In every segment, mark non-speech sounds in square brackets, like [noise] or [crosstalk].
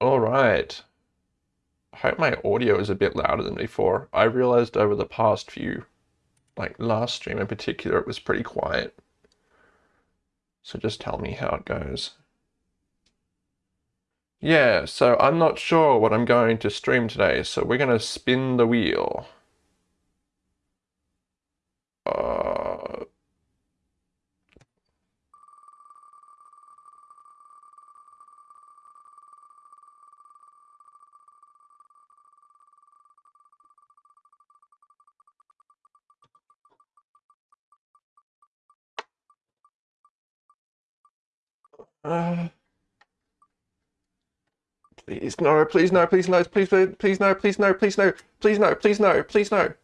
All right. I hope my audio is a bit louder than before. I realized over the past few, like last stream in particular, it was pretty quiet. So just tell me how it goes. Yeah, so I'm not sure what I'm going to stream today, so we're going to spin the wheel. Uh, please no, please no, please no, please please no, please no, please no, please no, please no, please no.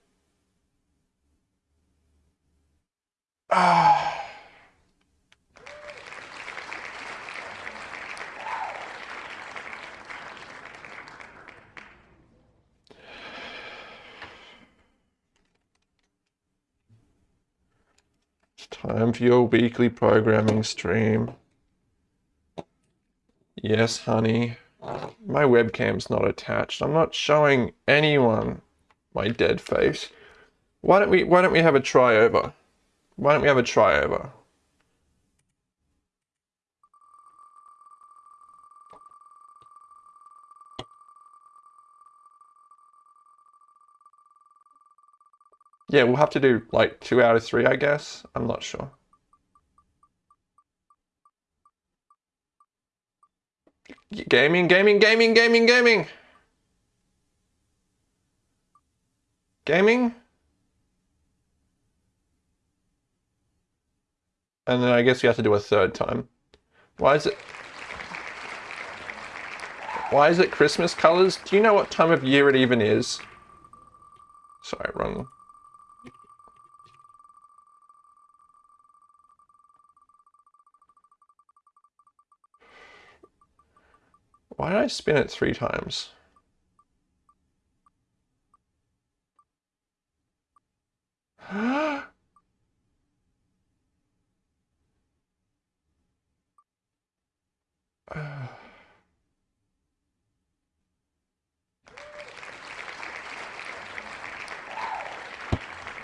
Ah. It's time for your weekly programming stream. Yes, honey. My webcam's not attached. I'm not showing anyone my dead face. Why don't we why don't we have a try over? Why don't we have a try over? Yeah, we'll have to do like two out of three, I guess. I'm not sure. Gaming, gaming, gaming, gaming, gaming. Gaming. And then I guess you have to do a third time. Why is it... Why is it Christmas colors? Do you know what time of year it even is? Sorry, wrong. Why did I spin it three times? [gasps]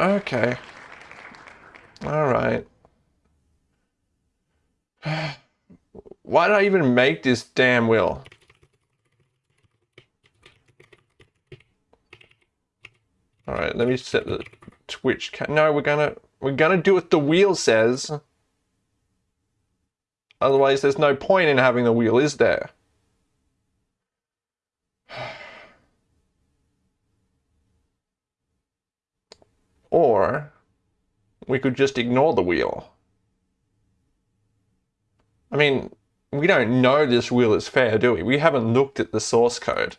okay. All right. [sighs] Why did I even make this damn wheel? All right, let me set the Twitch. No, we're gonna we're gonna do what the wheel says. Otherwise, there's no point in having the wheel, is there? [sighs] Or we could just ignore the wheel. I mean, we don't know this wheel is fair, do we? We haven't looked at the source code.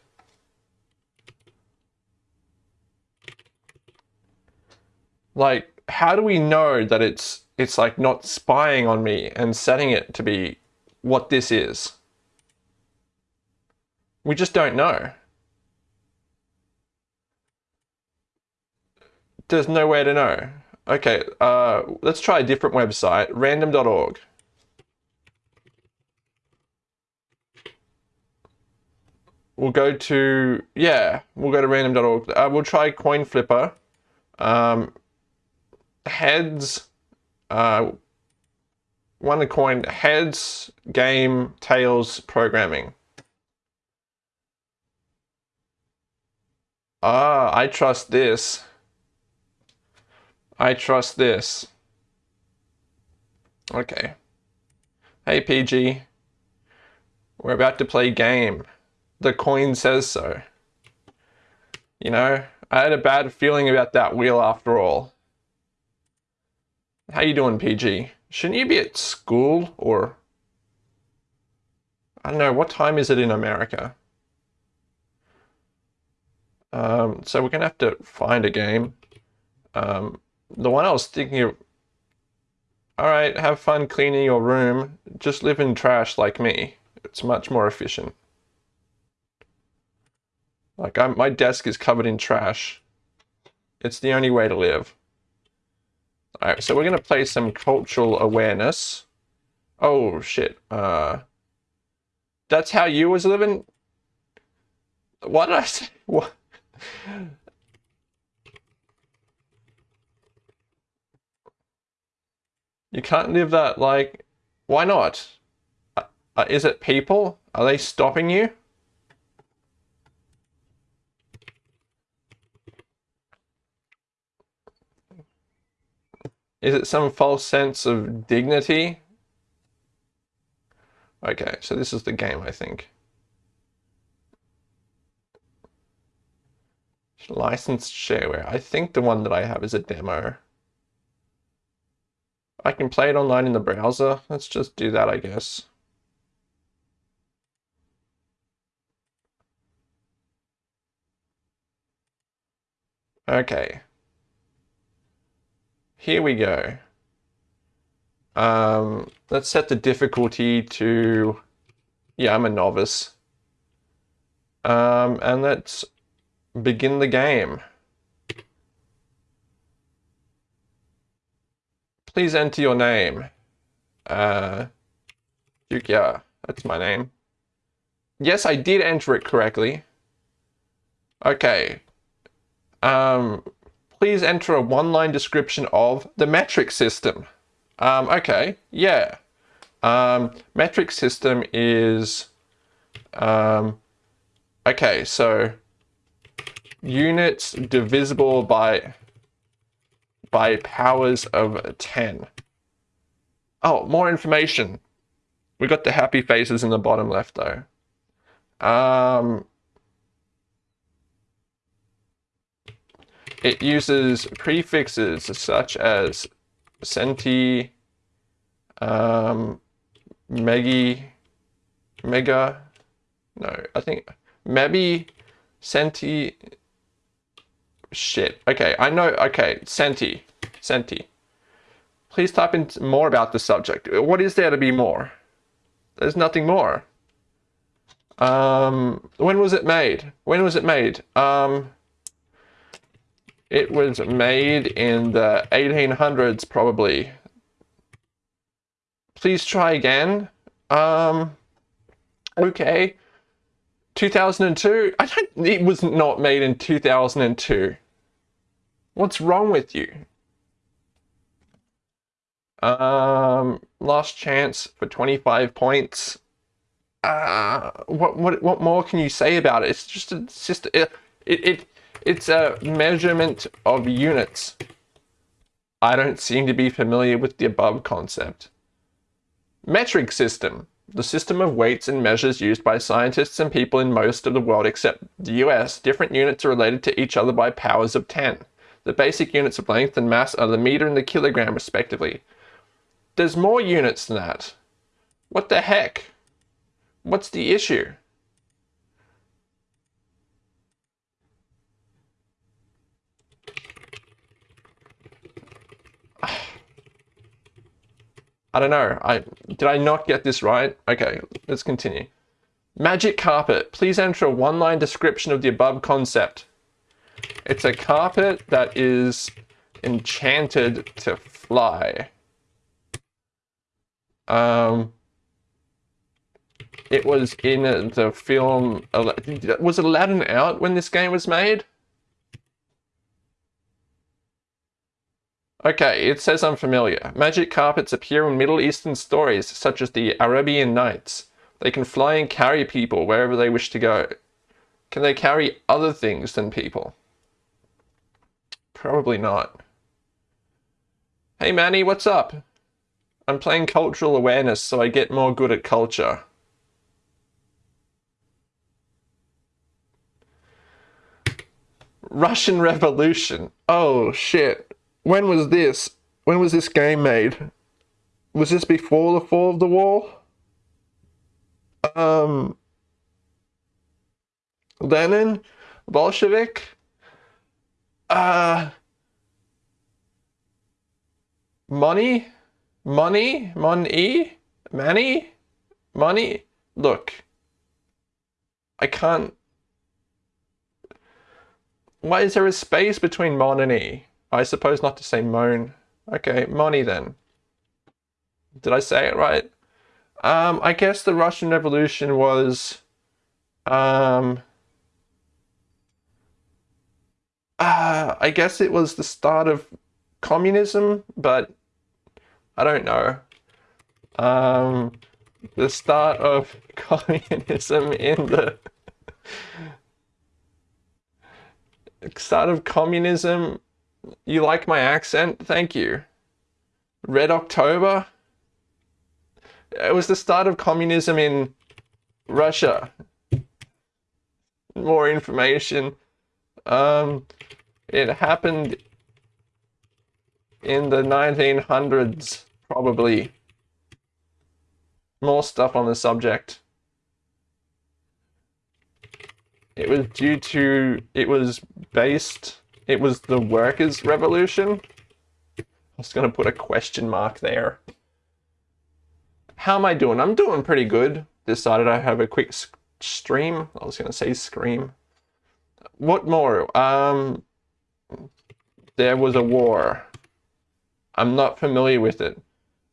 Like, how do we know that it's it's like not spying on me and setting it to be what this is? We just don't know. There's no way to know. Okay, uh, let's try a different website, random.org. We'll go to, yeah, we'll go to random.org. Uh, we'll try Coin Flipper. Um, heads, uh, one coin, heads, game, tails, programming. Ah, I trust this. I trust this. Okay. Hey PG. We're about to play game. The coin says so. You know, I had a bad feeling about that wheel after all. How you doing, PG? Shouldn't you be at school or... I don't know, what time is it in America? Um, so we're going to have to find a game. Um, the one I was thinking of... Alright, have fun cleaning your room. Just live in trash like me. It's much more efficient. Like, I'm, my desk is covered in trash. It's the only way to live. All right, so we're going to play some cultural awareness. Oh, shit. Uh, that's how you was living? What did I say? [laughs] What? You can't live that, like, why not? Uh, uh, is it people? Are they stopping you? Is it some false sense of dignity? Okay, so this is the game, I think. Licensed shareware. I think the one that I have is a demo. I can play it online in the browser. Let's just do that, I guess. Okay. Here we go. Um, let's set the difficulty to, yeah, I'm a novice. Um, and let's begin the game. Please enter your name. Uh, Duke, yeah, that's my name. Yes, I did enter it correctly. Okay. Um, please enter a one-line description of the metric system. Um, okay, yeah. Um, metric system is, um, okay, so units divisible by by powers of 10. Oh, more information. We got the happy faces in the bottom left though. Um, it uses prefixes such as centi, um, megi, mega, no, I think maybe centi, shit. Okay, I know, okay, centi, centi. Please type in more about the subject. What is there to be more? There's nothing more. Um, when was it made? When was it made? Um, it was made in the 1800s, probably. Please try again. Um, okay. 2002? I don't, it was not made in 2002. What's wrong with you? Um, last chance for 25 points. Uh, what, what, what more can you say about it? It's just, it's just, it, it, it it's a measurement of units. I don't seem to be familiar with the above concept. Metric system the system of weights and measures used by scientists and people in most of the world except the US, different units are related to each other by powers of 10. The basic units of length and mass are the meter and the kilogram respectively. There's more units than that. What the heck? What's the issue? I don't know. I Did I not get this right? Okay, let's continue. Magic carpet. Please enter a one-line description of the above concept. It's a carpet that is enchanted to fly. Um, it was in the film... Was Aladdin out when this game was made? Okay, it says unfamiliar. Magic carpets appear in Middle Eastern stories, such as the Arabian Nights. They can fly and carry people wherever they wish to go. Can they carry other things than people? Probably not. Hey Manny, what's up? I'm playing cultural awareness so I get more good at culture. Russian Revolution. Oh shit when was this? When was this game made? Was this before the fall of the wall? Um, Lenin, Bolshevik, uh, money, money, money, money, money. Look, I can't. Why is there a space between mon and e? I suppose not to say moan. Okay, money then. Did I say it right? Um, I guess the Russian Revolution was, um, Uh, I guess it was the start of communism, but I don't know. Um, the start of [laughs] communism in the [laughs] start of communism. You like my accent? Thank you. Red October. It was the start of communism in Russia. More information. Um, it happened in the 1900s, probably. More stuff on the subject. It was due to, it was based, it was the workers' revolution. I was going to put a question mark there. How am I doing? I'm doing pretty good. Decided I have a quick stream. I was going to say scream. What more? Um, there was a war. I'm not familiar with it.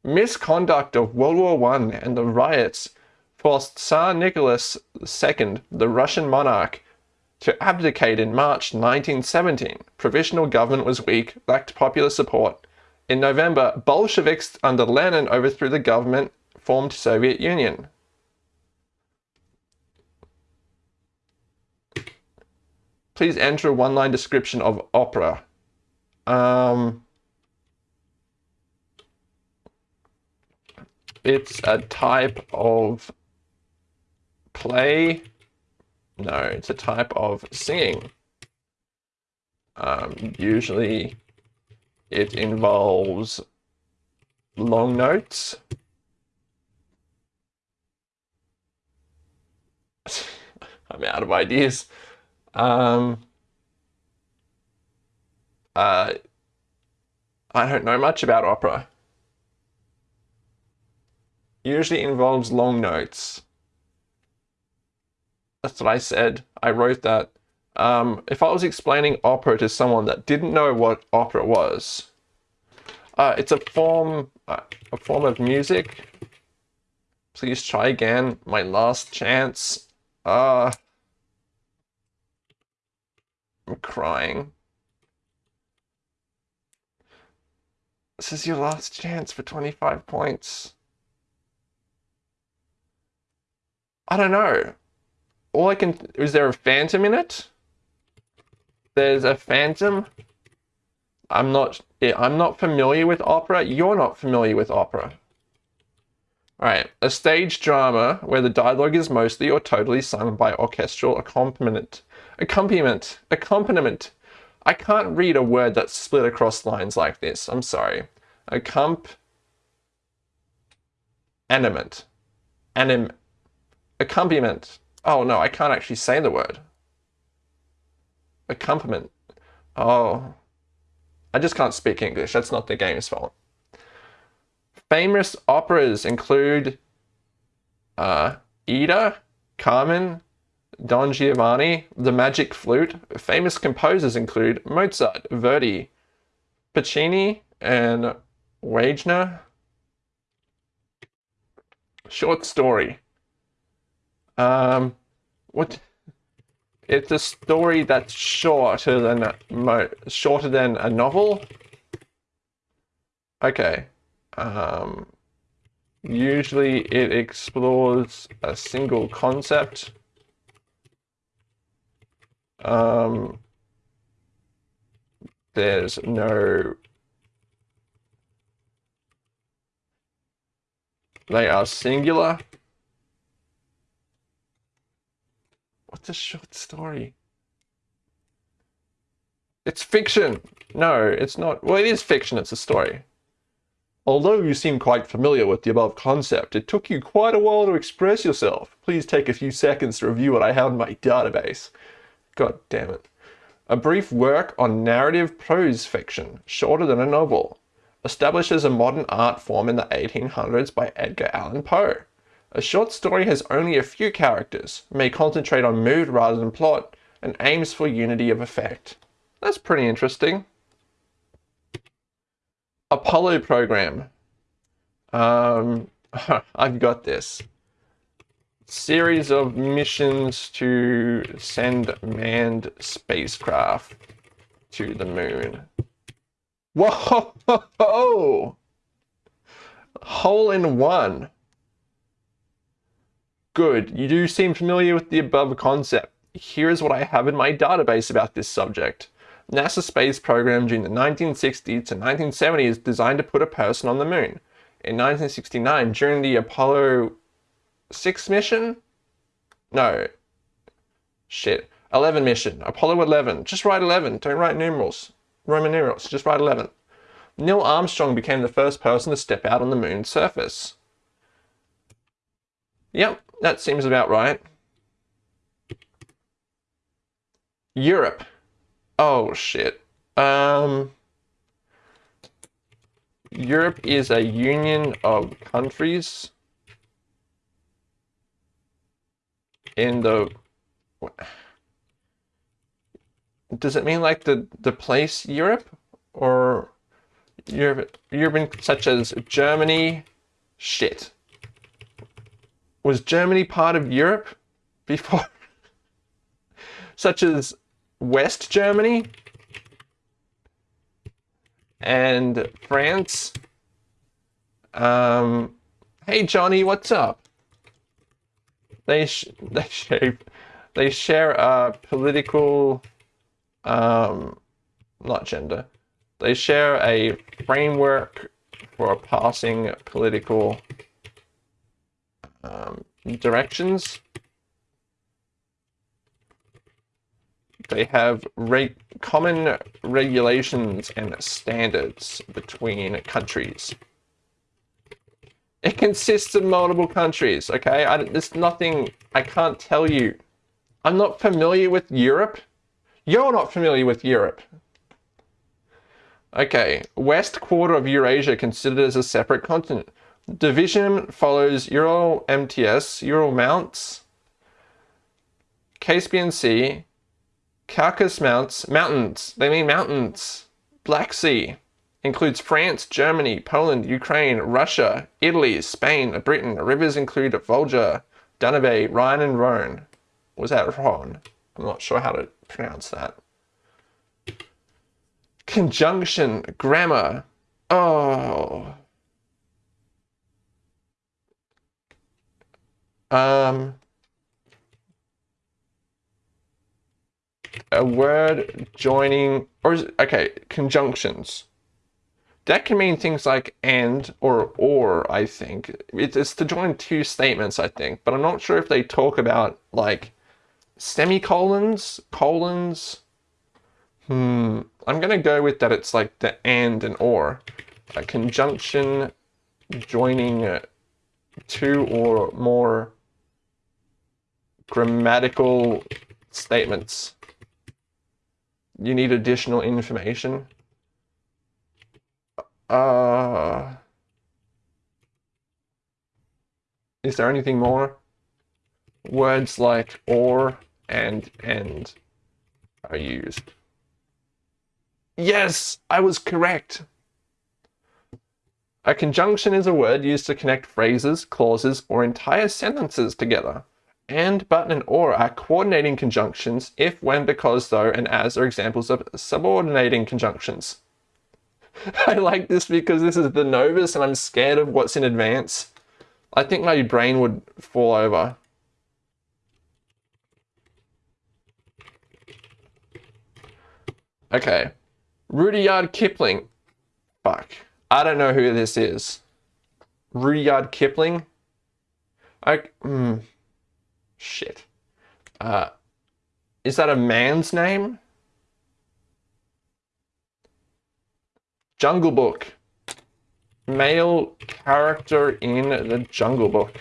Misconduct of World War One and the riots forced Tsar Nicholas II, the Russian monarch, to abdicate in March 1917. Provisional government was weak, lacked popular support. In November, Bolsheviks under Lenin overthrew the government, formed Soviet Union. Please enter a one-line description of opera. Um, it's a type of play. No, it's a type of singing. Um, usually it involves long notes. [laughs] I'm out of ideas. Um, uh, I don't know much about opera. Usually involves long notes. That's what I said. I wrote that. Um, if I was explaining opera to someone that didn't know what opera was, uh, it's a form, uh, a form of music. Please try again. My last chance. Uh, I'm crying. This is your last chance for 25 points. I don't know. All I can... Is there a phantom in it? There's a phantom. I'm not... Eh, I'm not familiar with opera. You're not familiar with opera. Alright, a stage drama where the dialogue is mostly or totally sung by orchestral accompaniment. Accompaniment. Accompaniment. I can't read a word that's split across lines like this. I'm sorry. Accomp... Animate. Anim... Accompaniment. Oh no, I can't actually say the word. Accompaniment. Oh. I just can't speak English. That's not the game's fault. Famous operas include uh, Ida, Carmen, Don Giovanni, The Magic Flute. Famous composers include Mozart, Verdi, Puccini, and Wagner. Short story. Um, what? It's a story that's shorter than a, shorter than a novel. Okay. Um, usually it explores a single concept. Um, there's no they are singular What's a short story? It's fiction. No, it's not. Well, it is fiction. It's a story. Although you seem quite familiar with the above concept, it took you quite a while to express yourself. Please take a few seconds to review what I have in my database. God damn it. A brief work on narrative prose fiction, shorter than a novel, establishes a modern art form in the 1800s by Edgar Allan Poe. A short story has only a few characters, may concentrate on mood rather than plot, and aims for unity of effect. That's pretty interesting. Apollo program. Um, [laughs] I've got this. Series of missions to send manned spacecraft. to the moon. Whoa! [laughs] Hole in one. Good, you do seem familiar with the above concept. Here's what I have in my database about this subject. NASA space program during the 1960s to 1970s designed to put a person on the moon. In 1969, during the Apollo 6 mission? No. Shit. 11 mission. Apollo 11. Just write 11. Don't write numerals. Roman numerals. Just write 11. Neil Armstrong became the first person to step out on the moon's surface. Yep, that seems about right. Europe. Oh shit. Um, Europe is a union of countries in the does it mean like the the place Europe or Europe Europe such as Germany shit was Germany part of Europe before [laughs] such as West Germany and France. Um, hey Johnny, what's up? They sh [laughs] they share they share a political, um, not gender. They share a framework for passing political um, directions. They have re common regulations and standards between countries. It consists of multiple countries, okay? I, there's nothing, I can't tell you. I'm not familiar with Europe. You're not familiar with Europe. Okay, west quarter of Eurasia considered as a separate continent. Division follows Ural MTS, Ural Mounts, Caspian Sea, Caucasus Mounts, mountains, they mean mountains. Black Sea includes France, Germany, Poland, Ukraine, Russia, Italy, Spain, Britain. Rivers include Volga, Danube, Rhine and Rhone. Was that Rhone? I'm not sure how to pronounce that. Conjunction, grammar. Oh. Um, a word joining, or is okay, conjunctions. That can mean things like and or or, I think. It's to join two statements, I think, but I'm not sure if they talk about like semicolons, colons. Hmm, I'm gonna go with that it's like the and and or. A conjunction joining two or more grammatical statements you need additional information. Uh, is there anything more? Words like or and and are used. Yes, I was correct. A conjunction is a word used to connect phrases, clauses, or entire sentences together and, but, and or are coordinating conjunctions if, when, because, though, and as are examples of subordinating conjunctions. [laughs] I like this because this is the Novice and I'm scared of what's in advance. I think my brain would fall over. Okay. Rudyard Kipling. Fuck. I don't know who this is. Rudyard Kipling? I, mm, Shit. Uh, is that a man's name? Jungle Book. Male character in the Jungle Book.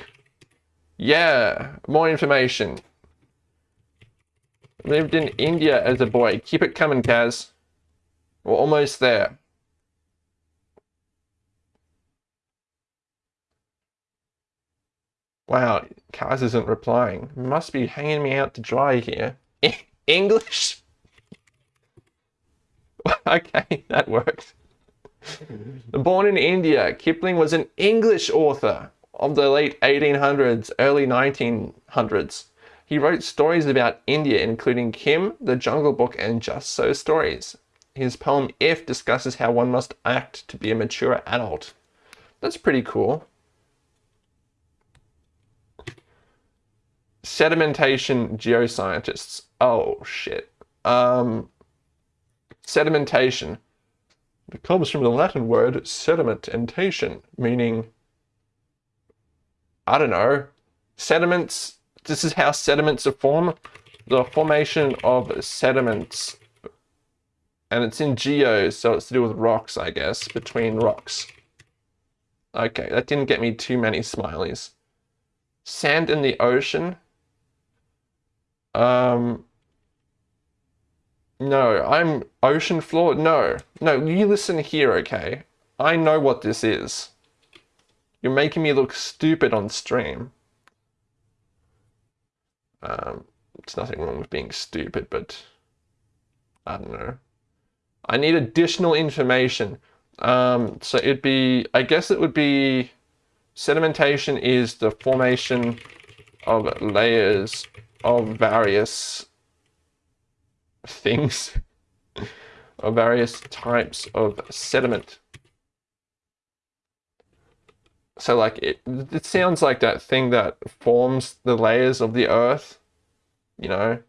Yeah, more information. Lived in India as a boy. Keep it coming, Kaz. We're almost there. Wow, Kaz isn't replying. Must be hanging me out to dry here. English? [laughs] okay, that works. Born in India, Kipling was an English author of the late 1800s, early 1900s. He wrote stories about India, including Kim, The Jungle Book, and Just So Stories. His poem If discusses how one must act to be a mature adult. That's pretty cool. Sedimentation geoscientists. Oh shit. Um, sedimentation. It comes from the Latin word sedimentation, meaning, I don't know, sediments. This is how sediments are formed. The formation of sediments. And it's in geos, so it's to do with rocks, I guess, between rocks. Okay, that didn't get me too many smileys. Sand in the ocean. Um, no, I'm ocean floor. No, no, you listen here, okay? I know what this is. You're making me look stupid on stream. Um, it's nothing wrong with being stupid, but I don't know. I need additional information. Um, so it'd be, I guess it would be, sedimentation is the formation of layers of various things, [laughs] of various types of sediment. So like it, it sounds like that thing that forms the layers of the earth, you know.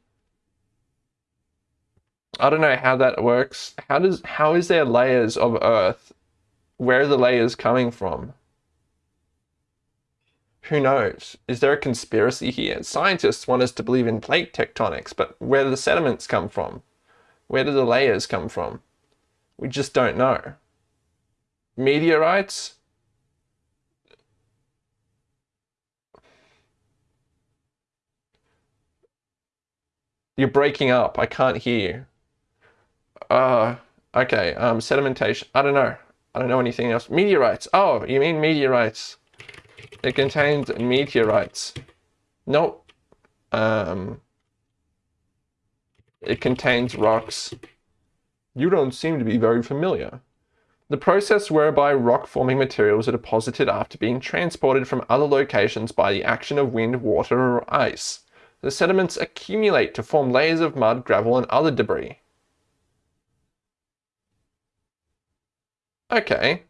I don't know how that works. How does how is there layers of earth? Where are the layers coming from? Who knows? Is there a conspiracy here? Scientists want us to believe in plate tectonics, but where do the sediments come from? Where do the layers come from? We just don't know. Meteorites? You're breaking up. I can't hear you. Uh, okay. Um, sedimentation. I don't know. I don't know anything else. Meteorites. Oh, you mean meteorites. It contains meteorites. Nope. Um, it contains rocks. You don't seem to be very familiar. The process whereby rock-forming materials are deposited after being transported from other locations by the action of wind, water, or ice. The sediments accumulate to form layers of mud, gravel, and other debris. Okay,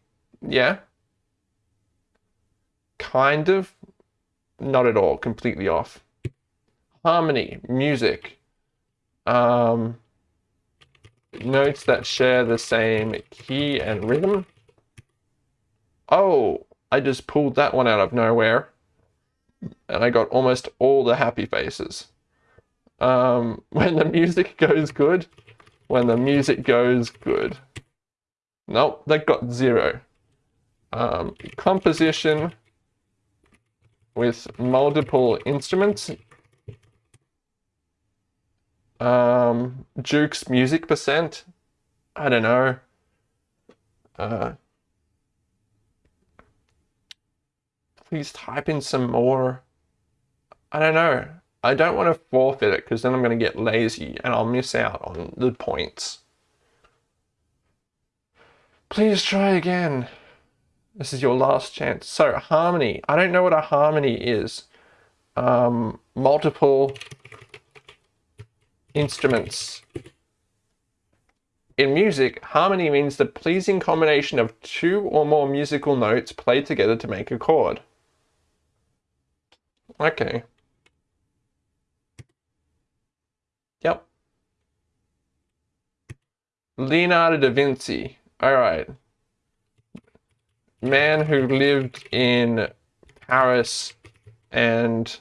yeah, kind of, not at all, completely off. Harmony, music, um, notes that share the same key and rhythm. Oh, I just pulled that one out of nowhere. And I got almost all the happy faces. Um, [laughs] when the music goes good, when the music goes good. Nope, that got zero. Um, composition, with multiple instruments. Um, Duke's music percent. I don't know. Uh, please type in some more. I don't know. I don't want to forfeit it because then I'm going to get lazy and I'll miss out on the points. Please try again. This is your last chance. So harmony. I don't know what a harmony is. Um, multiple instruments. In music, harmony means the pleasing combination of two or more musical notes played together to make a chord. Okay. Yep. Leonardo da Vinci. All right man who lived in Paris and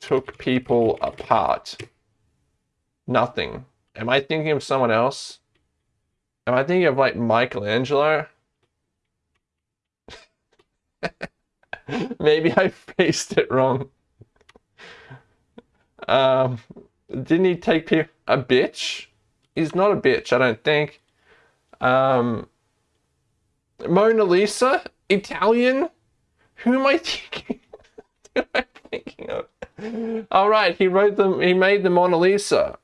took people apart. Nothing. Am I thinking of someone else? Am I thinking of like Michelangelo? [laughs] Maybe I phrased it wrong. Um, didn't he take people a bitch? He's not a bitch, I don't think. Um, Mona Lisa? Italian? Who am I [laughs] thinking? Who am I thinking of? All right, he wrote them. He made the Mona Lisa.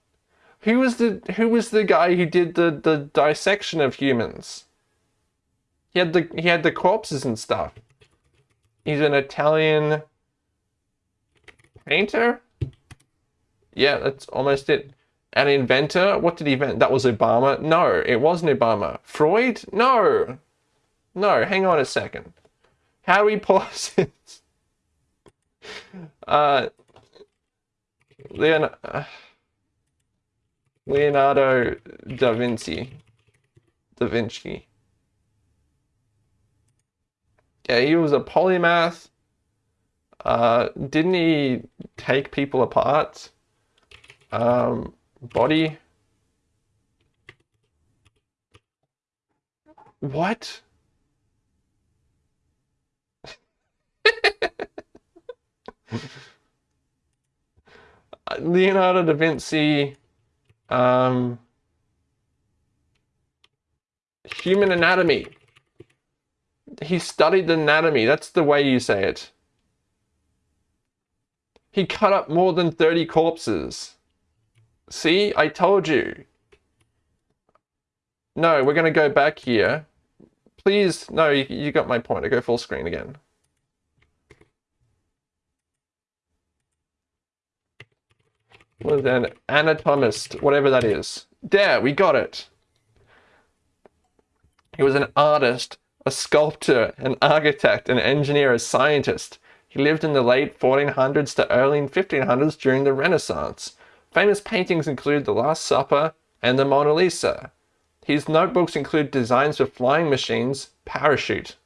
Who was the Who was the guy who did the the dissection of humans? He had the he had the corpses and stuff. He's an Italian painter. Yeah, that's almost it. An inventor? What did he invent? That was Obama? No, it wasn't Obama. Freud? No. No, hang on a second. How do we pause it? Uh, Leonardo, uh, Leonardo da Vinci. Da Vinci. Yeah, he was a polymath. Uh, didn't he take people apart? Um, body. What? [laughs] Leonardo da Vinci, um, human anatomy. He studied anatomy. That's the way you say it. He cut up more than 30 corpses. See, I told you. No, we're going to go back here. Please, no, you, you got my point. I go full screen again. Was an anatomist, whatever that is. There, we got it. He was an artist, a sculptor, an architect, an engineer, a scientist. He lived in the late 1400s to early 1500s during the Renaissance. Famous paintings include The Last Supper and the Mona Lisa. His notebooks include designs for flying machines, parachute.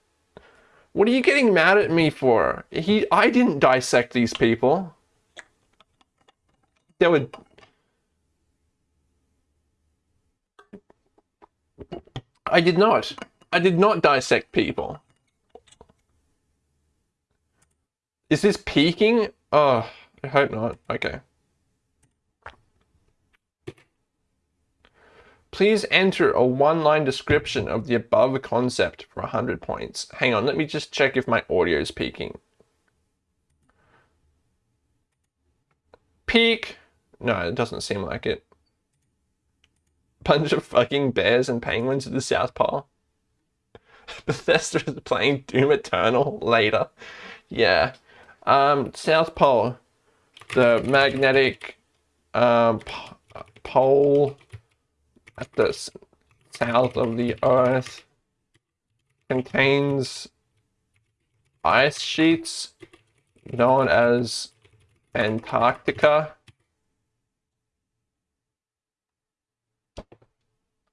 What are you getting mad at me for? He, I didn't dissect these people there would I did not. I did not dissect people. Is this peaking? Oh, I hope not. Okay. Please enter a one-line description of the above concept for 100 points. Hang on, let me just check if my audio is peaking. Peak. No, it doesn't seem like it. Bunch of fucking bears and penguins at the South Pole. [laughs] Bethesda is playing Doom Eternal later. Yeah. Um, South Pole. The magnetic um, pole at the south of the Earth contains ice sheets known as Antarctica.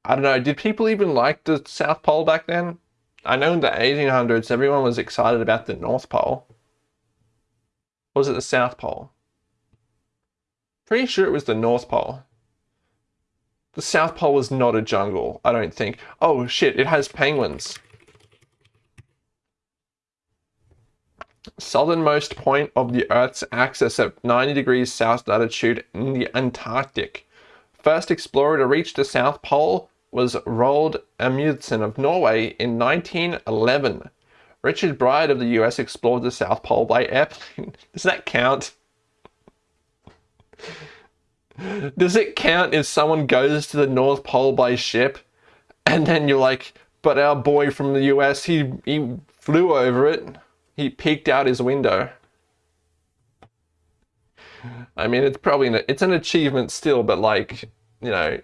I don't know, did people even like the South Pole back then? I know in the 1800s everyone was excited about the North Pole. Or was it the South Pole? Pretty sure it was the North Pole. The South Pole was not a jungle, I don't think. Oh shit, it has penguins. Southernmost point of the Earth's axis at 90 degrees south latitude in the Antarctic. First explorer to reach the South Pole was Roald Amundsen of Norway in 1911. Richard Byrd of the US explored the South Pole by airplane. [laughs] Does that count? [laughs] Does it count if someone goes to the North Pole by ship and then you're like, but our boy from the US, he, he flew over it. He peeked out his window. I mean, it's probably, an, it's an achievement still, but like, you know,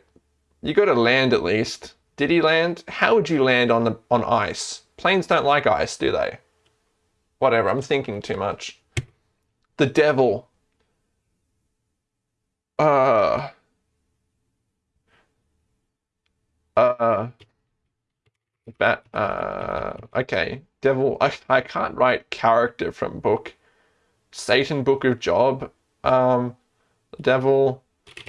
you got to land at least. Did he land? How would you land on the on ice? Planes don't like ice, do they? Whatever, I'm thinking too much. The devil. Uh. Uh. Bat. Uh. Okay. Devil. I, I can't write character from book. Satan Book of Job. Um. The devil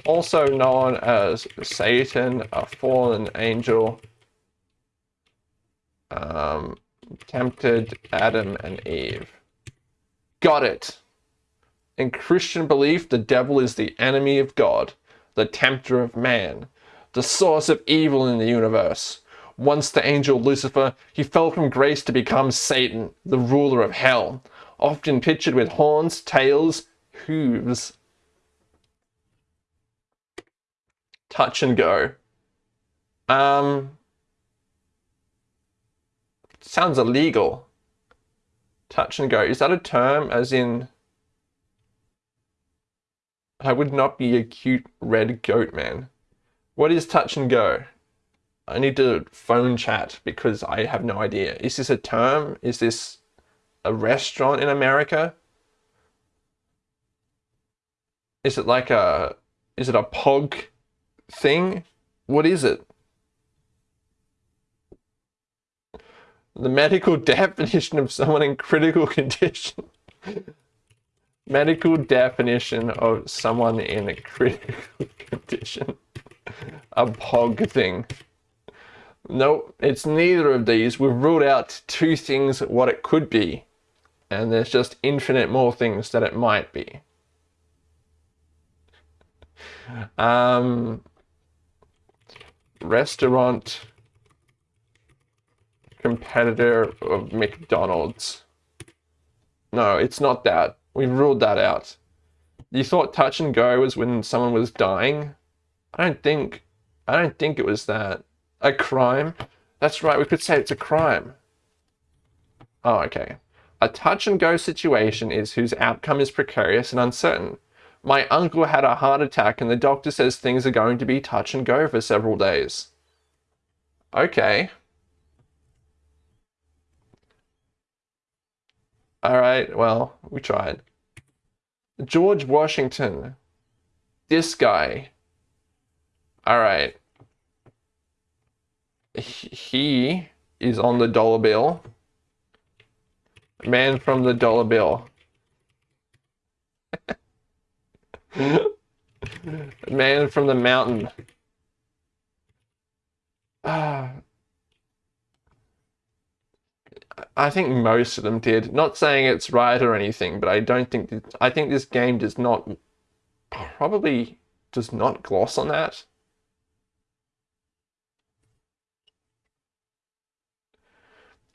also known as Satan, a fallen angel, um, tempted Adam and Eve. Got it. In Christian belief, the devil is the enemy of God, the tempter of man, the source of evil in the universe. Once the angel Lucifer, he fell from grace to become Satan, the ruler of hell, often pictured with horns, tails, hooves, touch and go. Um, sounds illegal. Touch and go. Is that a term as in I would not be a cute red goat man. What is touch and go? I need to phone chat because I have no idea. Is this a term? Is this a restaurant in America? Is it like a is it a pog thing? What is it? The medical [laughs] definition of someone in critical [laughs] condition. medical definition of someone in a critical [laughs] condition. A pog thing. Nope, it's neither of these. We've ruled out two things what it could be. And there's just infinite more things that it might be. Um, restaurant competitor of McDonald's. No, it's not that. We've ruled that out. You thought touch and go was when someone was dying? I don't think I don't think it was that. A crime? That's right, we could say it's a crime. Oh, okay. A touch and go situation is whose outcome is precarious and uncertain. My uncle had a heart attack and the doctor says things are going to be touch and go for several days. Okay. Alright, well, we tried. George Washington. This guy. Alright. He is on the dollar bill. Man from the dollar bill. [laughs] Man from the mountain. Ah. I think most of them did. Not saying it's right or anything, but I don't think that, I think this game does not probably does not gloss on that.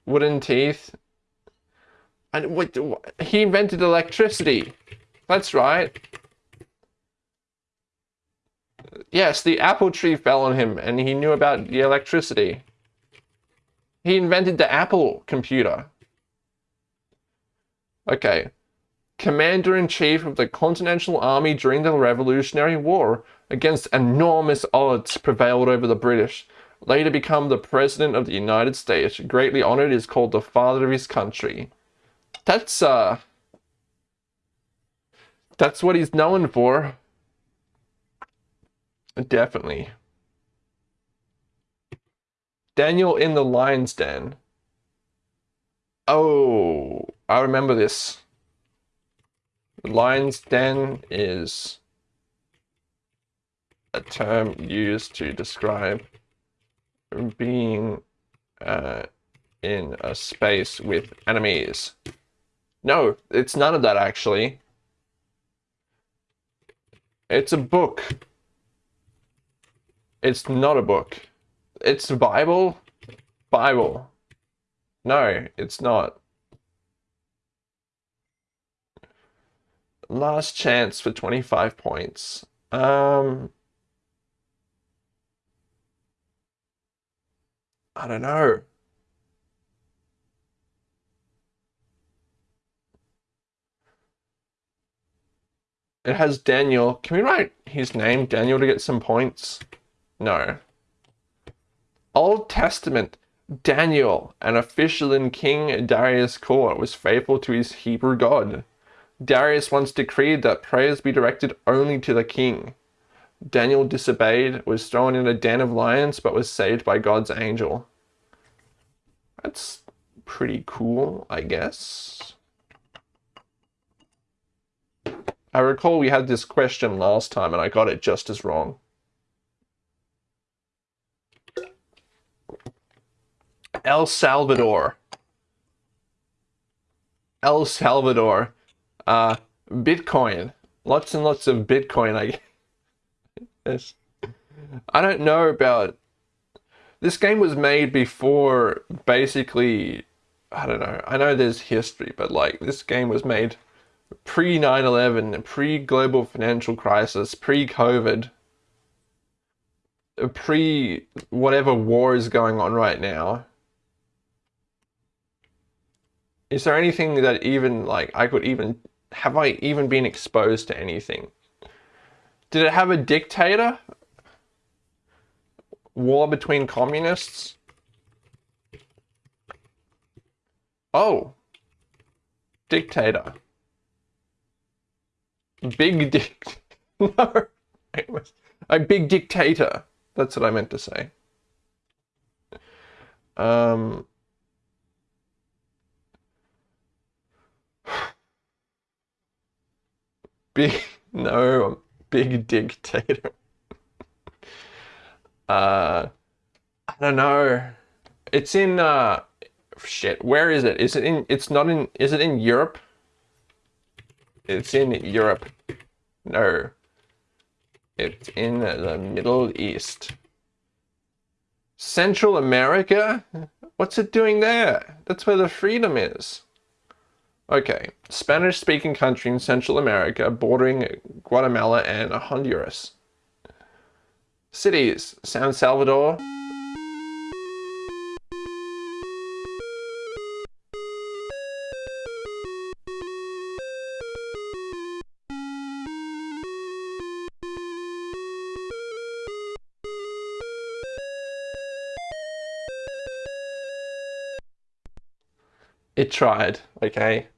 Wooden teeth. And what he invented electricity. That's right. Yes, the apple tree fell on him and he knew about the electricity. He invented the Apple computer. Okay. Commander-in-Chief of the Continental Army during the Revolutionary War against enormous odds prevailed over the British. Later become the President of the United States. Greatly honored is called the father of his country. That's, uh... That's what he's known for. Definitely. Daniel in the lion's den. Oh, I remember this. The lion's den is a term used to describe being uh, in a space with enemies. No, it's none of that actually. It's a book. It's not a book. It's the Bible? Bible. No, it's not. Last chance for 25 points. Um, I don't know. It has Daniel. Can we write his name, Daniel, to get some points? No. Old Testament, Daniel, an official in King Darius' court, was faithful to his Hebrew God. Darius once decreed that prayers be directed only to the king. Daniel disobeyed, was thrown in a den of lions, but was saved by God's angel. That's pretty cool, I guess. I recall we had this question last time and I got it just as wrong. El Salvador. El Salvador. Uh, Bitcoin. Lots and lots of Bitcoin, I guess. I don't know about... This game was made before, basically... I don't know. I know there's history, but like, this game was made pre 9 11, pre global financial crisis, pre COVID, pre whatever war is going on right now is there anything that even like I could even have I even been exposed to anything Did it have a dictator? War between communists? Oh. Dictator. Big dick. [laughs] no. It was a big dictator. That's what I meant to say. Um. Big, [laughs] no, big dictator. [laughs] uh, I don't know. It's in, uh, shit, where is it? Is it in, it's not in, is it in Europe? It's in Europe. No. It's in the Middle East. Central America? What's it doing there? That's where the freedom is. Okay, Spanish speaking country in Central America bordering Guatemala and Honduras. Cities San Salvador, It tried, okay?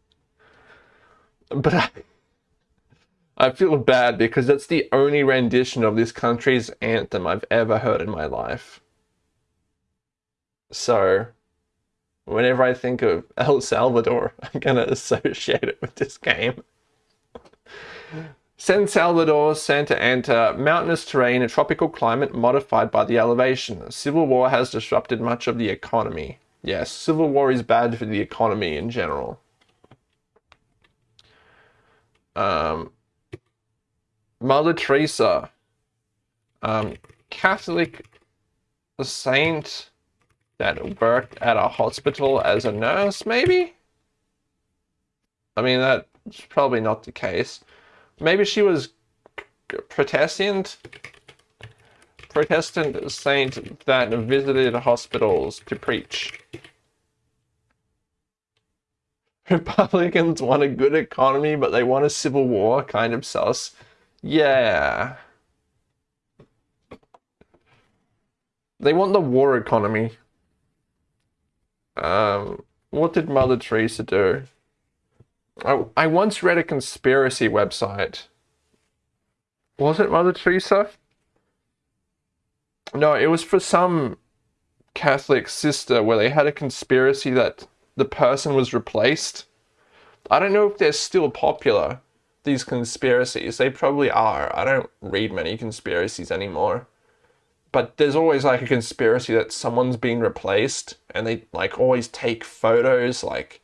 But I, I feel bad because that's the only rendition of this country's anthem I've ever heard in my life. So, whenever I think of El Salvador, [laughs] I'm gonna associate it with this game. San Salvador, Santa Ana, mountainous terrain, a tropical climate modified by the elevation. Civil war has disrupted much of the economy. Yes, civil war is bad for the economy in general. Um, Mother Teresa, um, Catholic saint that worked at a hospital as a nurse, maybe? I mean, that's probably not the case. Maybe she was Protestant? Protestant saint that visited hospitals to preach. [laughs] Republicans want a good economy, but they want a civil war, kind of sus. Yeah. They want the war economy. Um, what did Mother Teresa do? I, I once read a conspiracy website. Was it Mother Teresa? No, it was for some Catholic sister where they had a conspiracy that the person was replaced. I don't know if they're still popular, these conspiracies. They probably are. I don't read many conspiracies anymore. But there's always like a conspiracy that someone's been replaced and they like always take photos, like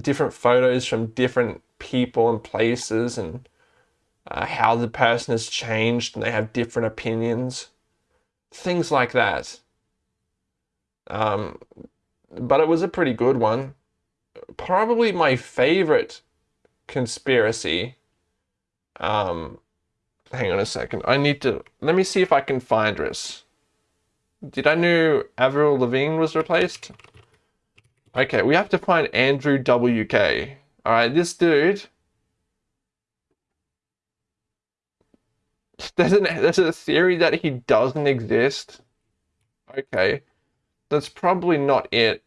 different photos from different people and places and uh, how the person has changed and they have different opinions. Things like that. Um, but it was a pretty good one. Probably my favorite conspiracy. Um, hang on a second. I need to, let me see if I can find this. Did I know Avril Lavigne was replaced? Okay, we have to find Andrew WK. Alright, this dude. [laughs] There's, an, there's a theory that he doesn't exist. Okay that's probably not it.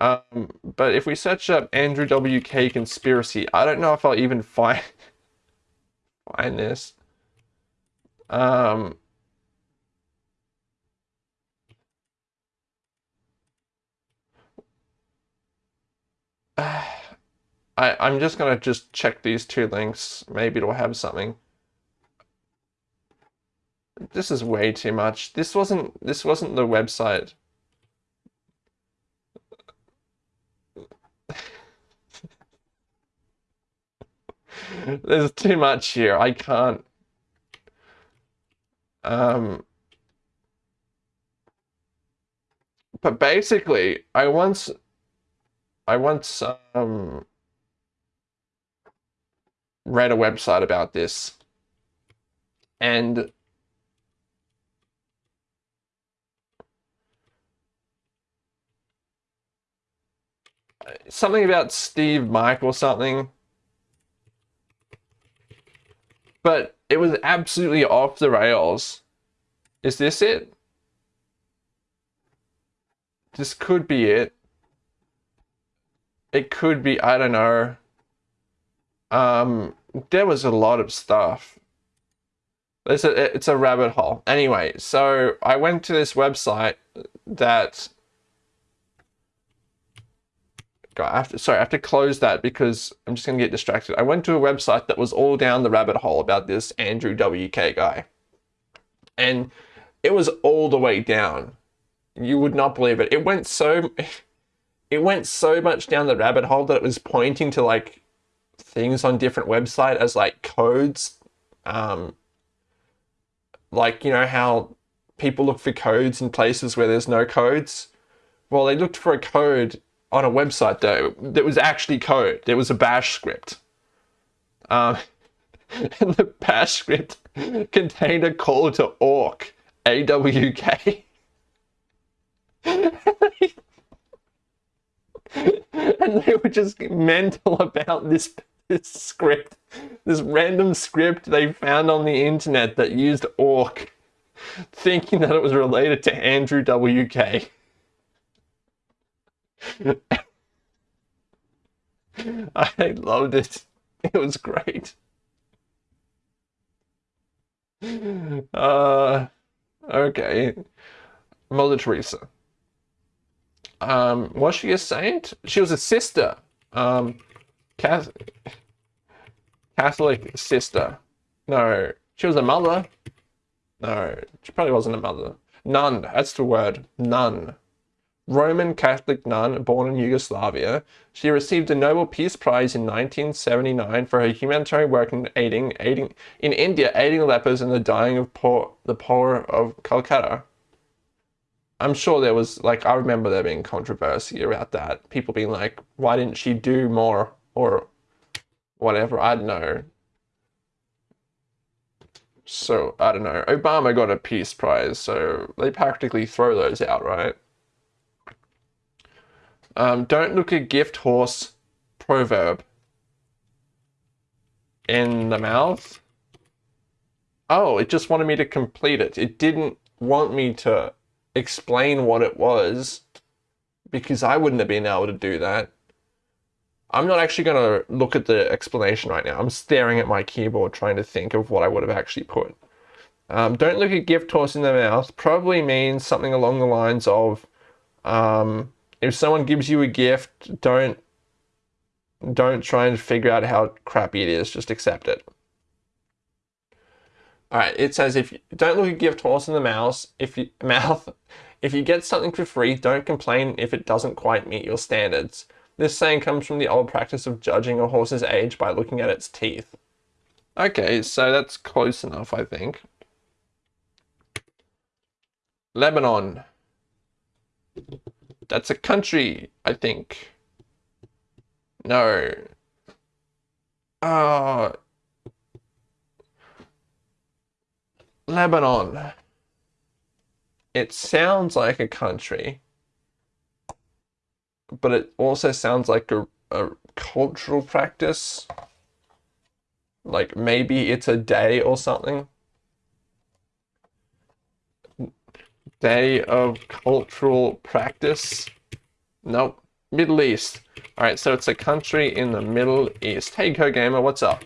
Um, but if we search up Andrew WK conspiracy, I don't know if I'll even find [laughs] find this. Um, [sighs] I, I'm just gonna just check these two links. Maybe it'll have something. This is way too much. This wasn't this wasn't the website. There's too much here. I can't. Um, but basically, I once, I once um, read a website about this, and something about Steev Mike or something but it was absolutely off the rails. Is this it? This could be it. It could be, I don't know. Um, there was a lot of stuff. It's a, it's a rabbit hole. Anyway, so I went to this website that I have to, sorry, I have to close that because I'm just going to get distracted. I went to a website that was all down the rabbit hole about this Andrew WK guy. And it was all the way down. You would not believe it. It went so [laughs] it went so much down the rabbit hole that it was pointing to like things on different website as like codes um like you know how people look for codes in places where there's no codes well they looked for a code on a website though that was actually code. There was a bash script. Um, [laughs] and the bash script contained a call to awk, A-W-K. [laughs] and they were just mental about this, this script, this random script they found on the internet that used awk, thinking that it was related to Andrew WK. [laughs] I loved it. It was great. Uh, okay. Mother Teresa. Um, was she a saint? She was a sister. Um, Catholic, sister. No, she was a mother. No, she probably wasn't a mother. Nun, that's the word. Nun. Roman Catholic nun born in Yugoslavia, she received a Nobel Peace Prize in 1979 for her humanitarian work in aiding, aiding in India, aiding lepers and the dying of poor, the poor of Calcutta. I'm sure there was like I remember there being controversy about that. People being like, why didn't she do more or whatever? I don't know. So I don't know. Obama got a peace prize, so they practically throw those out, right? Um, don't look a gift horse proverb in the mouth. Oh, it just wanted me to complete it. It didn't want me to explain what it was because I wouldn't have been able to do that. I'm not actually going to look at the explanation right now. I'm staring at my keyboard trying to think of what I would have actually put. Um, don't look at gift horse in the mouth probably means something along the lines of um, if someone gives you a gift, don't don't try and figure out how crappy it is. Just accept it. All right. It says if you, don't look a gift horse in the mouth. If you [laughs] mouth, if you get something for free, don't complain if it doesn't quite meet your standards. This saying comes from the old practice of judging a horse's age by looking at its teeth. Okay, so that's close enough, I think. Lebanon. That's a country, I think. No. Uh, Lebanon. It sounds like a country, but it also sounds like a, a cultural practice. Like maybe it's a day or something. Day of cultural practice. Nope. Middle East. All right, so it's a country in the Middle East. Hey, CoGamer, what's up?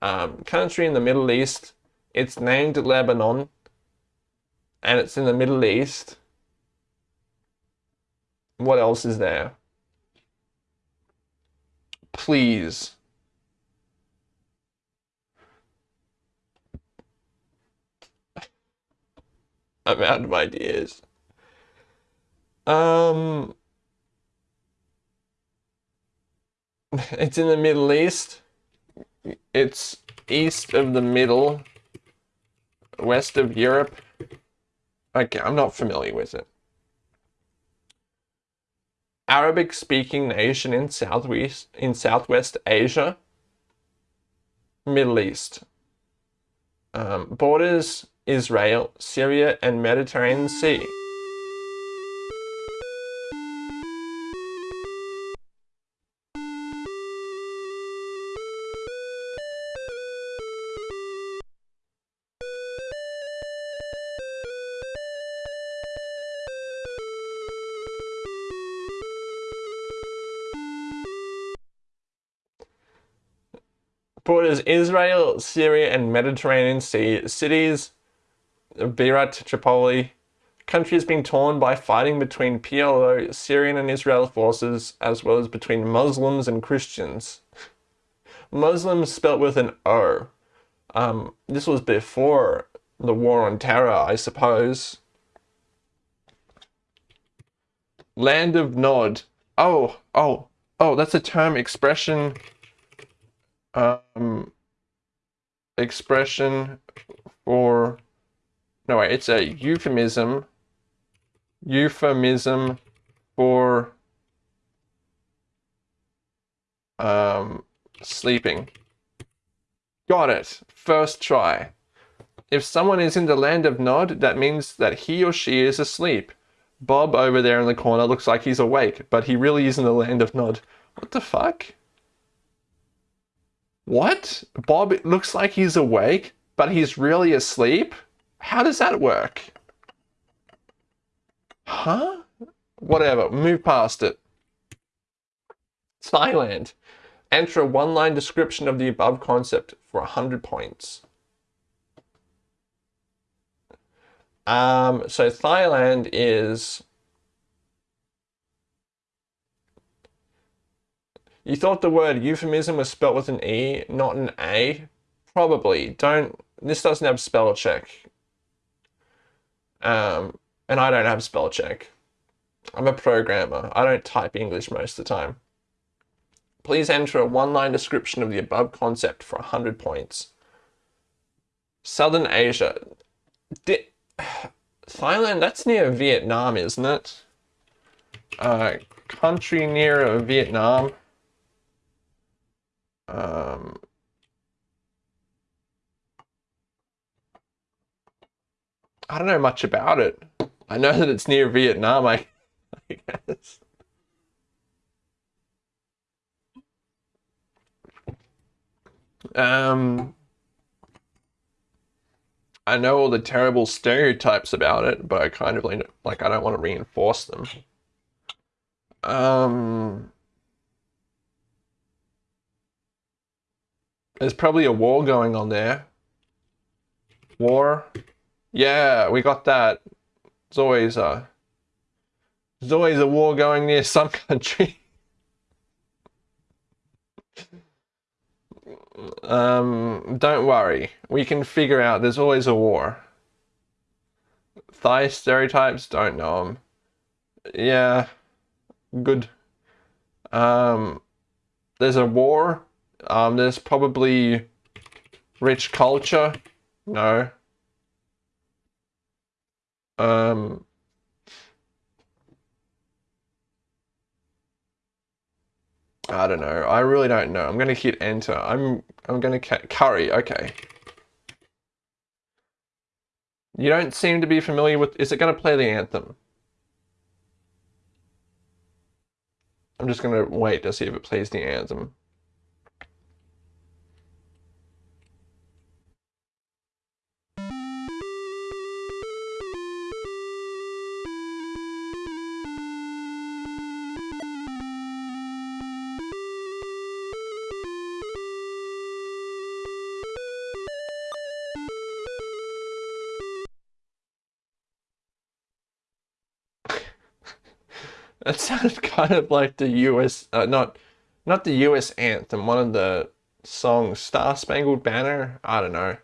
Um, country in the Middle East. It's named Lebanon, and it's in the Middle East. What else is there? Please. I'm out of ideas. Um, [laughs] it's in the Middle East. It's east of the middle, west of Europe. Okay, I'm not familiar with it. Arabic speaking nation in southwest in Southwest Asia. Middle East. Um, borders Israel, Syria and Mediterranean Sea. borders Israel, Syria, and Mediterranean Sea cities Beirut, Tripoli. Country has been torn by fighting between PLO, Syrian and Israel forces, as well as between Muslims and Christians. Muslims spelt with an O. Um, this was before the war on terror, I suppose. Land of Nod. Oh, oh, oh, that's a term, expression, um, expression for, no wait, it's a euphemism, euphemism for, um, sleeping. Got it. First try. If someone is in the land of Nod, that means that he or she is asleep. Bob over there in the corner looks like he's awake, but he really is in the land of Nod. What the fuck? What? Bob it looks like he's awake, but he's really asleep? How does that work? Huh? Whatever, move past it. Thailand. Enter a one-line description of the above concept for 100 points. Um, so Thailand is... You thought the word euphemism was spelt with an E, not an A? Probably. Don't... This doesn't have spell check. Um, and I don't have spell check. I'm a programmer. I don't type English most of the time. Please enter a one-line description of the above concept for 100 points. Southern Asia. Di [sighs] Thailand, that's near Vietnam, isn't it? Uh, country near Vietnam. Um, I don't know much about it. I know that it's near Vietnam, I, I [laughs] guess. Um, I know all the terrible stereotypes about it, but I kind of like, like I don't want to reinforce them. Um, there's probably a war going on there. War? Yeah, we got that. There's always a, there's always a war going near some [laughs] country. Um, don't worry. We can figure out there's always a war. Thai stereotypes, don't know them. Yeah, good. Um, there's a war. Um, there's probably rich culture. No. Um, I don't know. I really don't know. I'm gonna hit enter. I'm I'm gonna curry. Okay. You don't seem to be familiar with. Is it gonna play the anthem? I'm just gonna wait to see if it plays the anthem. That sounded [laughs] kind of like the US, uh, not, not the US anthem, one of the songs, Star Spangled Banner? I don't know.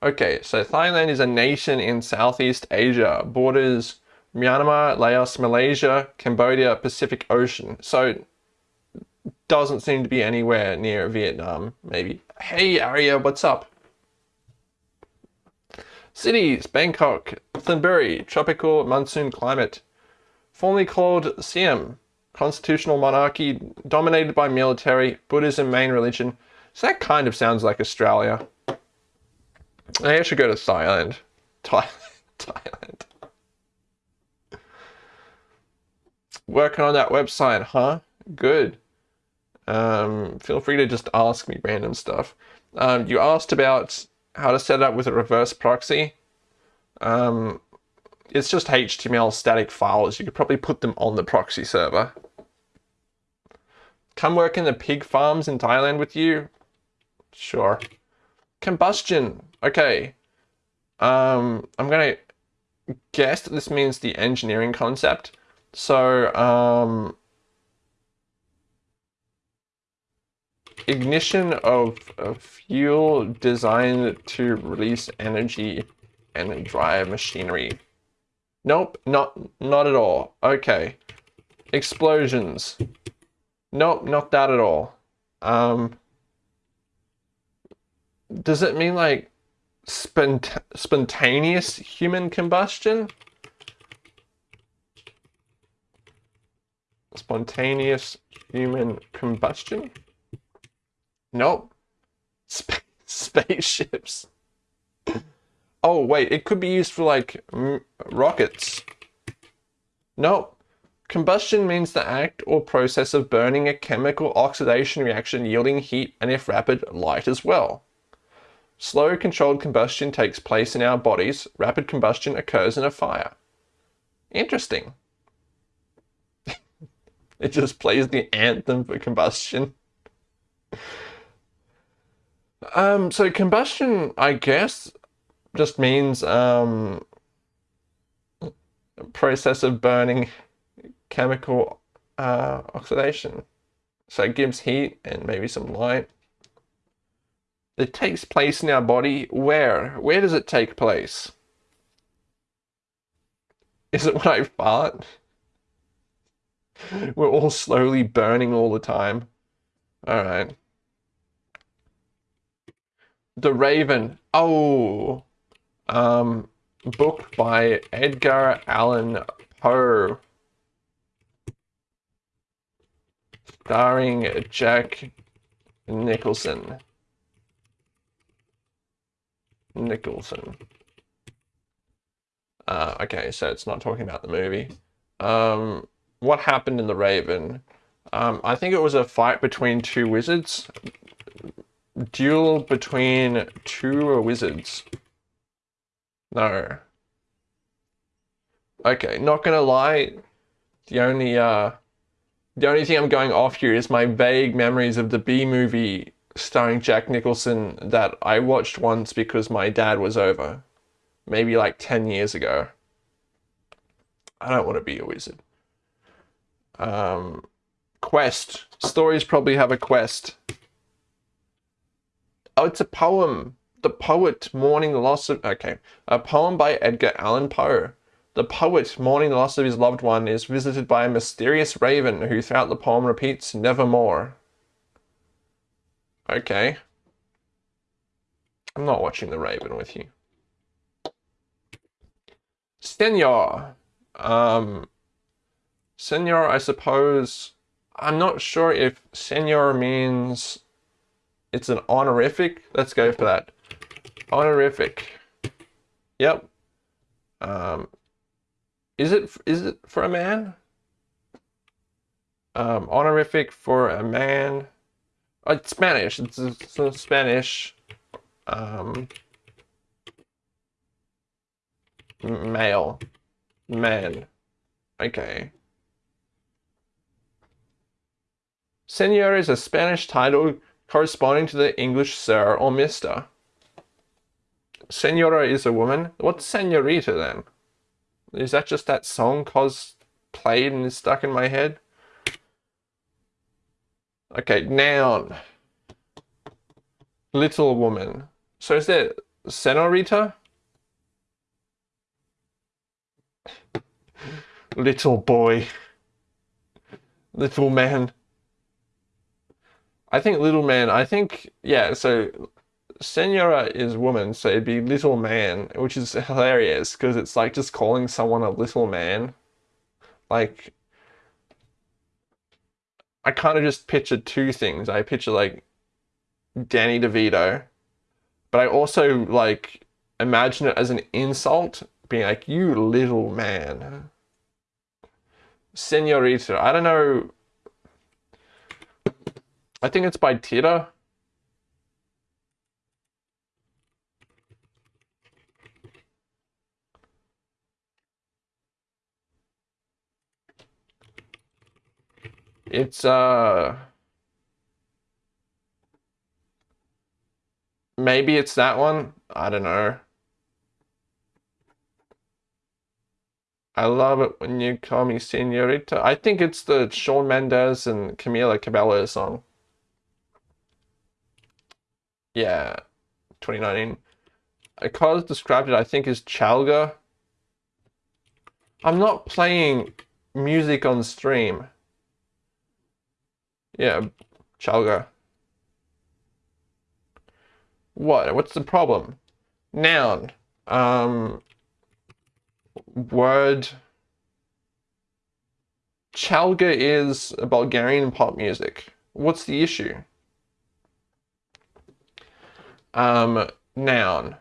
Okay, so Thailand is a nation in Southeast Asia, borders Myanmar, Laos, Malaysia, Cambodia, Pacific Ocean. So doesn't seem to be anywhere near Vietnam, maybe. Hey Aria, what's up? Cities, Bangkok, Thonburi, tropical monsoon climate formerly called Siam, constitutional monarchy dominated by military, Buddhism main religion. So that kind of sounds like Australia. I should go to Thailand. Thailand. [laughs] Thailand. Working on that website, huh? Good. Um, feel free to just ask me random stuff. Um, you asked about how to set it up with a reverse proxy. Um, it's just HTML static files. You could probably put them on the proxy server. Come work in the pig farms in Thailand with you? Sure. Combustion. Okay. Um, I'm gonna guess that this means the engineering concept. So, um, ignition of a fuel designed to release energy and drive machinery. Nope, not not at all. Okay. Explosions. Nope, not that at all. Um, does it mean like spont spontaneous human combustion? Spontaneous human combustion? Nope. Sp [laughs] spaceships. Oh, wait, it could be used for like rockets. Nope. Combustion means the act or process of burning a chemical oxidation reaction yielding heat and if rapid, light as well. Slow controlled combustion takes place in our bodies. Rapid combustion occurs in a fire. Interesting. [laughs] it just plays the anthem for combustion. Um, so combustion, I guess, just means um, process of burning chemical uh, oxidation. So it gives heat and maybe some light. It takes place in our body. Where? Where does it take place? Is it when I fart? [laughs] We're all slowly burning all the time. Alright. The Raven. Oh. Um, book by Edgar Allan Poe. Starring Jack Nicholson. Nicholson. Uh, okay, so it's not talking about the movie. Um, what happened in The Raven? Um, I think it was a fight between two wizards. Duel between two wizards. No. Okay, not gonna lie. The only uh, the only thing I'm going off here is my vague memories of the B movie starring Jack Nicholson that I watched once because my dad was over. Maybe like 10 years ago. I don't want to be a wizard. Um, quest. Stories probably have a quest. Oh, it's a poem. The poet mourning the loss of... Okay. A poem by Edgar Allan Poe. The poet mourning the loss of his loved one is visited by a mysterious raven who throughout the poem repeats nevermore. Okay. I'm not watching The Raven with you. Senor. Um, senor, I suppose... I'm not sure if senor means it's an honorific. Let's go for that. Honorific. Yep. Um, is it is it for a man? Um, honorific for a man. Oh, it's Spanish. It's, it's a Spanish. Um, male. Man. Okay. Senor is a Spanish title corresponding to the English sir or mister. Senora is a woman. What's senorita then? Is that just that song cause played and is stuck in my head? Okay, noun. Little woman. So is there senorita? Little boy. Little man. I think little man, I think, yeah, so senora is woman, so it'd be little man, which is hilarious because it's like just calling someone a little man. Like, I kind of just picture two things. I picture like Danny DeVito, but I also like imagine it as an insult, being like, you little man. Senorita. I don't know. I think it's by Tita. It's, uh... Maybe it's that one. I don't know. I love it when you call me senorita. I think it's the Shawn Mendes and Camila Cabello song. Yeah, 2019. I Carlos described it, I think, as Chalga. I'm not playing music on stream. Yeah, Chalga. What? What's the problem? Noun. Um, word. Chalga is Bulgarian pop music. What's the issue? Um, noun.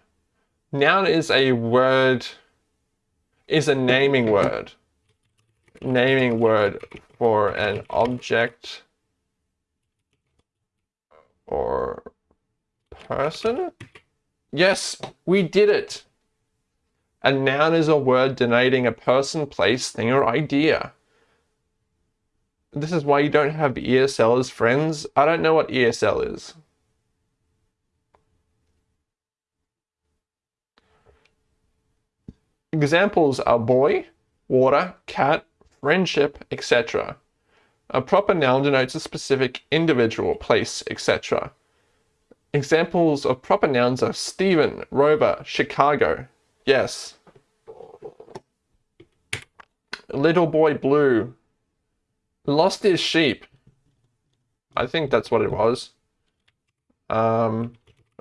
Noun is a word, is a naming word. Naming word for an object or person? Yes, we did it. A noun is a word denoting a person, place, thing, or idea. This is why you don't have ESL as friends. I don't know what ESL is. Examples are boy, water, cat, friendship, etc. A proper noun denotes a specific individual, place, etc. Examples of proper nouns are Stephen, Rover, Chicago. Yes. Little boy blue. Lost his sheep. I think that's what it was. Um,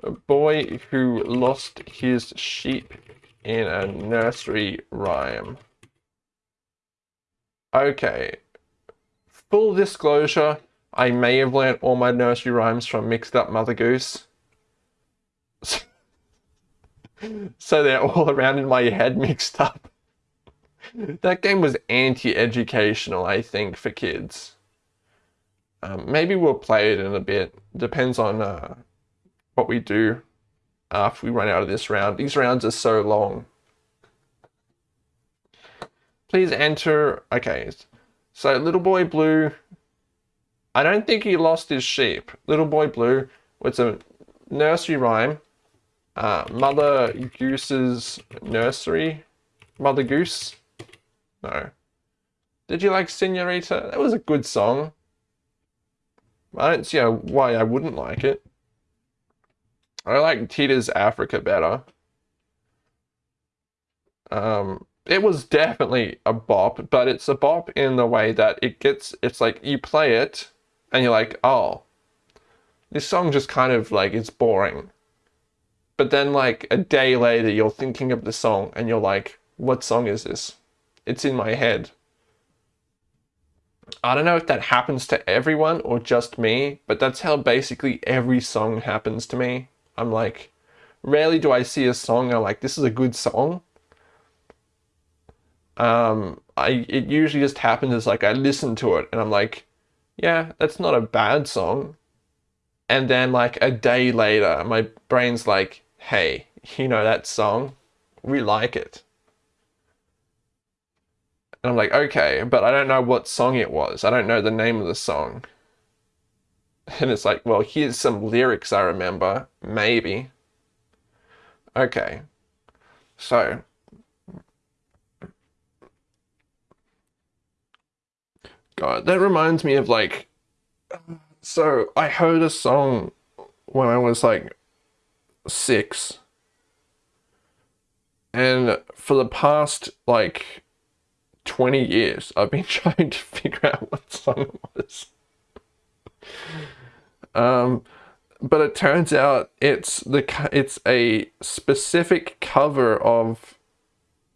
a boy who lost his sheep in a nursery rhyme. Okay. Full disclosure, I may have learnt all my nursery rhymes from Mixed Up Mother Goose. [laughs] so they're all around in my head mixed up. that game was anti-educational, I think, for kids. Um, maybe we'll play it in a bit. Depends on uh, what we do after we run out of this round. These rounds are so long. Please enter. Okay, so Little Boy Blue. I don't think he lost his sheep. Little Boy Blue was a nursery rhyme. Uh, Mother Goose's nursery. Mother Goose. No. Did you like Senorita? That was a good song. I don't see why I wouldn't like it. I like Toto's Africa better. Um, it was definitely a bop, but it's a bop in the way that it gets, it's like you play it and you're like, oh, this song just kind of like, it's boring. But then like a day later, you're thinking of the song and you're like, what song is this? It's in my head. I don't know if that happens to everyone or just me, but that's how basically every song happens to me. I'm like, rarely do I see a song I'm like, this is a good song. Um, I it usually just happens as like I listen to it and I'm like, yeah, that's not a bad song. And then like a day later, my brain's like, hey, [laughs] you know that song? We like it. And I'm like, okay, but I don't know what song it was. I don't know the name of the song. [laughs] And it's like, well, here's some lyrics I remember. Maybe. Okay. So. God, that reminds me of like. So I heard a song when I was like six. And for the past like 20 years, I've been [laughs] trying to figure out what song it was. Um, but it turns out it's the it's a specific cover of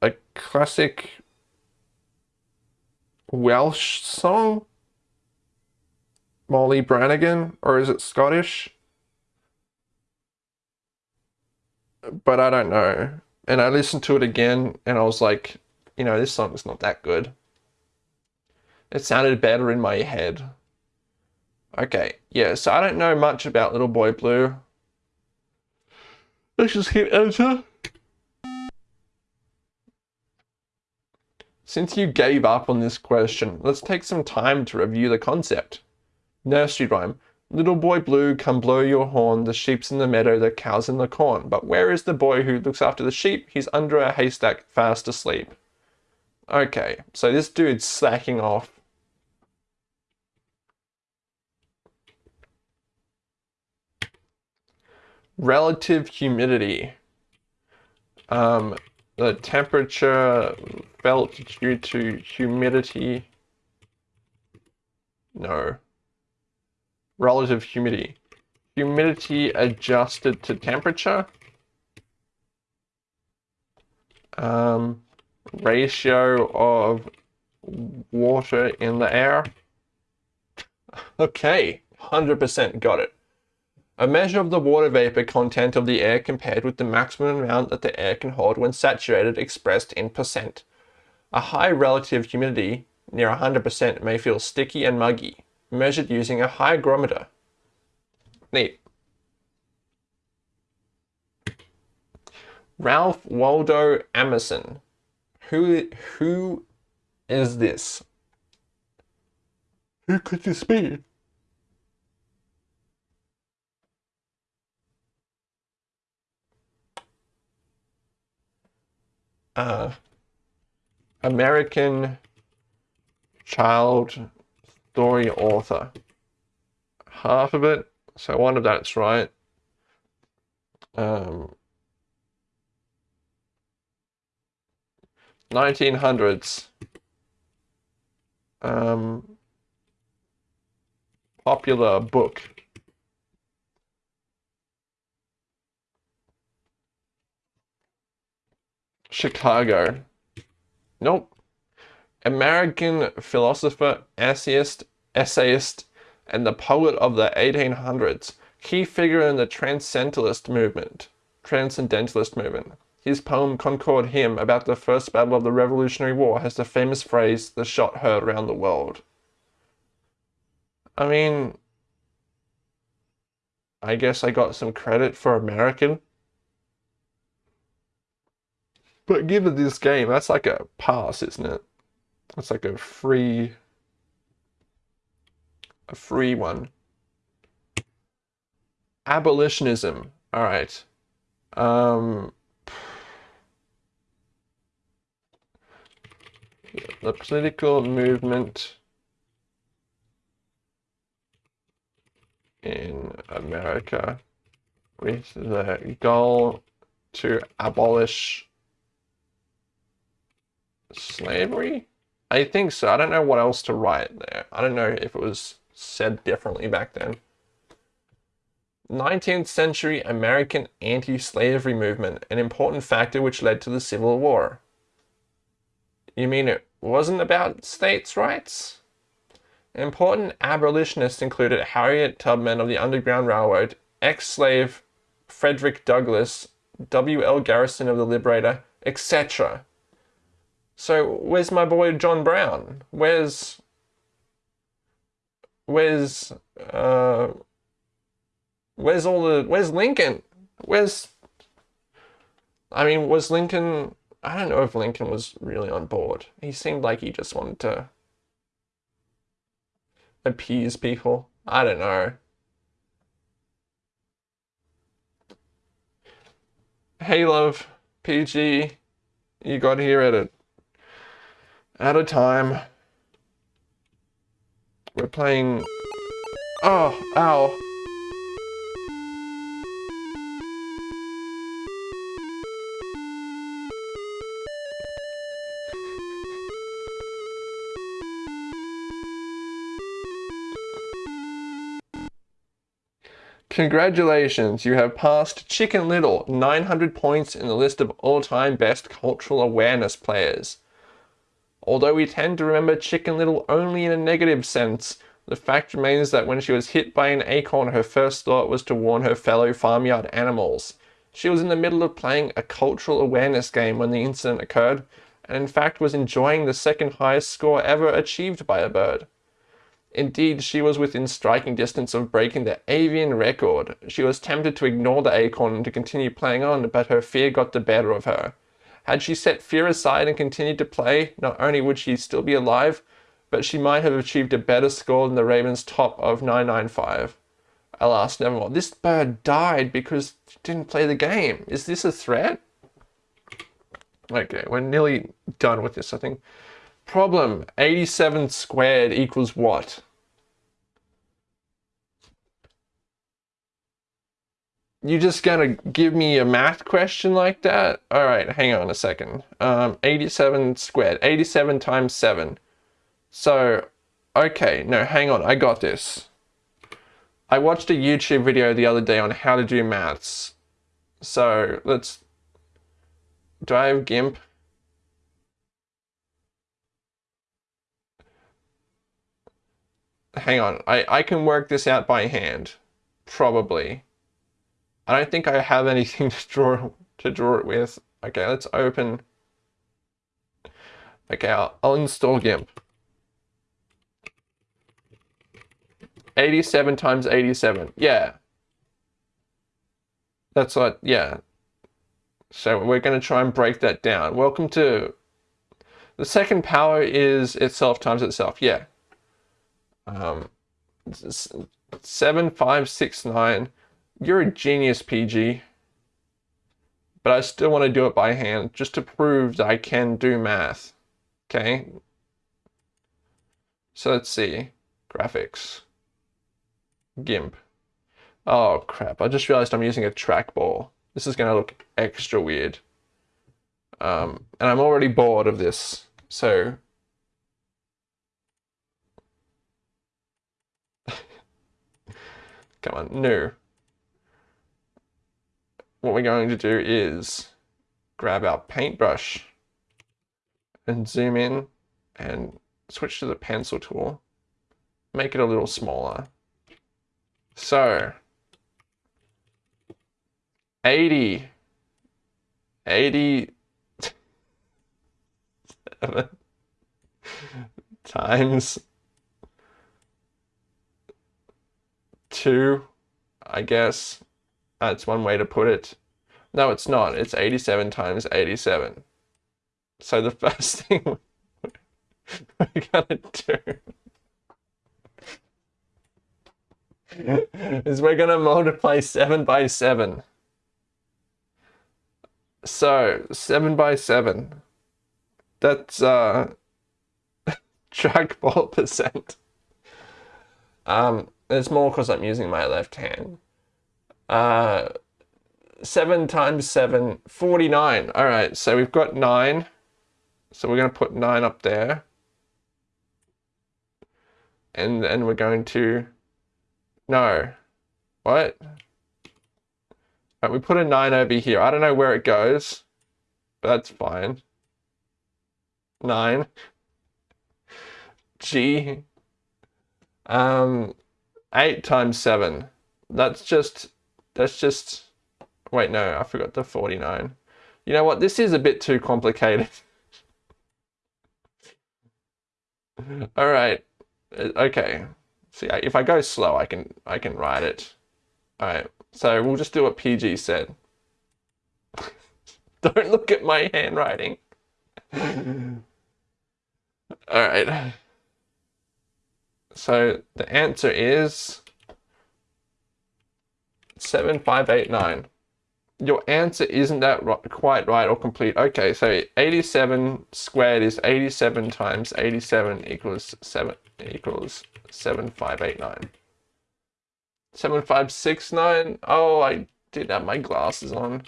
a classic Welsh song. Molly Brannigan, or is it Scottish? But I don't know. And I listened to it again and I was like, you know, this song is not that good. It sounded better in my head. Okay, yeah, so I don't know much about Little Boy Blue. Let's just hit enter. Since you gave up on this question, let's take some time to review the concept. Nursery rhyme. Little boy blue, come blow your horn, the sheep's in the meadow, the cow's in the corn. But where is the boy who looks after the sheep? He's under a haystack, fast asleep. Okay, so this dude's slacking off. Relative humidity. Um, the temperature felt due to humidity. No. Relative humidity. Humidity adjusted to temperature. Um, ratio of water in the air. Okay, 100% got it. A measure of the water vapor content of the air compared with the maximum amount that the air can hold when saturated expressed in percent. A high relative humidity, near 100%, may feel sticky and muggy, measured using a hygrometer. Neat. Ralph Waldo Emerson. Who, who is this? Who could this be? Uh, American child story author. Half of it, so one of that's right. Um, 1900s. Um, popular book. Chicago. Nope. American philosopher, essayist, essayist, and the poet of the 1800s. Key figure in the Transcendentalist movement. Transcendentalist movement. His poem Concord Hymn about the first battle of the Revolutionary War has the famous phrase, the shot heard around the world. I mean, I guess I got some credit for American. But given this game, that's like a pass, isn't it? That's like a free, a free one. Abolitionism. All right. Um, the political movement in America with the goal to abolish slavery? I think so. I don't know what else to write there. I don't know if it was said differently back then. 19th century American anti-slavery movement, an important factor which led to the Civil War. You mean it wasn't about states' rights? Important abolitionists included Harriet Tubman of the Underground Railroad, ex-slave Frederick Douglass, W.L. Garrison of the Liberator, etc. So where's my boy John Brown? Where's where's uh where's all the where's Lincoln? Where's I mean, was Lincoln I don't know if Lincoln was really on board. He seemed like he just wanted to appease people. I don't know. Hey love, PG, you got here at it at a time. We're playing... Oh, ow. Congratulations, you have passed Chicken Little, 900 points in the list of all-time best cultural awareness players. Although we tend to remember Chicken Little only in a negative sense, the fact remains that when she was hit by an acorn, her first thought was to warn her fellow farmyard animals. She was in the middle of playing a cultural awareness game when the incident occurred, and in fact was enjoying the second highest score ever achieved by a bird. Indeed, she was within striking distance of breaking the avian record. She was tempted to ignore the acorn and to continue playing on, but her fear got the better of her. Had she set fear aside and continued to play, not only would she still be alive, but she might have achieved a better score than the Ravens' top of 995. Alas, nevermore. This bird died because she didn't play the game. Is this a threat? Okay, we're nearly done with this, I think. Problem, 87 squared equals what? You just gonna give me a math question like that? All right, hang on a second. Um, 87 squared, 87 times 7. So, okay, no, hang on, I got this. I watched a YouTube video the other day on how to do maths. So, let's... Do I have GIMP? Hang on, I, I can work this out by hand. Probably. I don't think I have anything [laughs] to draw to draw it with. Okay, let's open. Okay, I'll, I'll install GIMP. 87 times 87. Yeah. That's what, yeah. So we're going to try and break that down. Welcome to... The second power is itself times itself. Yeah. Um, 7569 you're a genius, PG. But I still want to do it by hand, just to prove that I can do math. Okay? So let's see. Graphics. GIMP. Oh crap, I just realized I'm using a trackball. This is going to look extra weird. Um, and I'm already bored of this, so... [laughs] Come on, new what we're going to do is grab our paintbrush and zoom in and switch to the pencil tool, make it a little smaller. So 80, 80 [laughs] times two, I guess, that's one way to put it. No, it's not. It's 87 times 87. So the [laughs] first thing we're [laughs] gonna do is we're gonna multiply 7 by 7. So 7 by 7. That's uh [laughs] trackball percent. Um, it's more because I'm using my left hand. Uh, 7 times 7, 49. All right, so we've got 9. So we're going to put 9 up there. And then we're going to... No. What? Right, we put a 9 over here. I don't know where it goes, but that's fine. 9. G. Um, 8 times 7. That's just that's just, wait, no, I forgot the 49. You know what? This is a bit too complicated. [laughs] All right. Uh, okay. See, if I go slow, I can I can write it. All right. So we'll just do what PG said. [laughs] Don't look at my handwriting. [laughs] All right. So the answer is 7589. Your answer isn't that quite right or complete. Okay, so 87 squared is 87 times 87 equals 7 equals 7589. 7569. Oh, I did have my glasses on.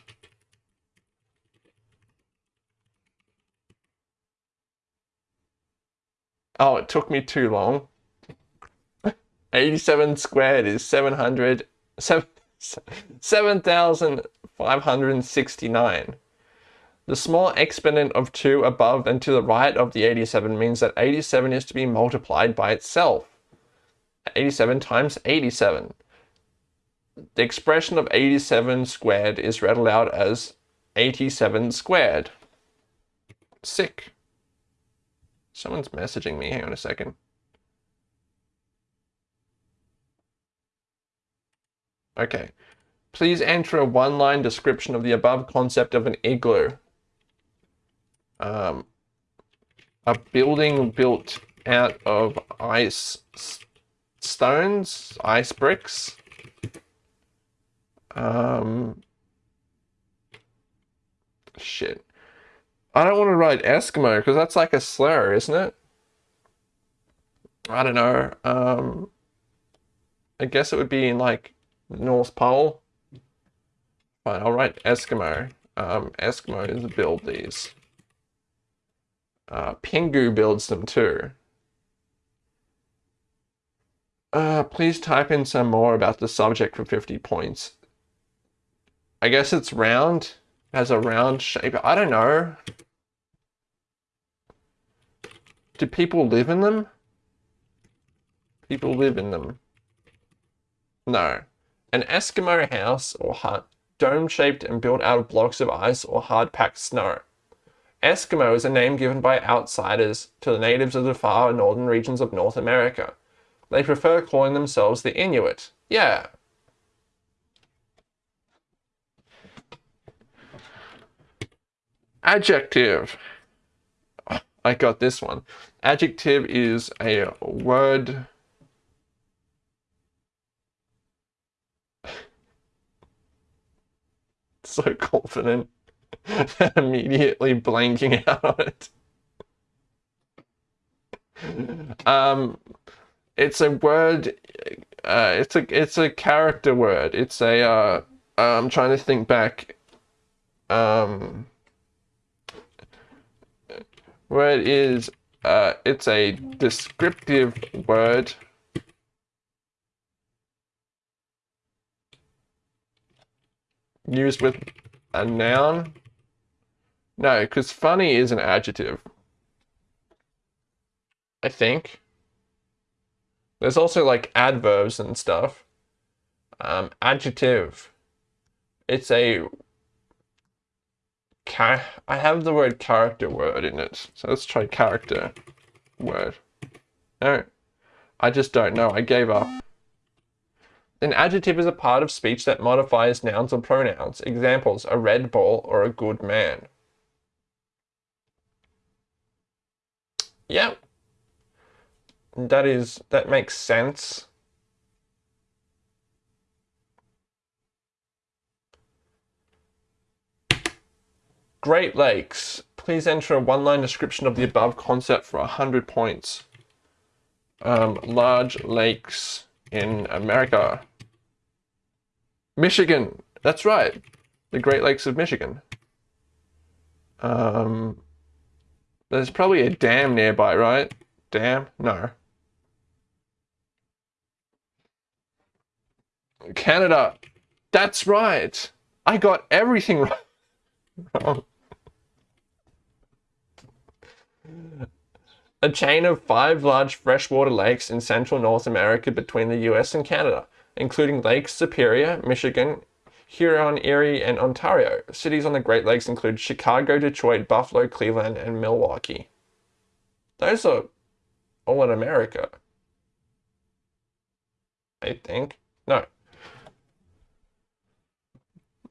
Oh, it took me too long. [laughs] 87 squared is 700 7 7,569. The small exponent of 2 above and to the right of the 87 means that 87 is to be multiplied by itself. 87 times 87. The expression of 87 squared is read aloud as 87 squared. Sick. Someone's messaging me. Hang on a second. Okay. Please enter a one-line description of the above concept of an igloo. Um, a building built out of ice stones, ice bricks, Um, shit. I don't want to write Eskimo because that's like a slur, isn't it? I don't know. Um, I guess it would be in like North Pole. Fine, I'll write Eskimo. Um, Eskimos build these. Uh, Pingu builds them too. Uh, please type in some more about the subject for 50 points. I guess it's round, has a round shape. I don't know. Do people live in them? People live in them. No. An Eskimo house or hut, dome-shaped and built out of blocks of ice or hard-packed snow. Eskimo is a name given by outsiders to the natives of the far northern regions of North America. They prefer calling themselves the Inuit. Yeah. Adjective. I got this one. Adjective is a word. [laughs] so confident. [laughs] Immediately blanking [laughs] out on it. Um, it's a word. Uh, it's a it's a character word. It's a. Uh, I'm trying to think back. Um, word is. Uh, it's a descriptive word. Used with a noun. No, because funny is an adjective. I think. There's also like adverbs and stuff. Um, adjective. It's a. Char I have the word character word in it. So let's try character word. No. I just don't know. I gave up. An adjective is a part of speech that modifies nouns or pronouns. Examples, a red ball or a good man. Yep that is that makes sense. Great Lakes. Please enter a one-line description of the above concept for 100 points. Um, large lakes in America. Michigan. That's right. The Great Lakes of Michigan. Um, there's probably a dam nearby, right? Dam? No. Canada. That's right. I got everything [laughs] wrong. A chain of five large freshwater lakes in central North America between the US and Canada, including Lakes Superior, Michigan, Huron, Erie, and Ontario. Cities on the Great Lakes include Chicago, Detroit, Buffalo, Cleveland, and Milwaukee. Those are all in America. I think. No,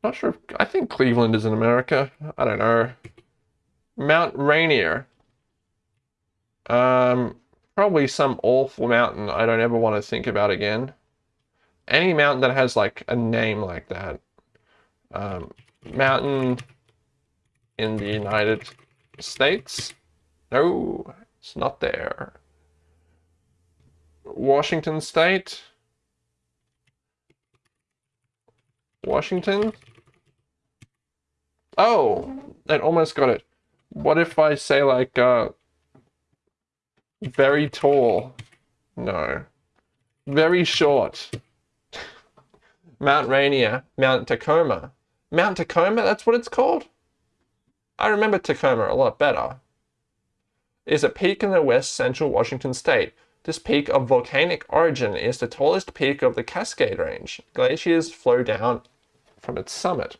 not sure. If, I think Cleveland is in America. I don't know. Mount Rainier. Um, probably some awful mountain I don't ever want to think about again. Any mountain that has like a name like that. Um, mountain in the United States. No, it's not there. Washington State. Washington. Oh, I almost got it. What if I say like, uh, very tall? No. Very short. Mount Rainier, Mount Tacoma. Mount Tacoma, that's what it's called? I remember Tacoma a lot better. Is a peak in the west central Washington state. This peak of volcanic origin is the tallest peak of the Cascade Range. Glaciers flow down from its summit.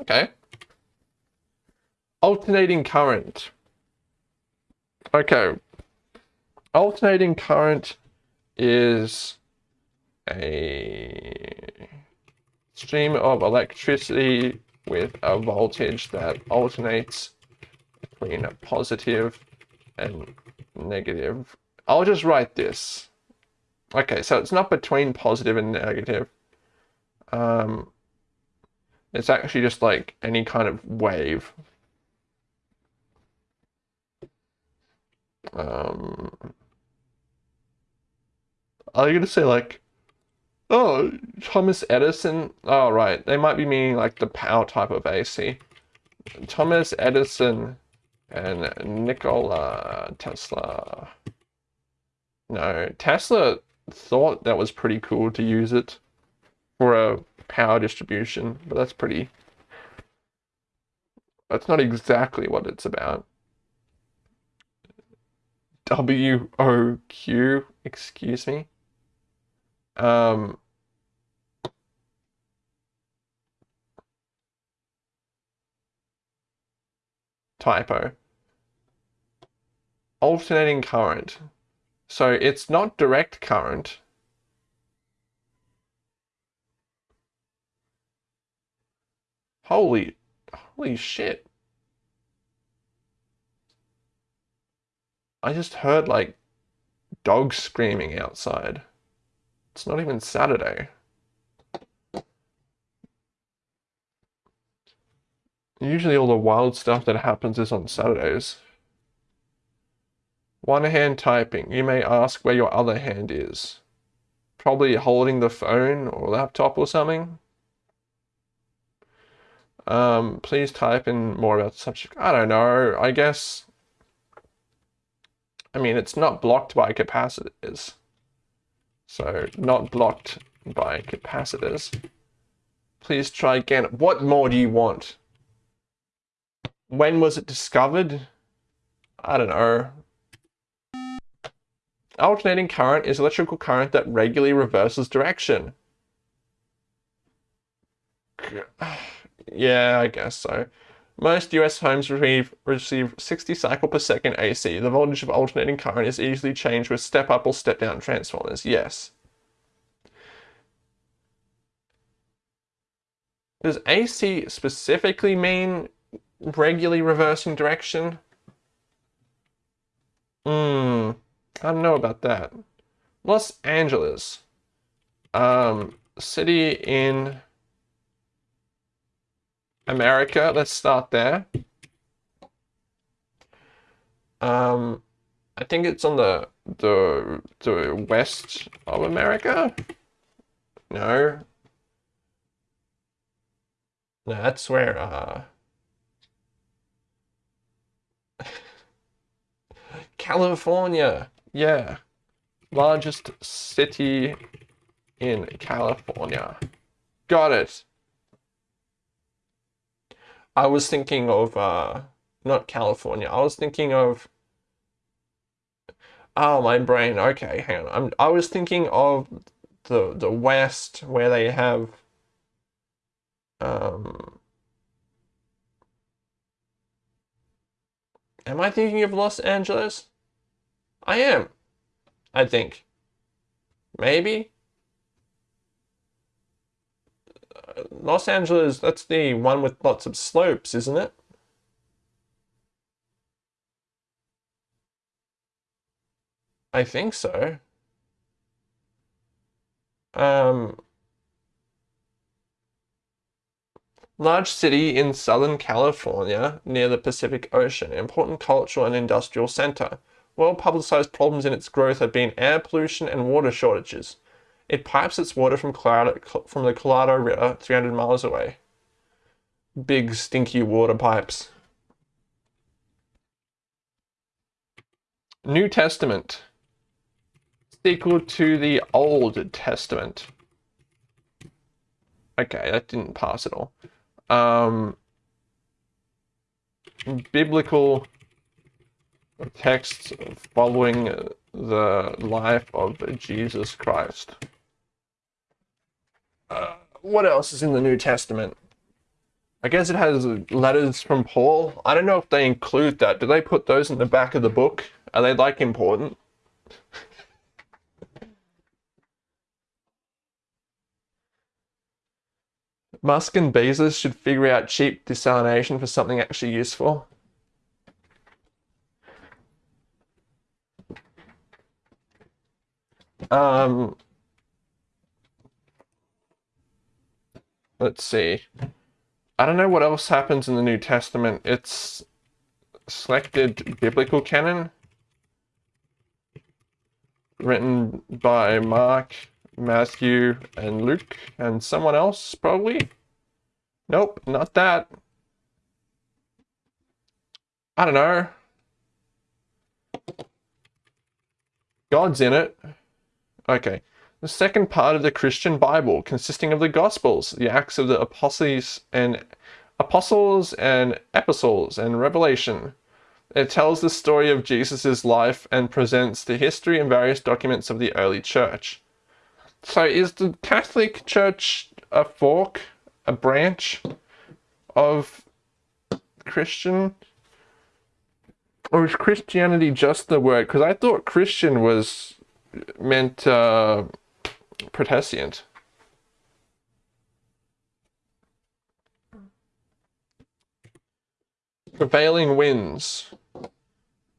Okay. Alternating current. Okay. Alternating current is a stream of electricity with a voltage that alternates between a positive and negative. I'll just write this. Okay, so it's not between positive and negative. Um, it's actually just like any kind of wave. Um, are you gonna say like, oh, Thomas Edison? Oh, right. They might be meaning like the power type of AC. Thomas Edison and Nikola Tesla. No, Tesla thought that was pretty cool to use it for a power distribution, but that's pretty. That's not exactly what it's about. W O Q, excuse me. Um, typo. Alternating current. So it's not direct current. Holy, holy shit. I just heard like dogs screaming outside. It's not even Saturday. Usually all the wild stuff that happens is on Saturdays. One hand typing. You may ask where your other hand is. Probably holding the phone or laptop or something. Um, please type in more about the subject. I don't know. I guess. I mean, it's not blocked by capacitors. So, not blocked by capacitors. Please try again. What more do you want? When was it discovered? I don't know. Alternating current is electrical current that regularly reverses direction. Yeah, I guess so. Most US homes receive, receive 60 cycle per second AC. The voltage of alternating current is easily changed with step up or step down transformers. Yes. Does AC specifically mean regularly reversing direction? Hmm, I don't know about that. Los Angeles, um, city in America. Let's start there. Um, I think it's on the the the west of America. No. No, that's where uh California. Yeah. Largest city in California. Got it. I was thinking of uh not California. I was thinking of Oh, my brain. Okay, hang on. I'm I was thinking of the the west where they have um Am I thinking of Los Angeles? I am. I think. Maybe. Los Angeles, that's the one with lots of slopes, isn't it? I think so. Um, large city in Southern California near the Pacific Ocean, important cultural and industrial center. Well publicized problems in its growth have been air pollution and water shortages. It pipes its water from, Colorado, from the Colorado River 300 miles away. Big stinky water pipes. New Testament. Sequel to the Old Testament. Okay, that didn't pass at all. Um, biblical texts following the life of Jesus Christ. Uh, what else is in the New Testament? I guess it has letters from Paul. I don't know if they include that. Do they put those in the back of the book? Are they like important? [laughs] Musk and Bezos should figure out cheap desalination for something actually useful. Um, let's see. I don't know what else happens in the New Testament. It's selected biblical canon written by Mark, Matthew, and Luke, and someone else, probably. Nope, not that. I don't know. God's in it. Okay. The second part of the Christian Bible, consisting of the Gospels, the Acts of the Apostles and Apostles and Epistles and Revelation. It tells the story of Jesus' life and presents the history and various documents of the early church. So is the Catholic Church a fork, a branch of Christian? Or is Christianity just the word? Because I thought Christian was meant uh, Protestant. Prevailing winds.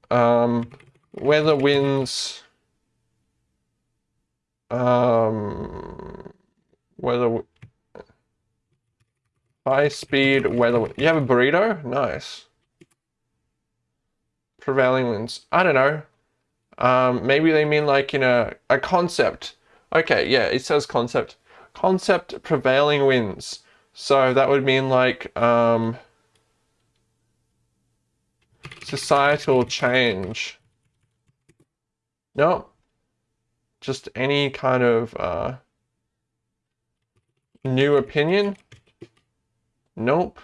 Um, weather winds. Um, weather. High speed weather. You have a burrito? Nice prevailing winds. I don't know. Um, maybe they mean like, you know, a concept. Okay, yeah, it says concept. Concept prevailing winds. So that would mean like um, societal change. No, just any kind of uh, new opinion. Nope.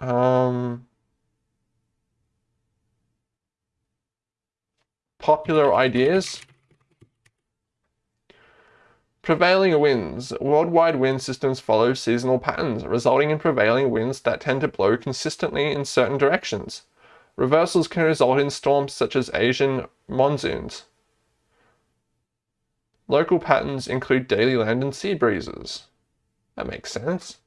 Um, popular ideas. Prevailing winds. Worldwide wind systems follow seasonal patterns, resulting in prevailing winds that tend to blow consistently in certain directions. Reversals can result in storms such as Asian monsoons. Local patterns include daily land and sea breezes. That makes sense.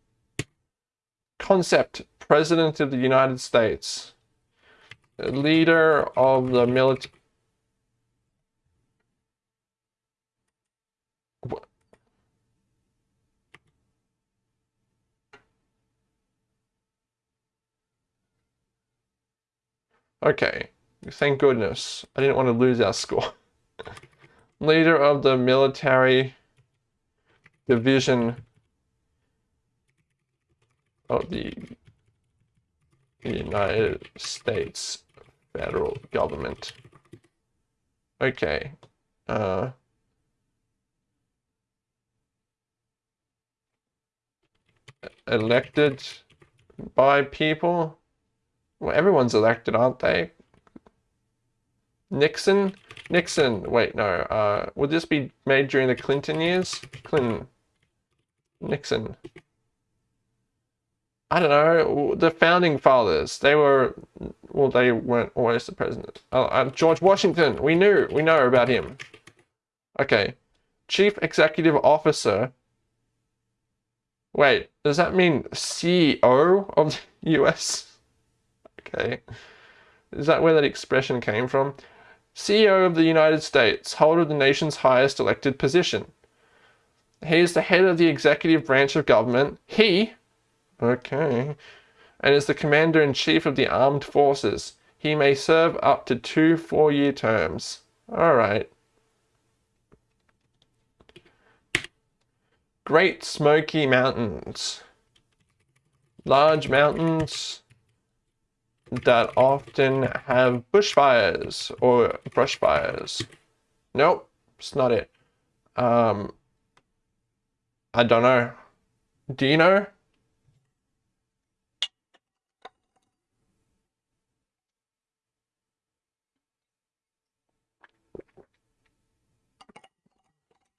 Concept President of the United States. Leader of the military Okay, thank goodness. I didn't want to lose our score. [laughs] Leader of the military division of the United States federal government. Okay. Uh, elected by people. Well, everyone's elected, aren't they? Nixon? Nixon. Wait, no. Uh, would this be made during the Clinton years? Clinton. Nixon. I don't know. The founding fathers. They were, well, they weren't always the president. Uh, uh, George Washington. We knew. We know about him. Okay. Chief Executive Officer. Wait, does that mean CEO of [laughs] the US? Okay. Is that where that expression came from? CEO of the United States, holder of the nation's highest elected position. He is the head of the executive branch of government. He, okay, and is the commander-in-chief of the armed forces. He may serve up to two four-year terms. All right. Great Smoky Mountains. Large mountains that often have bushfires or brush fires. Nope, it's not it. Um, I don't know. Do you know?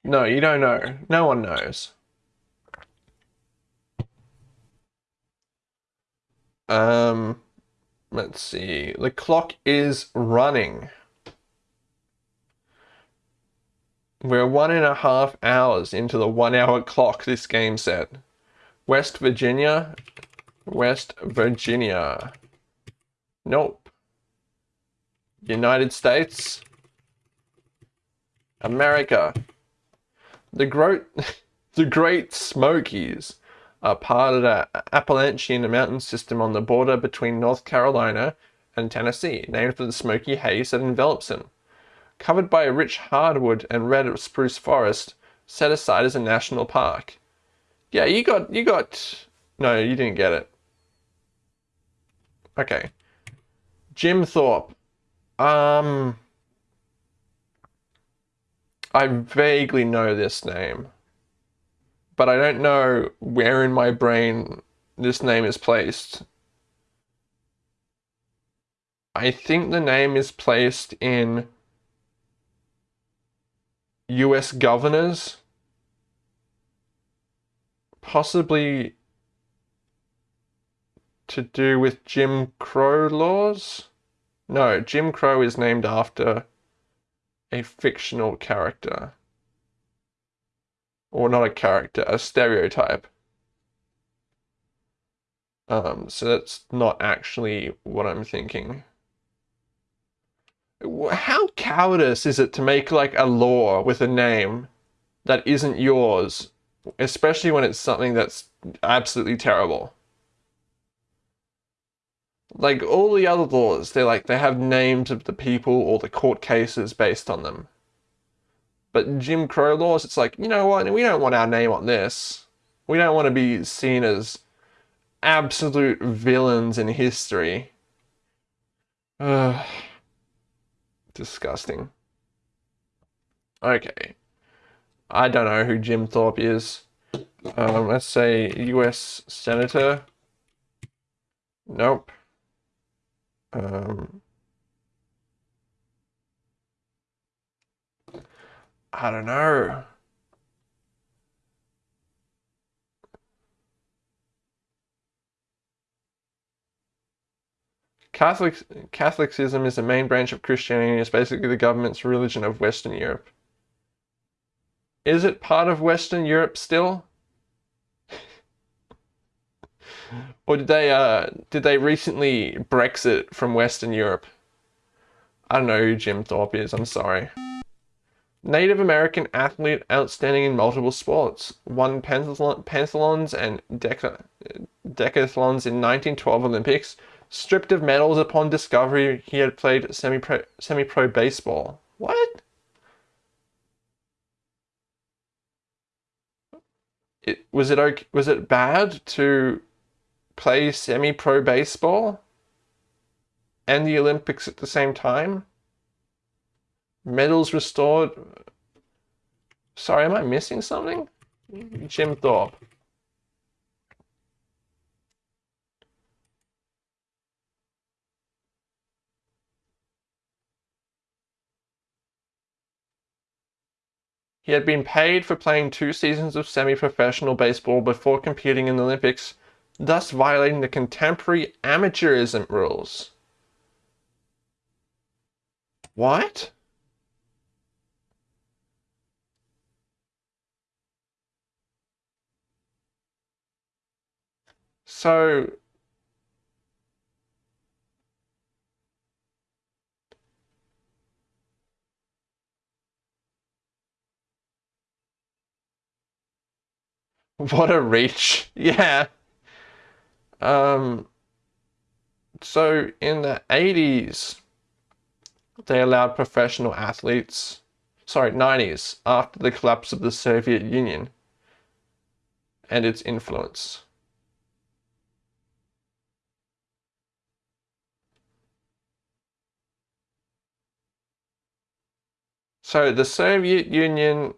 No, you don't know. No one knows. Um, Let's see. The clock is running. We're one and a half hours into the one hour clock this game said. West Virginia. West Virginia. Nope. United States. America. The growth [laughs] The Great Smokies are part of the Appalachian mountain system on the border between North Carolina and Tennessee, named for the smoky haze that envelops them. Covered by a rich hardwood and red spruce forest, set aside as a national park. Yeah, you got, you got, no, you didn't get it. Okay. Jim Thorpe. Um, I vaguely know this name, but I don't know where in my brain this name is placed. I think the name is placed in US governors, possibly to do with Jim Crow laws. No, Jim Crow is named after a fictional character. Or not a character, a stereotype. Um, so that's not actually what I'm thinking. How cowardice is it to make like a law with a name that isn't yours, especially when it's something that's absolutely terrible? like all the other laws, they're like they have names of the people or the court cases based on them. But Jim Crow laws, it's like, you know what, we don't want our name on this. We don't want to be seen as absolute villains in history. Ugh. Disgusting. Okay. I don't know who Jim Thorpe is. Um, let's say US Senator. Nope. Um, I don't know. Catholic, Catholicism is the main branch of Christianity. It's basically the government's religion of Western Europe. Is it part of Western Europe still? [laughs] Or did they uh did they recently Brexit from Western Europe? I don't know who Jim Thorpe is, I'm sorry. Native American athlete outstanding in multiple sports. Won pentathlons and deca decathlons in 1912 Olympics. Stripped of medals upon discovery he had played semi-pro semi-pro baseball. What? It, was it okay, was it bad to play semi-pro baseball and the Olympics at the same time. Medals restored. Sorry, am I missing something? Jim Thorpe. He had been paid for playing two seasons of semi-professional baseball before competing in the Olympics thus violating the contemporary amateurism rules. What? So [laughs] What a reach. [laughs] Yeah. Um, so in the 80s, they allowed professional athletes, sorry, 90s, after the collapse of the Soviet Union and its influence. So the Soviet Union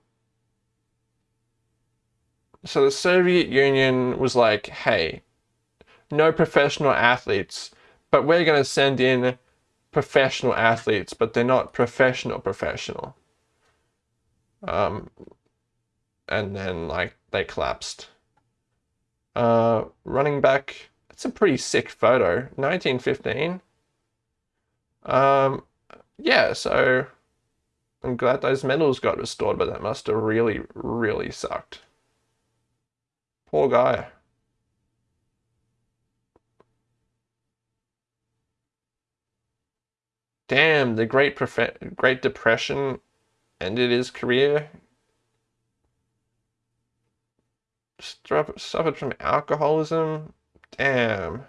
so the Soviet Union was like, hey, no professional athletes, but we're going to send in professional athletes, but they're not professional professional. Um, and then like they collapsed. Uh, running back, it's a pretty sick photo, 1915. Um, yeah, so I'm glad those medals got restored, but that must have really, really sucked. Poor guy. damn, the Great, Profe Great Depression ended his career. suffered from alcoholism. Damn.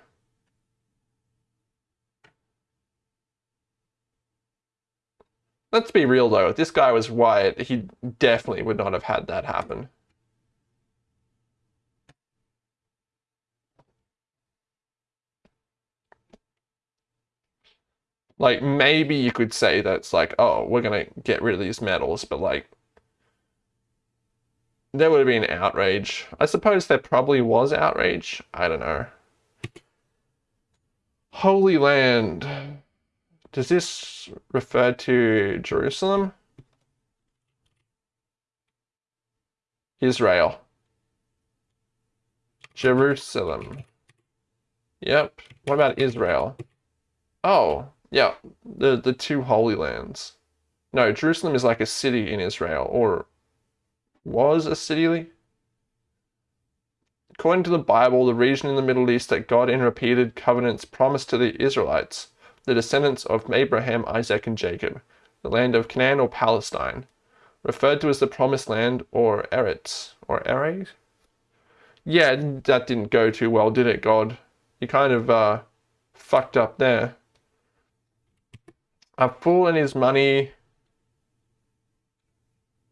Let's be real though, if this guy was white, he definitely would not have had that happen. Like, maybe you could say that it's like, oh, we're gonna get rid of these medals, but like, there would have been outrage. I suppose there probably was outrage. I don't know. Holy Land. Does this refer to Jerusalem? Israel. Jerusalem. Yep. What about Israel? Oh, yeah. The the two holy lands. No, Jerusalem is like a city in Israel, or was a city. According to the Bible, the region in the Middle East that God in repeated covenants promised to the Israelites the descendants of Abraham, Isaac, and Jacob, the land of Canaan or Palestine, referred to as the Promised Land or Eretz, or Eretz? Yeah, that didn't go too well, did it, God? You kind of uh, fucked up there. A fool and his money.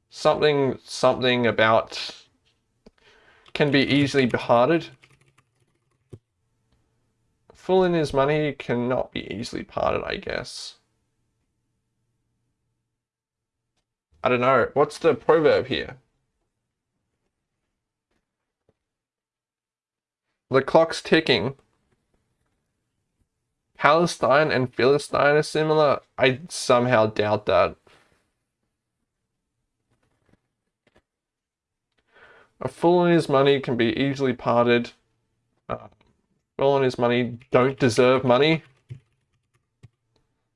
Something, something about can be easily behearted full in his money cannot be easily parted, I guess. I don't know. What's the proverb here? The clock's ticking. Palestine and Philistine are similar? I somehow doubt that. A fool and his money can be easily parted. Uh, well on his money don't deserve money.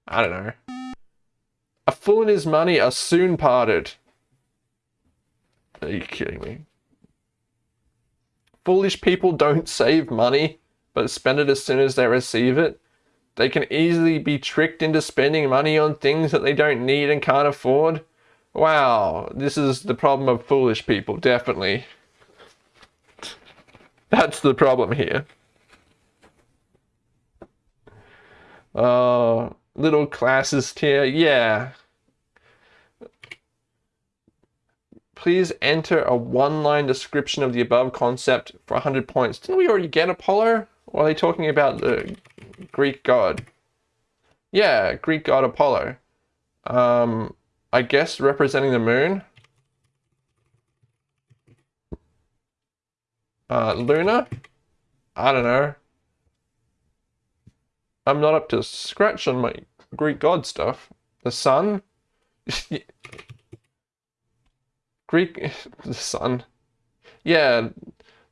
I don't know. A fool and his money are soon parted. Are you kidding me? Foolish people don't save money, but spend it as soon as they receive it. They can easily be tricked into spending money on things that they don't need and can't afford. Wow, this is the problem of foolish people, definitely. [laughs] That's the problem here. Uh, little classist here. Yeah. Please enter a one-line description of the above concept for 100 points. Didn't we already get Apollo? Or are they talking about the Greek god? Yeah, Greek god Apollo. Um, I guess representing the moon. Uh, Luna? I don't know. I'm not up to scratch on my Greek god stuff. The sun? [laughs] Greek, [laughs] the sun. Yeah,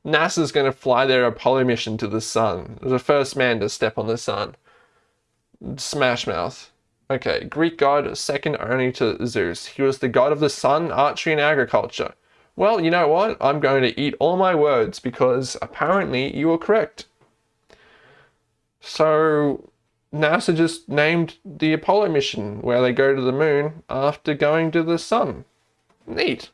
NASA's going to fly their Apollo mission to the sun. The first man to step on the sun. Smash Mouth. Okay, Greek god second only to Zeus. He was the god of the sun, archery, and agriculture. Well, you know what? I'm going to eat all my words because apparently you were correct. So NASA just named the Apollo mission where they go to the moon after going to the sun. Neat.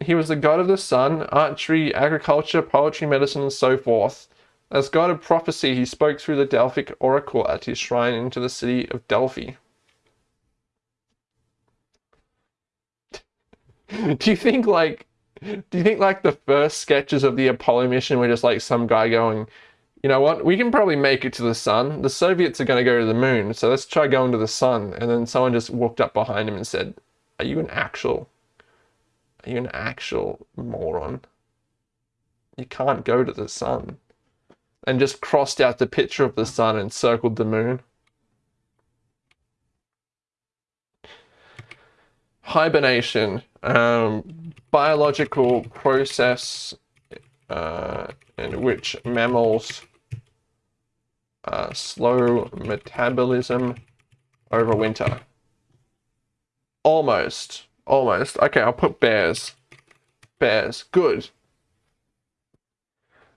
He was the god of the sun, archery, agriculture, poetry, medicine, and so forth. As god of prophecy, he spoke through the Delphic oracle at his shrine into the city of Delphi. [laughs] do you think like do you think like the first sketches of the Apollo mission were just like some guy going, you know what, we can probably make it to the sun. The Soviets are going to go to the moon, so let's try going to the sun. And then someone just walked up behind him and said, are you an actual, are you an actual moron? You can't go to the sun. And just crossed out the picture of the sun and circled the moon. Hibernation, um, biological process uh, in which mammals uh, slow metabolism over winter. Almost. Almost. Okay, I'll put bears. Bears. Good.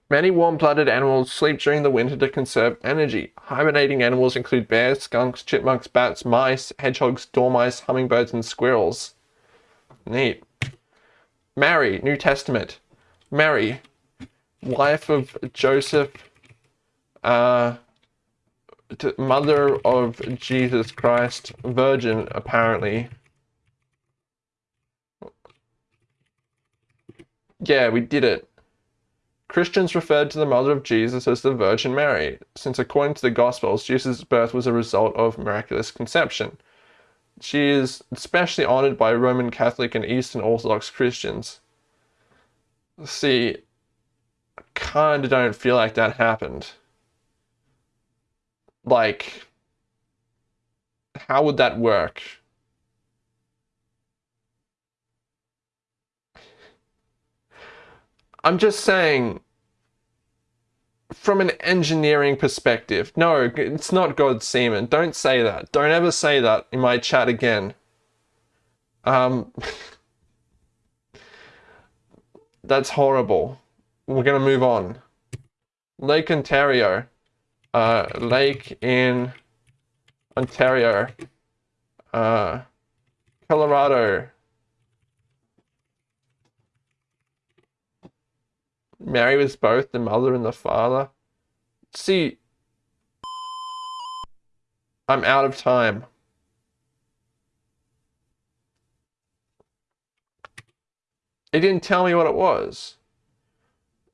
Many warm-blooded animals sleep during the winter to conserve energy. Hibernating animals include bears, skunks, chipmunks, bats, mice, hedgehogs, dormice, hummingbirds, and squirrels. Neat. Mary, New Testament. Mary, wife of Joseph, uh, mother of Jesus Christ, virgin apparently. Yeah, we did it. Christians referred to the mother of Jesus as the Virgin Mary, since according to the Gospels, Jesus' birth was a result of miraculous conception. She is especially honored by Roman Catholic and Eastern Orthodox Christians. See, I kinda don't feel like that happened. Like, how would that work? I'm just saying, from an engineering perspective, no, it's not God's semen. Don't say that. Don't ever say that in my chat again. Um, [laughs] that's horrible. We're gonna move on. Lake Ontario. Uh, lake in Ontario. Uh, Colorado. Mary was both the mother and the father. See, I'm out of time. It didn't tell me what it was.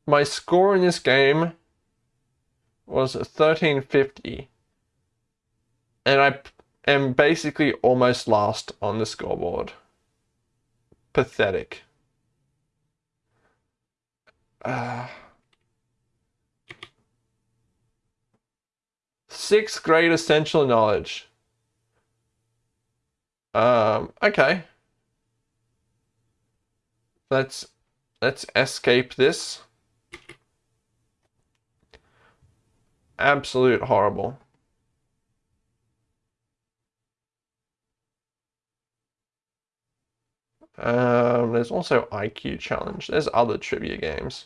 My score in this game was 1350. And I am basically almost last on the scoreboard. Pathetic. Uh, sixth grade essential knowledge. Um, okay. Let's let's escape this. Absolute horrible. Um, there's also IQ challenge. There's other trivia games.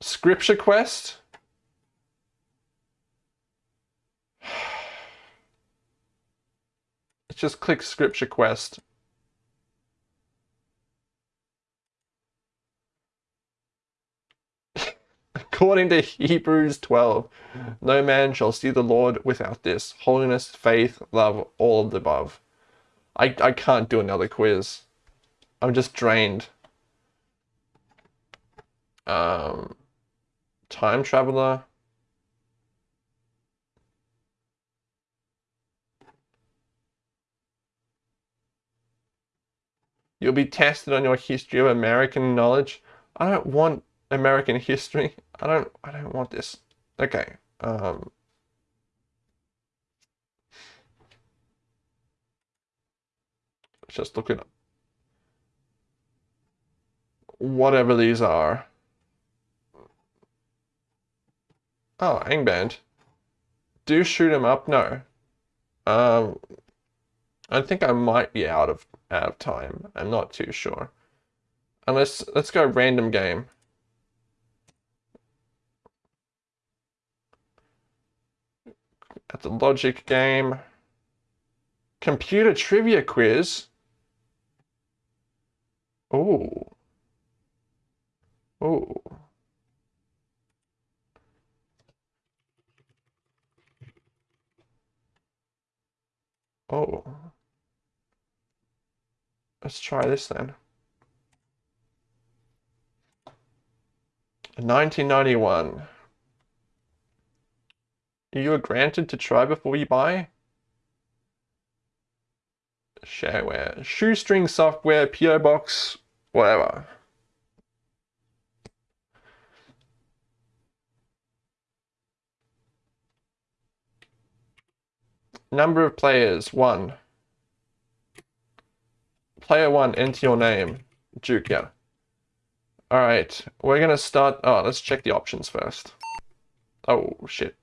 Scripture Quest. Let's [sighs] just click Scripture Quest. According to Hebrews 12, no man shall see the Lord without this holiness, faith, love, all of the above. I, I can't do another quiz. I'm just drained. Um, time traveler. You'll be tested on your history of American knowledge. I don't want American history. I don't I don't want this. Okay. Um just look at whatever these are. Oh, Angband. Do shoot him up? No. Um, I think I might be out of out of time. I'm not too sure. Unless let's go random game. A logic game. Computer trivia quiz. Oh. Oh. Oh. Let's try this then. 1991. You are granted to try before you buy? Shareware. Shoestring software, PO box, whatever. Number of players, one. Player one, enter your name. Duke, yeah. Alright, we're gonna start, oh, let's check the options first. Oh, shit.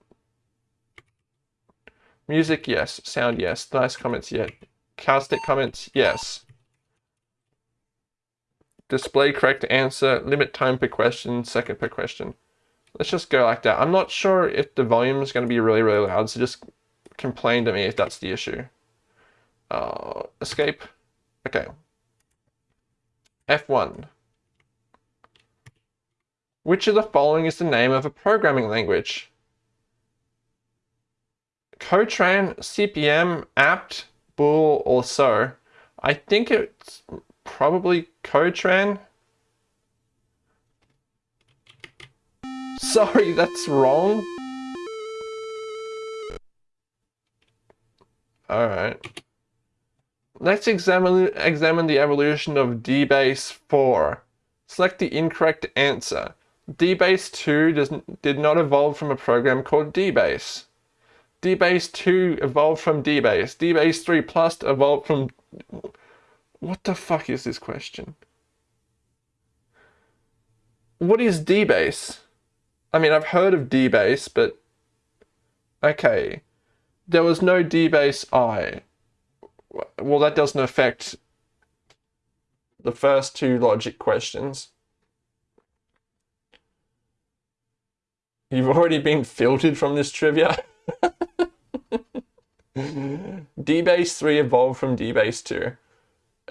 Music, yes. Sound, yes. Nice comments, yeah. Caustic comments, yes. Display correct answer, limit time per question, second per question. Let's just go like that. I'm not sure if the volume is going to be really, really loud, so just complain to me if that's the issue. Uh, escape. Okay. F1. Which of the following is the name of a programming language? Cotran, CPM, apt, bool, or so. I think it's probably Cotran. Sorry, that's wrong. Alright. Let's examine, examine the evolution of DBase 4. Select the incorrect answer. DBase 2 does, did not evolve from a program called DBase. DBase 2 evolved from DBase. DBase 3 Plus evolved from... What the fuck is this question? What is DBase? I mean, I've heard of DBase, but... Okay. There was no DBase I. Well, that doesn't affect the first two logic questions. You've already been [laughs] filtered from this trivia. [laughs] DBase 3 evolved from DBase 2.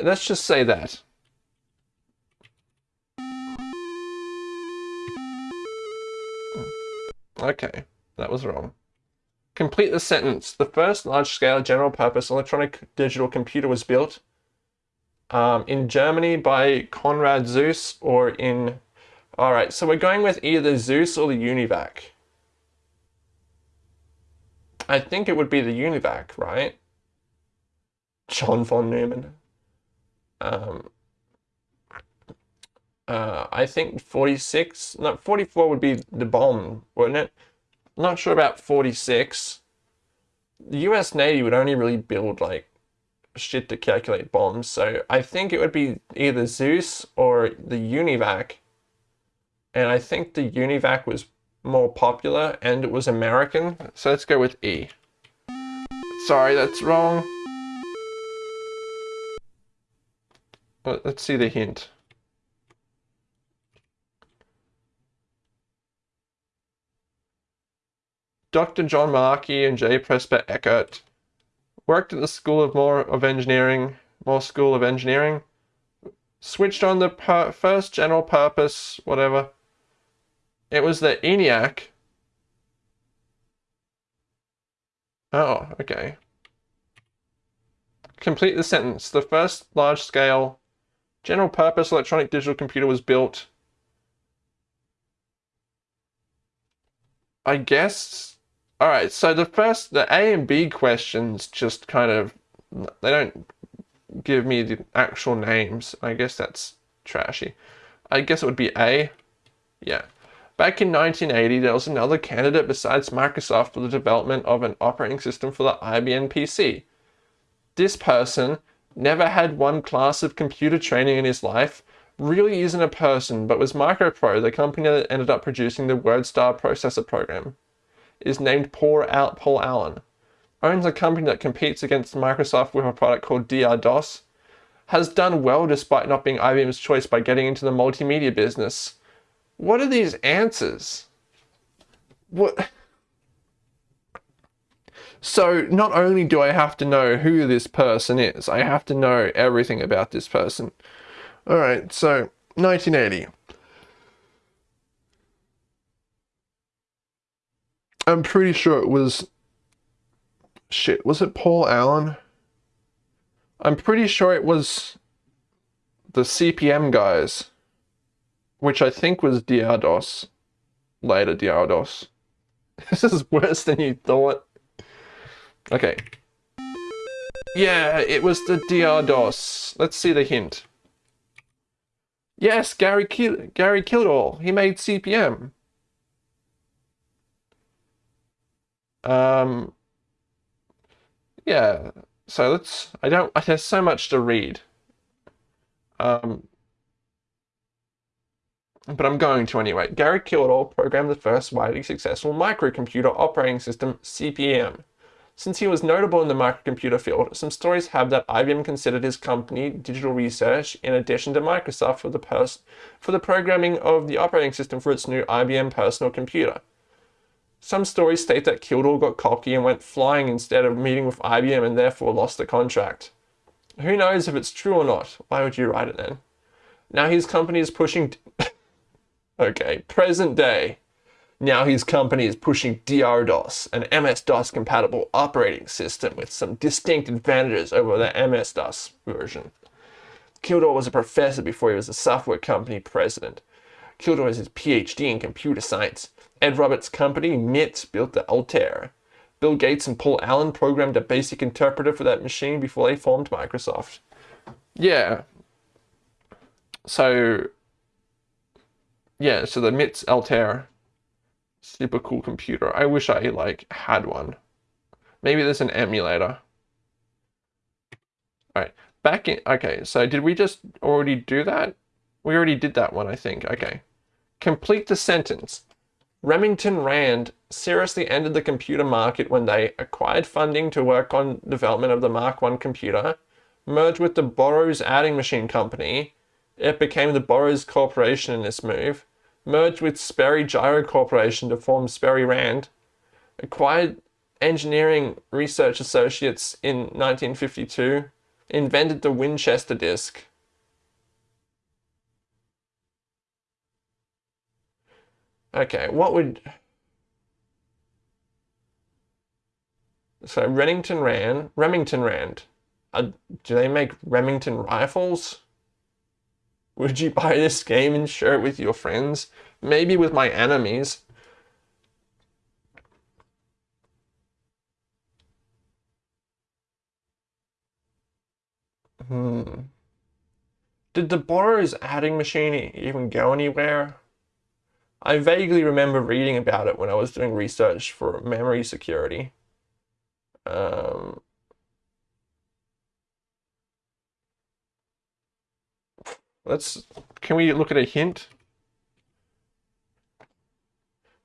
Let's just say that. Okay, that was wrong. Complete the sentence. The first large-scale general-purpose electronic digital computer was built um, in Germany by Konrad Zuse or in... Alright, so we're going with either Zuse or the UNIVAC. I think it would be the UNIVAC, right? John von Neumann. Um, uh, I think 46, no, 44 would be the bomb, wouldn't it? not sure about 46. The US Navy would only really build like shit to calculate bombs, so I think it would be either Zuse or the UNIVAC. And I think the UNIVAC was more popular and it was American. So let's go with E. Sorry, that's wrong. Let's see the hint. Dr. John Malarkey and J. Presper Eckert worked at the School of Moore of Engineering, Moore School of Engineering, switched on the first general purpose, whatever, it was the ENIAC. Oh, okay. Complete the sentence. The first large-scale general-purpose electronic digital computer was built. I guess. All right. So the first, the A and B questions just kind of, they don't give me the actual names. I guess that's trashy. I guess it would be A. Yeah. Back in 1980, there was another candidate besides Microsoft for the development of an operating system for the IBM PC. This person never had one class of computer training in his life, really isn't a person, but was Micropro, the company that ended up producing the WordStar processor program. Is named Paul, Al Paul Allen. Owns a company that competes against Microsoft with a product called DR-DOS. Has done well despite not being IBM's choice by getting into the multimedia business what are these answers? What? So not only do I have to know who this person is, I have to know everything about this person. All right, so 1980. I'm pretty sure it was, shit, was it Paul Allen? I'm pretty sure it was the CPM guys which I think was DR-DOS, later DR-DOS. [laughs] This is worse than you thought. Okay. Yeah, it was the DR-DOS. Let's see the hint. Yes, Gary, Ki Gary Kildall. He made CPM. Um, yeah, so let's, I don't, I there's so much to read. Um, but I'm going to anyway. Gary Kildall programmed the first widely successful microcomputer operating system, CPM. Since he was notable in the microcomputer field, some stories have that IBM considered his company, Digital Research, in addition to Microsoft for the, for the programming of the operating system for its new IBM personal computer. Some stories state that Kildall got cocky and went flying instead of meeting with IBM and therefore lost the contract. Who knows if it's true or not? Why would you write it then? Now his company is pushing. [laughs] okay, present day. Now his company is pushing DRDOS, an MS-DOS compatible operating system with some distinct advantages over the MS-DOS version. Kildall was a professor before he was a software company president. Kildall has his PhD in computer science. Ed Roberts' company, MITS, built the Altair. Bill Gates and Paul Allen programmed a basic interpreter for that machine before they formed Microsoft. Yeah. So, yeah, so the MITS Altair, super cool computer. I wish I like had one. Maybe there's an emulator. All right, back in, okay, so did we just already do that? We already did that one, I think, okay. Complete the sentence. Remington Rand seriously ended the computer market when they acquired funding to work on development of the Mark I computer, merged with the Burroughs Adding Machine Company. It became the Burroughs Corporation in this move, merged with Sperry Gyro Corporation to form Sperry Rand, acquired Engineering Research Associates in 1952, invented the Winchester disk, Okay, what would... So Remington Rand, Remington Rand, uh, do they make Remington rifles? Would you buy this game and share it with your friends? Maybe with my enemies. Hmm. Did the Burroughs adding machine even go anywhere? I vaguely remember reading about it when I was doing research for memory security. Um, let's, can we look at a hint?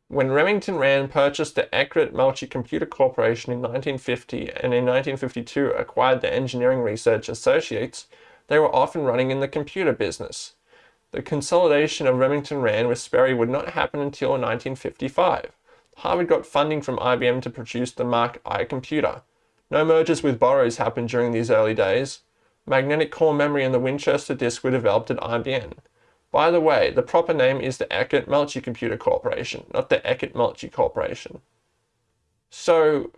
When Remington Rand purchased the Eckert Melcher Computer Corporation in 1950 and in 1952 acquired the Engineering Research Associates, they were often running in the computer business. The consolidation of Remington Rand with Sperry would not happen until 1955. Harvard got funding from IBM to produce the Mark I computer. No mergers with Burroughs happened during these early days. Magnetic core memory and the Winchester disk were developed at IBM. By the way, the proper name is the Eckert Melcher Computer Corporation, not the Eckert Melcher Corporation. So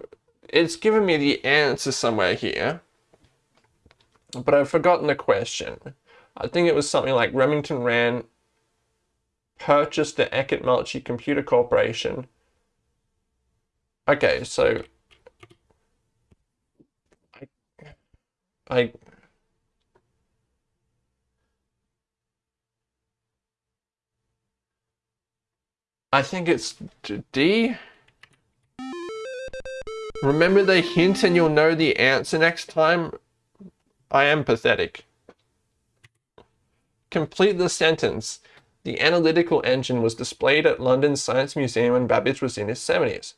it's given me the answer somewhere here, but I've forgotten the question. I think it was something like Remington Rand purchased the Eckert Melcher Computer Corporation. Okay, so I, I I think it's D. Remember the hint and you'll know the answer next time? I am pathetic. Complete the sentence. The analytical engine was displayed at London's Science Museum when Babbage was in his 70s.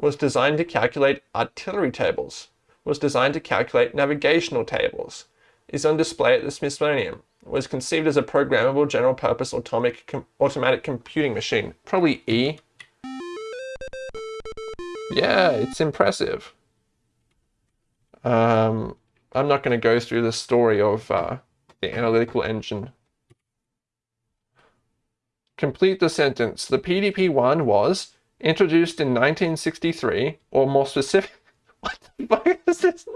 Was designed to calculate artillery tables. Was designed to calculate navigational tables. Is on display at the Smithsonian. Was conceived as a programmable general-purpose atomic com automatic computing machine. Probably E. Yeah, it's impressive. Um, I'm not going to go through the story of uh, the analytical engine Complete the sentence. The PDP-1 was introduced in 1963, or more specific... [laughs] What the fuck is this?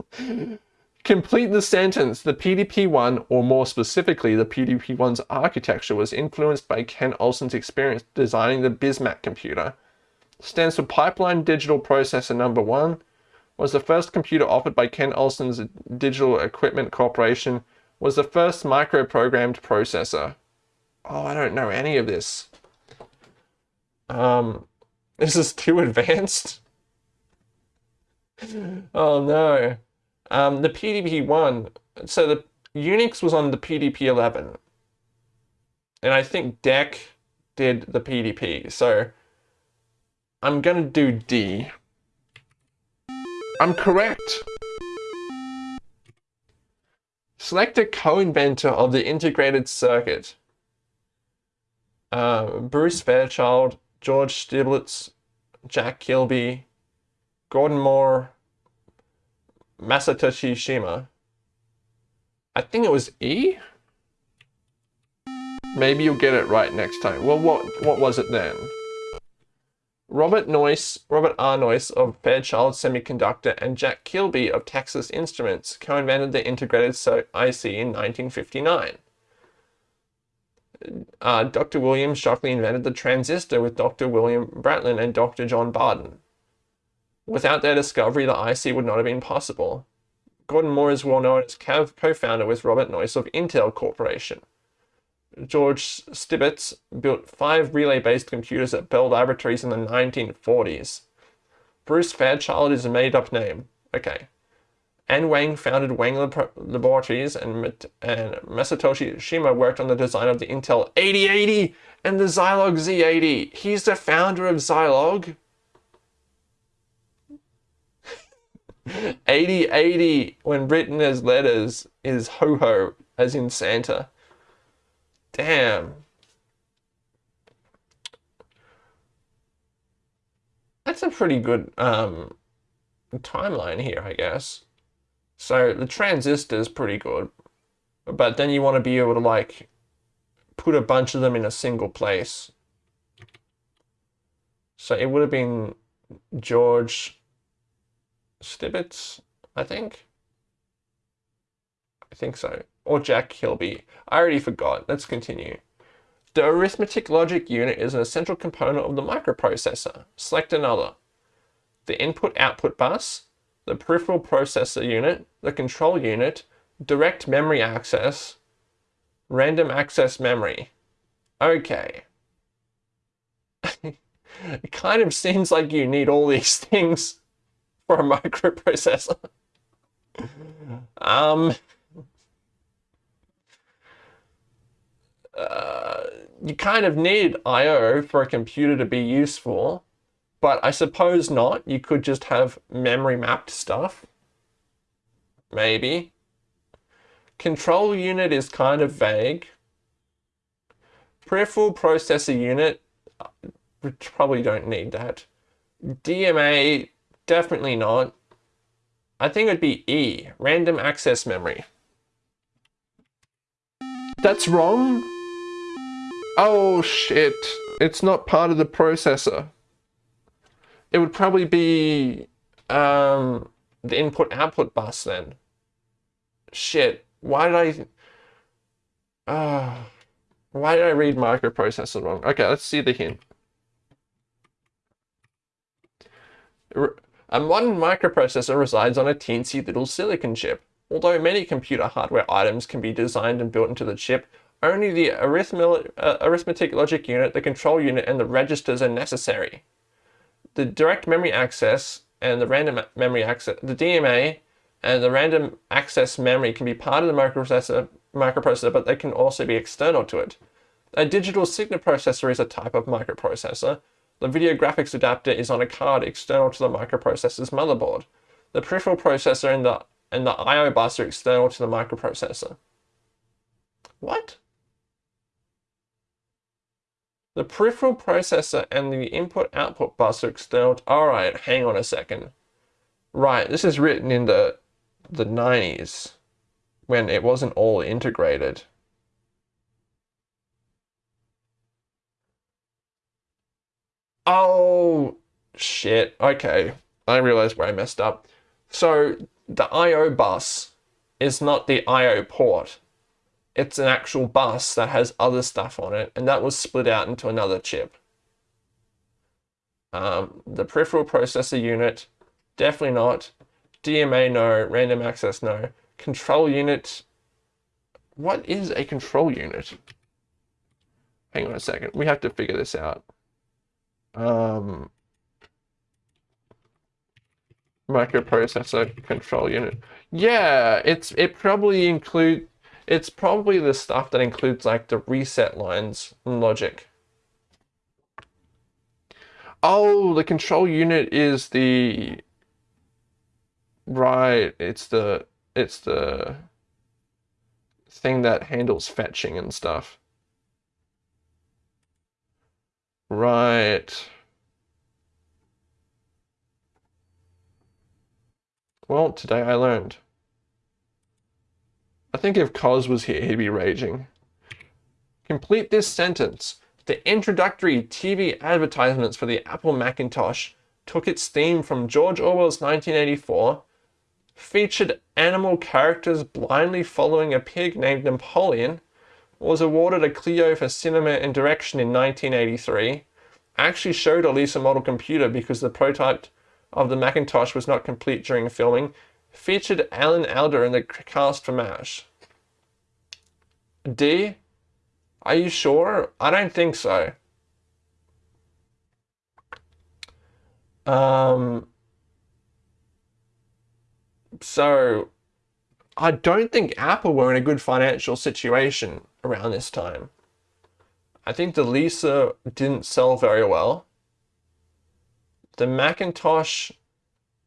Complete the sentence. The PDP-1, or more specifically, the PDP-1's architecture was influenced by Ken Olsen's experience designing the Bismack computer. Stands for Pipeline Digital Processor Number 1. Was the first computer offered by Ken Olsen's Digital Equipment Corporation. Was the first microprogrammed processor. Oh, I don't know any of this. Um, this is too [laughs] advanced. oh no. Um, the PDP-1, so the Unix was on the PDP-11. And I think DEC did the PDP, so I'm gonna do D. I'm correct. Select a co-inventor of the integrated circuit uh, Bruce Fairchild, George Stibitz, Jack Kilby, Gordon Moore, Masatoshi Shima. I think it was E? Maybe you'll get it right next time. Well, what, what was it then? Robert Noyce, Robert R. Noyce of Fairchild Semiconductor and Jack Kilby of Texas Instruments co-invented the integrated IC in 1959. Uh, Dr. William Shockley invented the transistor with Dr. William Brattain and Dr. John Bardeen. Without their discovery, the IC would not have been possible. Gordon Moore is well known as co-founder with Robert Noyce of Intel Corporation. George Stibitz built five relay-based computers at Bell Laboratories in the 1940s. Bruce Fairchild is a made-up name. Okay. An Wang founded Wang Laboratories and, and Masatoshi Shima worked on the design of the Intel 8080 and the Zilog Z80. He's the founder of Zilog. 8080 when written as letters is ho-ho as in Santa. Damn. That's a pretty good um, timeline here, I guess. So the transistor is pretty good, but then you want to be able to like put a bunch of them in a single place. So it would have been George Stibitz, I think. I think so or Jack Kilby. I already forgot. Let's continue. The arithmetic logic unit is an essential component of the microprocessor. Select another. The input-output bus, the peripheral processor unit, the control unit, direct memory access, random access memory. Okay. [laughs] it kind of seems like you need all these [laughs] things for a microprocessor. um, uh, you kind of need I.O. for a computer to be useful, but I suppose not. You could just have memory mapped stuff. Maybe. Control unit is kind of vague. Peripheral processor unit, we probably don't need that. DMA, definitely not. I think it'd be E, random access memory. That's wrong. Oh shit, it's not part of the processor. It would probably be um, the input-output bus then. Shit, why did I... Uh, why did I read microprocessor wrong? Okay, let's see the hint. A modern microprocessor resides on a teensy little silicon chip. Although many computer hardware items can be designed and built into the chip, only the uh, arithmetic logic unit, the control unit, and the registers are necessary. The direct memory access and the random memory access, the DMA and the random access memory can be part of the microprocessor, microprocessor, but they can also be external to it. A digital signal processor is a type of microprocessor. The video graphics adapter is on a card external to the microprocessor's motherboard. The peripheral processor and the, and the I.O. bus are external to the microprocessor. What? The peripheral processor and the input-output bus are external. All right, hang on a second. Right, this is written in the, the 90s when it wasn't all integrated. Oh, shit. Okay, I realized where I messed up. So the I.O. bus is not the I.O. port it's an actual bus that has other stuff on it, and that was split out into another chip. Um, the peripheral processor unit, definitely not. DMA, no. Random access, no. Control unit, what is a control unit? Hang on a second, we have to figure this out. Um, microprocessor control unit. Yeah, it's it probably include it's probably the stuff that includes like the reset lines logic. Oh, the control unit is the right, it's the it's the thing that handles fetching and stuff. Right. Well, today I learned. I think if Cos was here, he'd be raging. Complete this sentence. The introductory TV advertisements for the Apple Macintosh took its theme from George Orwell's 1984, featured animal characters blindly following a pig named Napoleon, was awarded a Clio for cinema and direction in 1983, actually showed a Lisa model computer because the prototype of the Macintosh was not complete during filming, featured Alan Alda in the cast for MASH. D? Are you sure? I don't think so. Um, so, I don't think Apple were in a good financial situation around this time. I think the Lisa didn't sell very well. The Macintosh,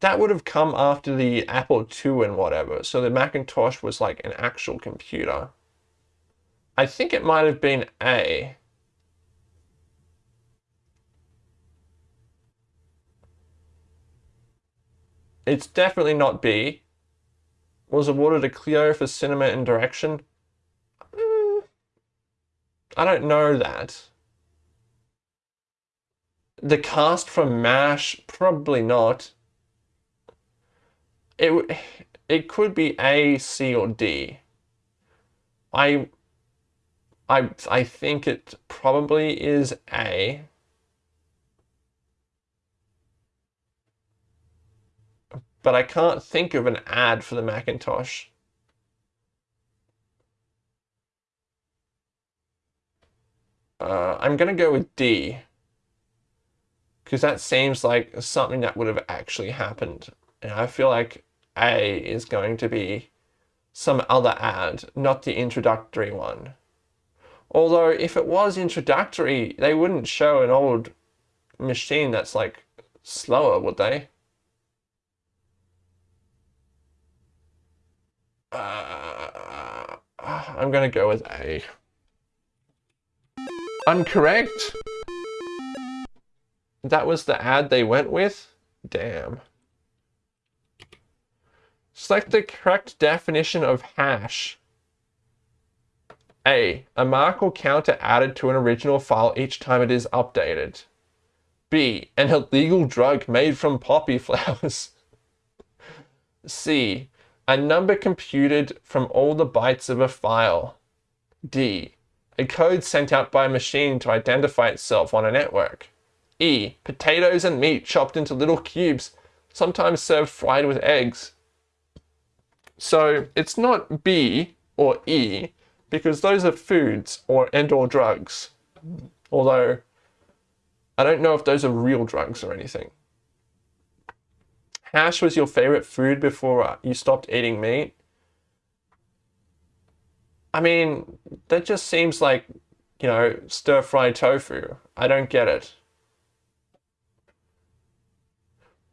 that would have come after the Apple II and whatever. So the Macintosh was like an actual computer. I think it might have been A. It's definitely not B. Was awarded a Clio for cinema and direction. I don't know that. The cast from MASH, probably not. It, it could be A, C, or D. I I, I think it probably is A. But I can't think of an ad for the Macintosh. Uh, I'm going to go with D. Because that seems like something that would have actually happened. And I feel like A is going to be some other ad, not the introductory one. Although if it was introductory, they wouldn't show an old machine that's like slower, would they? Uh, I'm gonna go with A. Uncorrect? That was the ad they went with? Damn. Select the correct definition of hash. A. A mark or counter added to an original file each time it is updated. B. An illegal drug made from poppy [laughs] flowers. C. A number computed from all the bytes of a file. D. A code sent out by a machine to identify itself on a network. E. Potatoes and meat chopped into little cubes, sometimes served fried with eggs. So it's not B or E, because those are foods or and or drugs. Although I don't know if those are real drugs or anything. Hash was your favorite food before uh, you stopped eating meat. I mean, that just seems like, you know, stir-fried tofu. I don't get it.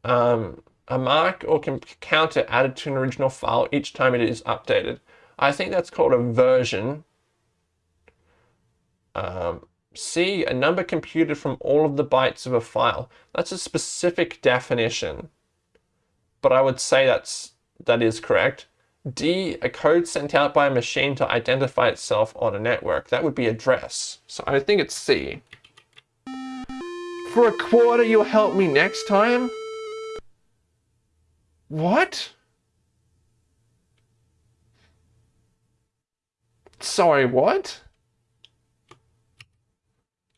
Um, a mark or counter added to an original file each time it is updated. I think that's called a version. Um, C, a number computed from all of the bytes of a file. That's a specific definition, but I would say that's that is correct. D, a code sent out by a machine to identify itself on a network. That would be address. So I think it's C. For a quarter, you'll help me next time? What? Sorry, what?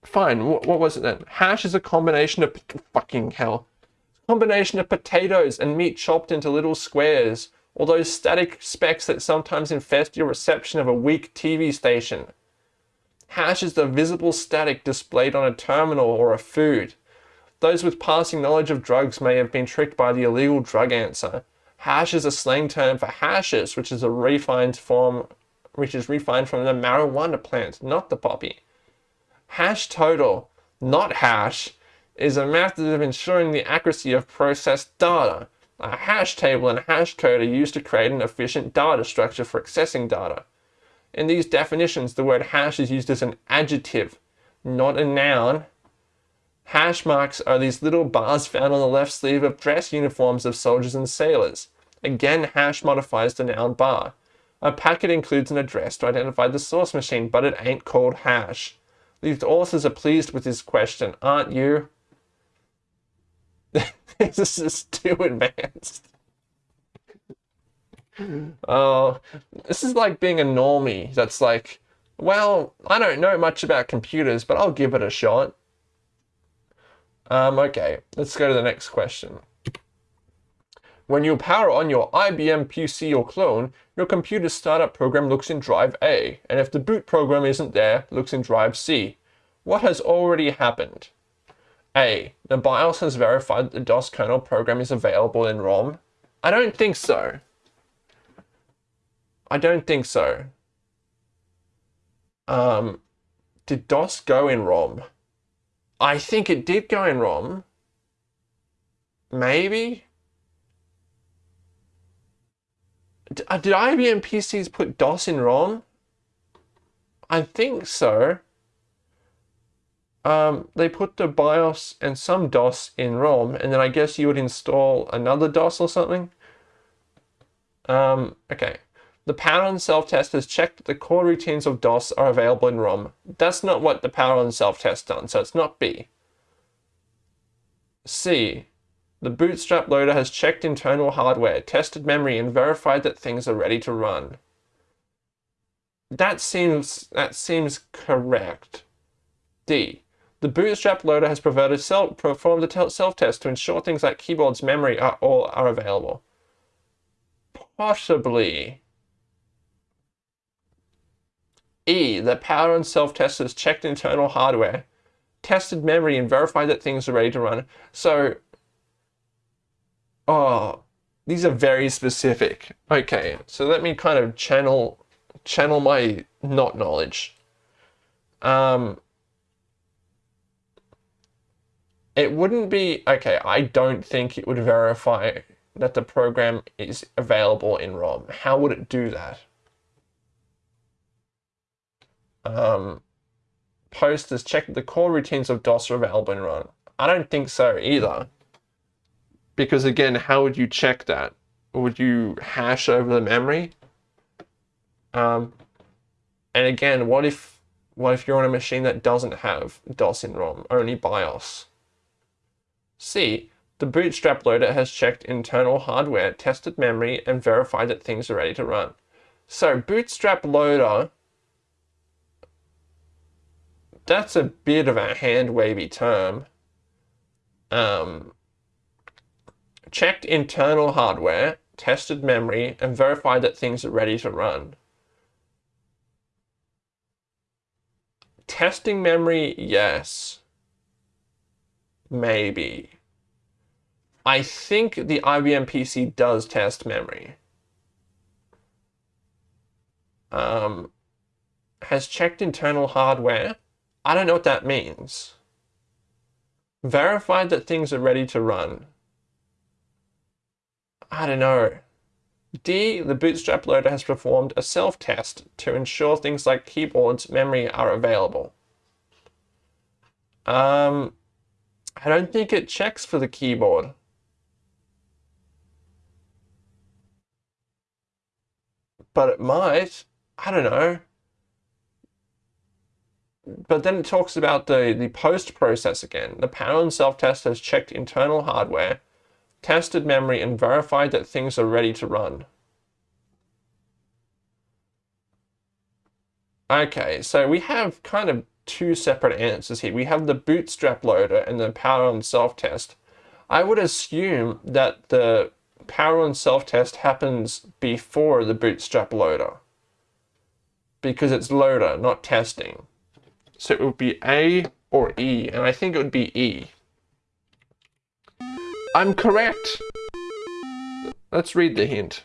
Fine, what, what was it then? Hash is a combination of fucking hell. Combination of potatoes and meat chopped into little squares, or those static specks that sometimes infest your reception of a weak TV station. Hash is the visible static displayed on a terminal or a food. Those with passing knowledge of drugs may have been tricked by the illegal drug answer. Hash is a slang term for hashish, which is a refined form which is refined from the marijuana plant, not the poppy. Hash total, not hash, is a method of ensuring the accuracy of processed data. A hash table and hash code are used to create an efficient data structure for accessing data. In these definitions, the word hash is used as an adjective, not a noun. Hash marks are these little bars found on the left sleeve of dress uniforms of soldiers and sailors. Again, hash modifies the noun bar. A packet includes an address to identify the source machine, but it ain't called hash. These authors are pleased with this question, aren't you? [laughs] this is too advanced. Oh, this is like being a normie that's like, well, I don't know much about computers, but I'll give it a shot. Um, okay, let's go to the next question. When you power on your IBM PC or clone, your computer's startup program looks in drive A, and if the boot program isn't there, looks in drive C. What has already happened? A. The BIOS has verified that the DOS kernel program is available in ROM. I don't think so. I don't think so. Um, did DOS go in ROM? I think it did go in ROM. Maybe? Uh, did IBM PCs put DOS in ROM? I think so. Um, they put the BIOS and some DOS in ROM, and then I guess you would install another DOS or something. Um, okay. The power self-test has checked that the core routines of DOS are available in ROM. That's not what the power self-test done, so it's not B. C. The Bootstrap loader has checked internal hardware, tested memory, and verified that things are ready to run. That seems that seems correct. D. The Bootstrap loader has self, performed a self-test to ensure things like keyboard's memory are all are available. Possibly. E. The power on self-test has checked internal hardware, tested memory, and verified that things are ready to run. So Oh, these are very specific. Okay, so let me kind of channel channel my not knowledge. Um, it wouldn't be, okay, I don't think it would verify that the program is available in ROM. How would it do that? Um, post checked the core routines of DOS are available in ROM. I don't think so either. Because again, how would you check that? Would you hash over the memory? Um, and again, what if what if you're on a machine that doesn't have DOS in ROM, only BIOS? C. The Bootstrap loader has checked internal hardware, tested memory, and verified that things are ready to run. So Bootstrap loader, that's a bit of a hand-wavy term. Um, checked internal hardware, tested memory, and verified that things are ready to run. Testing memory, yes. Maybe. I think the IBM PC does test memory. Um, has checked internal hardware. I don't know what that means. Verified that things are ready to run. I don't know. D, the Bootstrap loader has performed a self-test to ensure things like keyboard's memory are available. Um, I don't think it checks for the keyboard. But it might. I don't know. But then it talks about the, the post process again. The power and self-test has checked internal hardware tested memory, and verified that things are ready to run. Okay, so we have kind of two separate answers here. We have the bootstrap loader and the power on self-test. I would assume that the power on self-test happens before the bootstrap loader because it's loader, not testing. So it would be A or E, and I think it would be E. I'm correct. Let's read the hint.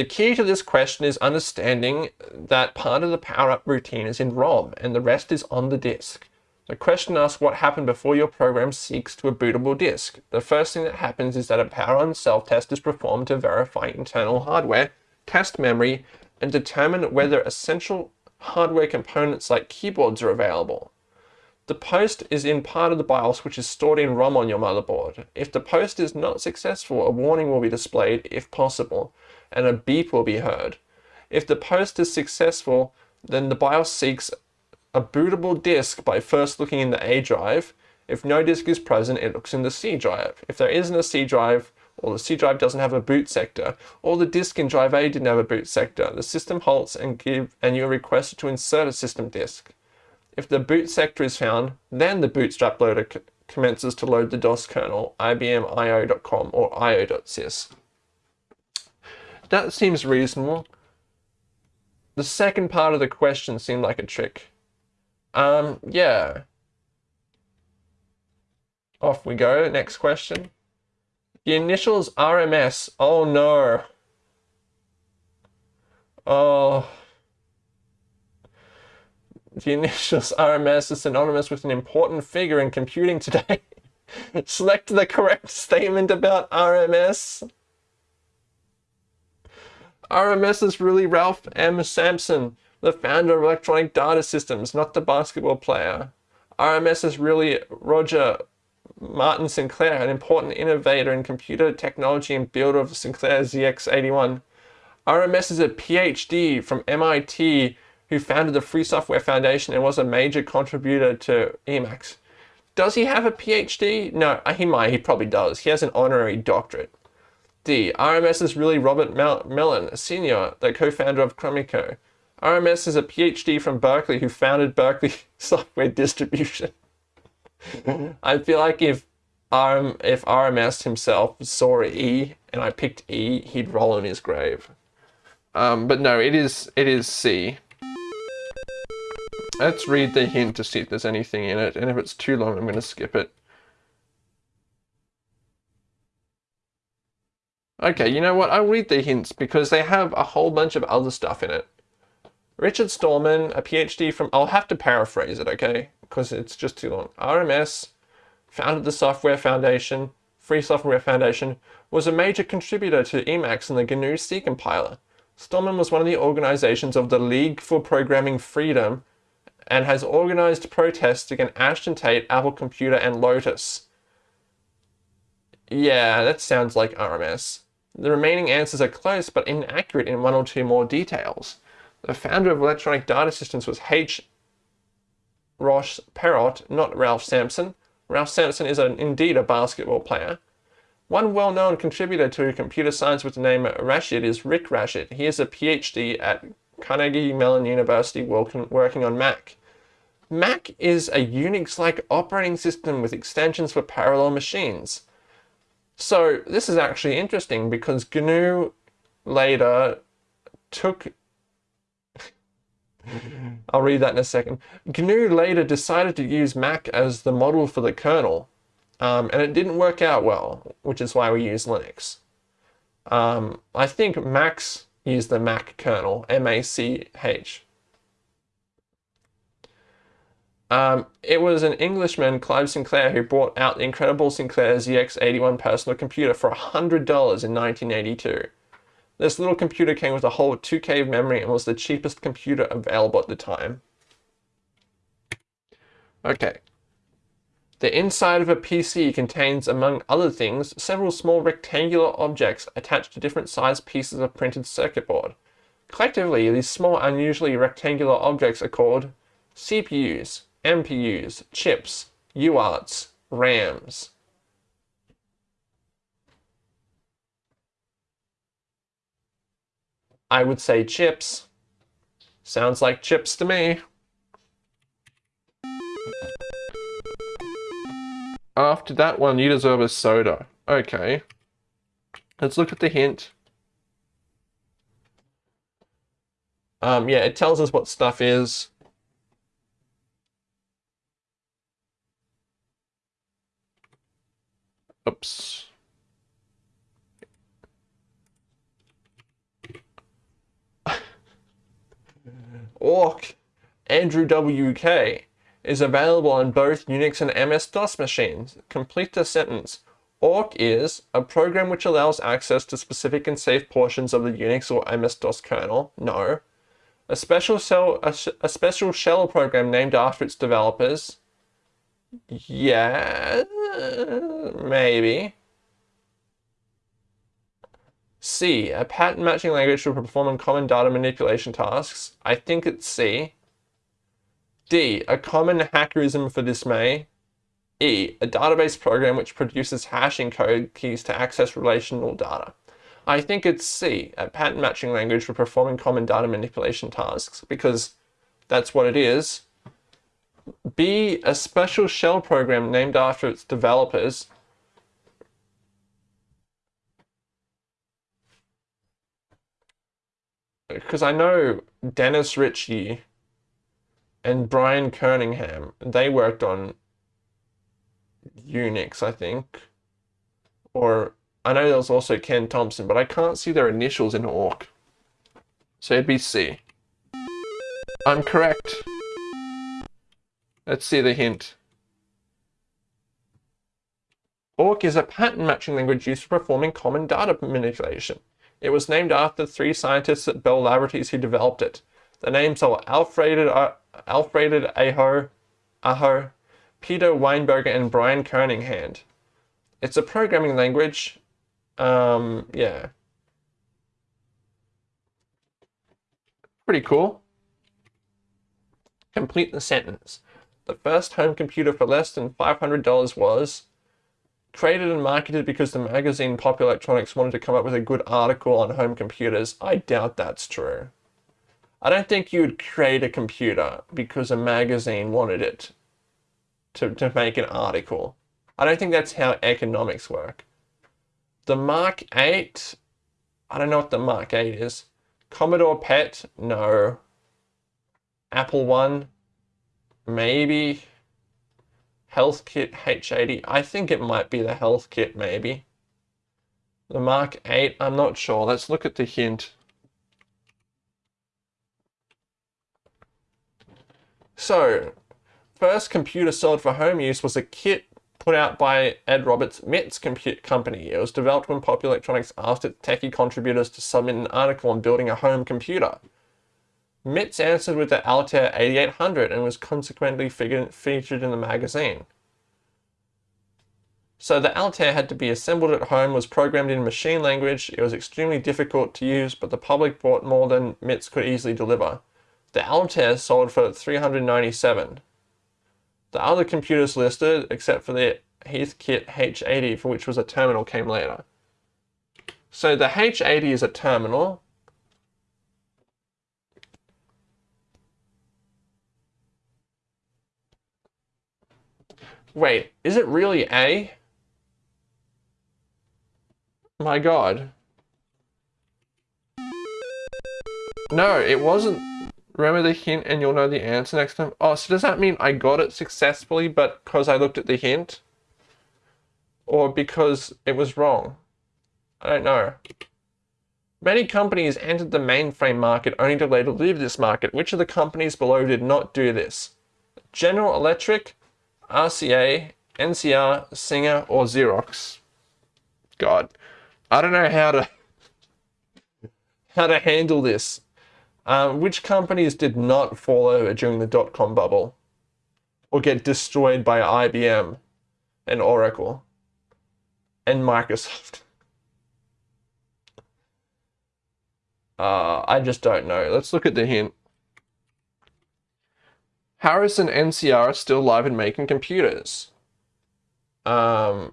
The key to this question is understanding that part of the power-up routine is in ROM and the rest is on the disk. The question asks what happened before your program seeks to a bootable disk. The first thing that happens is that a power-on self-test is performed to verify internal hardware, test memory, and determine whether essential hardware components like keyboards are available. The post is in part of the BIOS which is stored in ROM on your motherboard. If the post is not successful, a warning will be displayed if possible. And a beep will be heard. If the post is successful, then the BIOS seeks a bootable disk by first looking in the A drive. If no disk is present, it looks in the C drive. If there isn't a C drive, or the C drive doesn't have a boot sector, or the disk in drive A didn't have a boot sector, the system halts and give and you're requested to insert a system disk. If the boot sector is found, then the bootstrap loader commences to load the DOS kernel, ibmio.com or io.sys. That seems reasonable. The second part of the question seemed like a trick. Um, yeah. Off we go, next question. The initials RMS, oh no. Oh. The initials [laughs] RMS is synonymous with an important figure in computing today. [laughs] Select the correct statement about RMS. RMS is really Ralph M. Sampson, the founder of Electronic Data Systems, not the basketball player. RMS is really Roger Martin Sinclair, an important innovator in computer technology and builder of Sinclair ZX81. RMS is a PhD from MIT who founded the Free Software Foundation and was a major contributor to Emacs. Does he have a PhD? No, he might, he probably does. He has an honorary doctorate. D. RMS is really Robert Mel Mellon, Sr., the co-founder of Chromico. RMS is a PhD from Berkeley who founded Berkeley [laughs] Software Distribution. [laughs] I feel like if RM, if RMS himself saw E and I picked E, he'd roll in his grave. Um, but no, it is it is C. Let's read the hint to see if there's anything in it, and if it's too long, I'm going to skip it. Okay, you know what? I'll read the hints because they have a whole bunch of other stuff in it. Richard Stallman, a PhD from, I'll have to paraphrase it, okay? Because it's just too long. RMS, founded the Software Foundation, Free Software Foundation, was a major contributor to Emacs and the GNU C compiler. Stallman was one of the organizations of the League for Programming Freedom and has organized protests against Ashton Tate, Apple Computer, and Lotus. Yeah, that sounds like RMS. The remaining answers are close but inaccurate in one or two more details. The founder of Electronic Data Systems was H. Ross Perot, not Ralph Sampson. Ralph Sampson is an, indeed a basketball player. One well-known contributor to computer science with the name Rashid is Rick Rashid. He is a PhD at Carnegie Mellon University working on Mach. Mach is a Unix-like operating system with extensions for parallel machines. So this is actually interesting because GNU later took [laughs] I'll read that in a second. GNU later decided to use Mach as the model for the kernel, um, and it didn't work out well, which is why we use Linux. Um, I think Macs used the Mach kernel, M-A-C-H. Um, it was an Englishman, Clive Sinclair, who brought out the incredible Sinclair ZX81 personal computer for $100 in 1982. This little computer came with a whole 2K of memory and was the cheapest computer available at the time. Okay. The inside of a PC contains, among other things, several small rectangular objects attached to different sized pieces of printed circuit board. Collectively, these small, unusually rectangular objects are called CPUs, MPUs, chips, UARTs, RAMs. I would say chips. Sounds like chips to me. After that one, you deserve a soda. Okay. Let's look at the hint. Um, yeah, it tells us what stuff is. Oops. [laughs] Awk Andrew WK is available on both Unix and MS-DOS machines. Complete the sentence. Awk is a program which allows access to specific and safe portions of the Unix or MS-DOS kernel. No. A special, cell, a, a special shell program named after its developers. Yeah, maybe. C, a pattern matching language for performing common data manipulation tasks. I think it's C. D, a common hackerism for dismay. E, a database program which produces hashing code keys to access relational data. I think it's C, a pattern matching language for performing common data manipulation tasks, because that's what it is. B, a special shell program named after its developers. Because I know Dennis Ritchie and Brian Kernighan, they worked on Unix, I think. Or I know there was also Ken Thompson, but I can't see their initials in Awk. So it'd be C. I'm correct. Let's see the hint. Awk is a pattern matching language used for performing common data manipulation. It was named after three scientists at Bell Laboratories who developed it. The names are Alfred, uh, Aho, Aho, Peter Weinberger, and Brian Kernighan. It's a programming language. Um, yeah. Pretty cool. Complete the sentence. The first home computer for less than $500 was created and marketed because the magazine Pop Electronics wanted to come up with a good article on home computers. I doubt that's true. I don't think you would create a computer because a magazine wanted it to, to make an article. I don't think that's how economics work. The Mark 8, I don't know what the Mark 8 is. Commodore PET, no. Apple One, maybe. Heathkit H80, I think it might be the Heathkit, maybe. The Mark 8, I'm not sure. Let's look at the hint. So, first computer sold for home use was a kit put out by Ed Roberts' MITS Compute Company. It was developed when Pop Electronics asked its techie contributors to submit an article on building a home computer. MITS answered with the Altair 8800 and was consequently featured in the magazine. So the Altair had to be assembled at home, was programmed in machine language, it was extremely difficult to use, but the public bought more than MITS could easily deliver. The Altair sold for 397. The other computers listed, except for the Heathkit H80, for which was a terminal, came later. So the H80 is a terminal, Wait, is it really A? My god. No, it wasn't. Remember the hint and you'll know the answer next time? Oh, so does that mean I got it successfully but because I looked at the hint? Or because it was wrong? I don't know. Many companies entered the mainframe market only to later leave this market. Which of the companies below did not do this? General Electric, RCA, NCR, Singer, or Xerox. God, I don't know how to [laughs] how to handle this. Um, which companies did not fall over during the dot-com bubble or get destroyed by IBM and Oracle and Microsoft? [laughs] Uh, I just don't know. Let's look at the hint. Harris and NCR are still live and making computers. Um,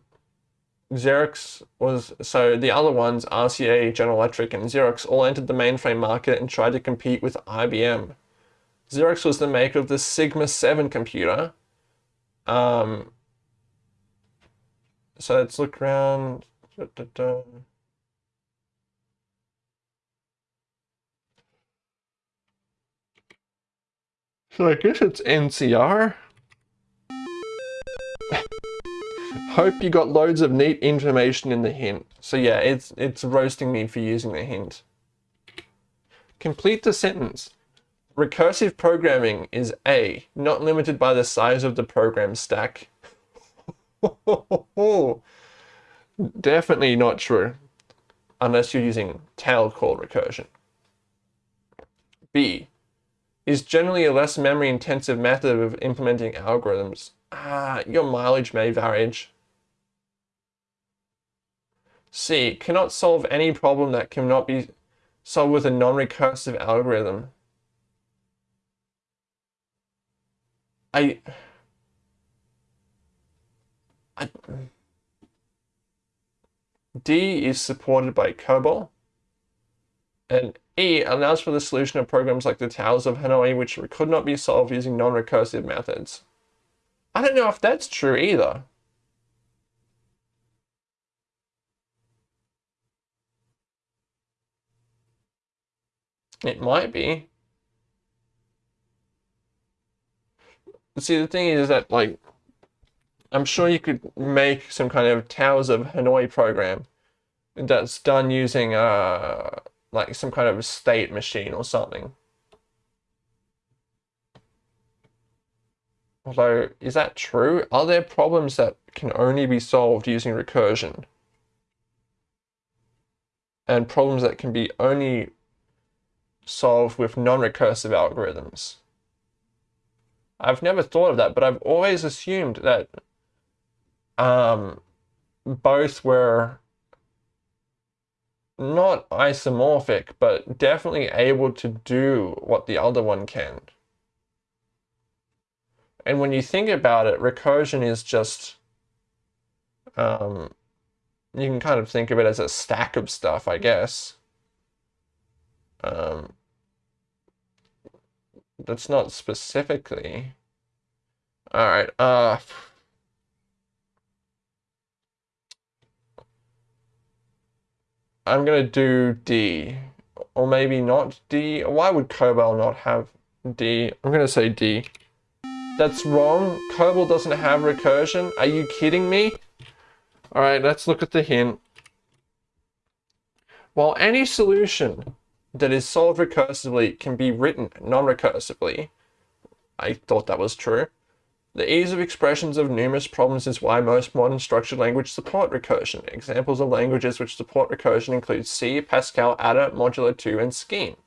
Xerox was, so the other ones, RCA, General Electric, and Xerox all entered the mainframe market and tried to compete with IBM. Xerox was the maker of the Sigma 7 computer. Um, so let's look around. Da, da, da. So I guess it's NCR. Hope you got loads of neat information in the hint. So yeah, it's, it's roasting me for using the hint. Complete the sentence. Recursive programming is A, not limited by the size of the program stack. [laughs] Definitely not true, unless you're using tail call recursion. B, is generally a less memory intensive method of implementing algorithms. Ah, your mileage may vary. C. Cannot solve any problem that cannot be solved with a non-recursive algorithm. I... I... D is supported by COBOL. And E allows for the solution of programs like the Towers of Hanoi, which could not be solved using non-recursive methods. I don't know if that's true either. It might be. See, the thing is that, like, I'm sure you could make some kind of Towers of Hanoi program that's done using, uh, like, some kind of state machine or something. Although, is that true? Are there problems that can only be solved using recursion? And problems that can be only solved with non-recursive algorithms? I've never thought of that, but I've always assumed that um, both were not isomorphic, but definitely able to do what the other one can. And when you think about it, recursion is just, um, you can kind of think of it as a stack of stuff, I guess. Um, that's not specifically. All right. Uh, I'm going to do D. Or maybe not D. Why would COBOL not have D? I'm going to say D. That's wrong. COBOL doesn't have recursion. Are you kidding me? Alright, let's look at the hint. While any solution that is solved recursively can be written non-recursively, I thought that was true, the ease of expressions of numerous problems is why most modern structured languages support recursion. Examples of languages which support recursion include C, Pascal, Ada, Modula 2, and Scheme.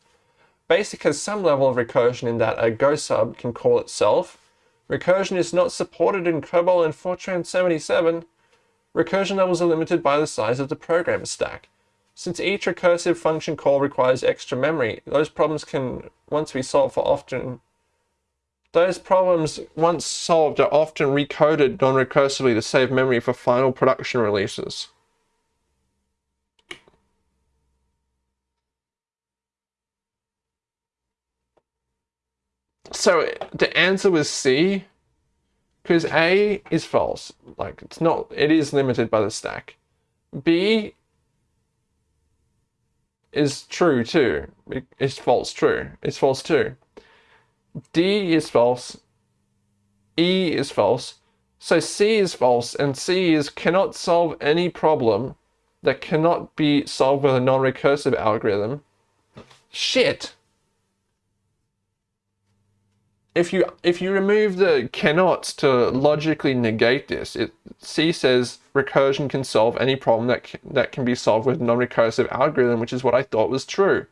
Basic has some level of recursion in that a Go sub can call itself. Recursion is not supported in COBOL and Fortran 77. Recursion levels are limited by the size of the program stack. Since each recursive function call requires extra memory, those problems can once be solved for often those problems, once solved, are often recoded non-recursively to save memory for final production releases. So the answer was C, because A is false. Like it's not, it is limited by the stack. B is true too. It's false true. It's false too. D is false, E is false, so C is false, and C is cannot solve any problem that cannot be solved with a non-recursive algorithm. Shit! If you if you remove the cannots to logically negate this, it, C says recursion can solve any problem that that can be solved with non-recursive algorithm, which is what I thought was true.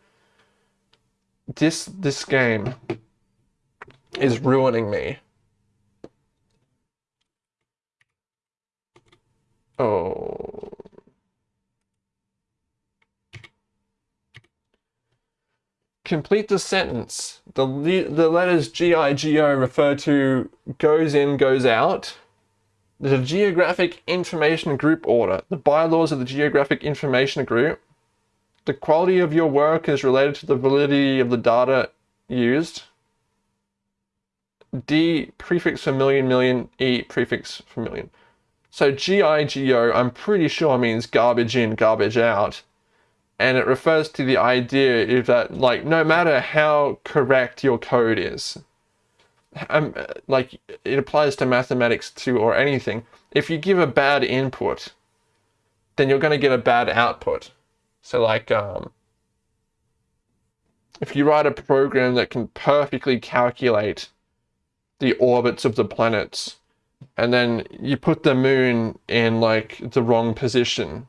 This this game is ruining me. Oh. Complete the sentence. The, the letters G-I-G-O refer to goes in, goes out. The Geographic Information Group Order. The bylaws of the Geographic Information Group. The quality of your work is related to the validity of the data used. D prefix for million, million, E prefix for million. So GIGO, I'm pretty sure means garbage in, garbage out. And it refers to the idea that, like, no matter how correct your code is, um, like, it applies to mathematics too or anything. If you give a bad input, then you're going to get a bad output. So like, um, if you write a program that can perfectly calculate the orbits of the planets and then you put the moon in like the wrong position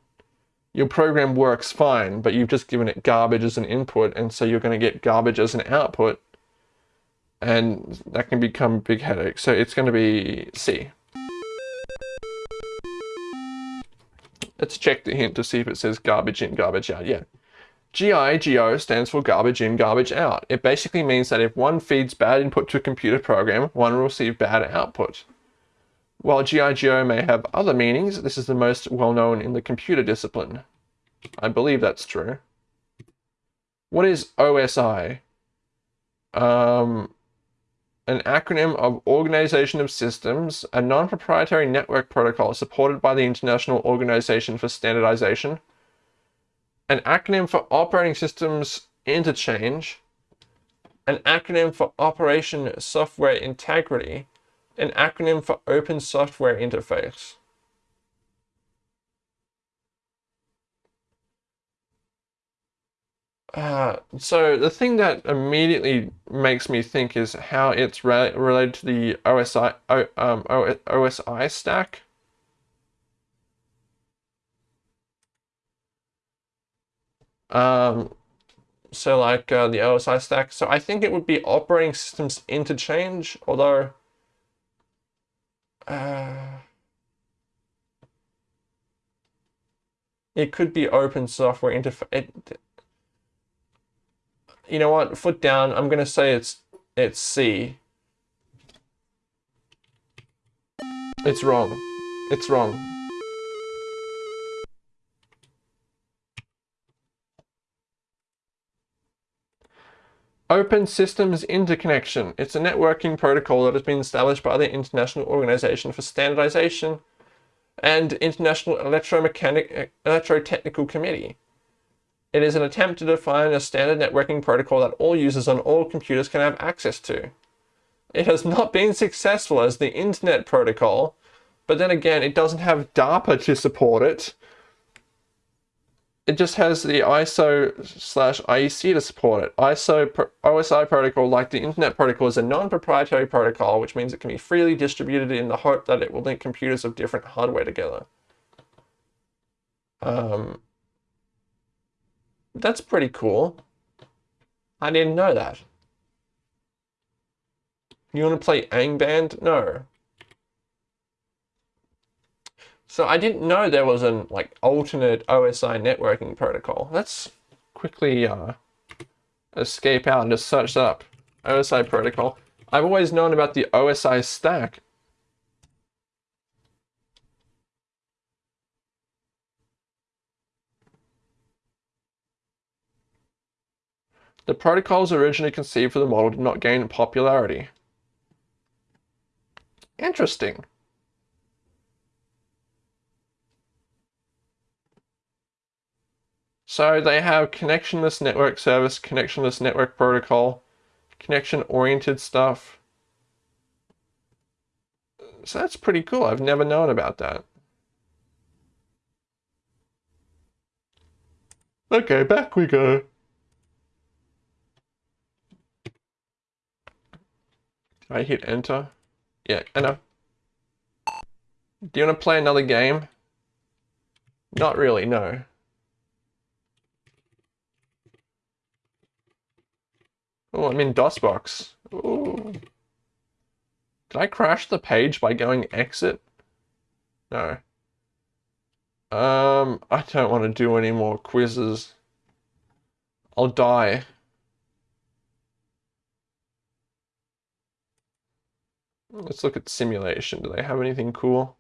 your program works fine but you've just given it garbage as an input and so you're going to get garbage as an output and that can become a big headache so it's going to be C Let's check the hint to see if it says garbage in, garbage out. Yeah. GIGO stands for garbage in, garbage out. It basically means that if one feeds bad input to a computer program, one will receive bad output. While GIGO may have other meanings, this is the most well known in the computer discipline. I believe that's true. What is OSI? Um, an acronym of Organization of Systems, a non-proprietary network protocol supported by the International Organization for Standardization, an acronym for Operating Systems Interchange, an acronym for Operation Software Integrity, an acronym for Open Software Interface. Uh, so the thing that immediately makes me think is how it's re related to the OSI o, um, OSI stack. Um, so like uh, the OSI stack. So I think it would be operating systems interchange, although uh, it could be open software interface you know what? Foot down. I'm gonna say it's it's C. It's wrong. It's wrong. Open Systems Interconnection. It's a networking protocol that has been established by the International Organization for Standardization and International Electromechanic Electrotechnical Committee. It is an attempt to define a standard networking protocol that all users on all computers can have access to. It has not been successful as the Internet Protocol, but then again, it doesn't have DARPA to support it. It just has the ISO slash IEC to support it. ISO OSI protocol, like the Internet Protocol, is a non-proprietary protocol, which means it can be freely distributed in the hope that it will link computers of different hardware together. Um, that's pretty cool. I didn't know that. You want to play Angband? No. So I didn't know there was an like alternate OSI networking protocol. Let's quickly uh, escape out and just search up. OSI protocol. I've always known about the OSI stack. The protocols originally conceived for the model did not gain popularity. Interesting. So they have connectionless network service, connectionless network protocol, connection-oriented stuff. So that's pretty cool. I've never known about that. Okay, back we go. I hit enter? Yeah, know. Do you want to play another game? Not really, no. Oh, I'm in DOSBox. Ooh. Did I crash the page by going exit? No. Um, I don't want to do any more quizzes. I'll die. Let's look at simulation. Do they have anything cool?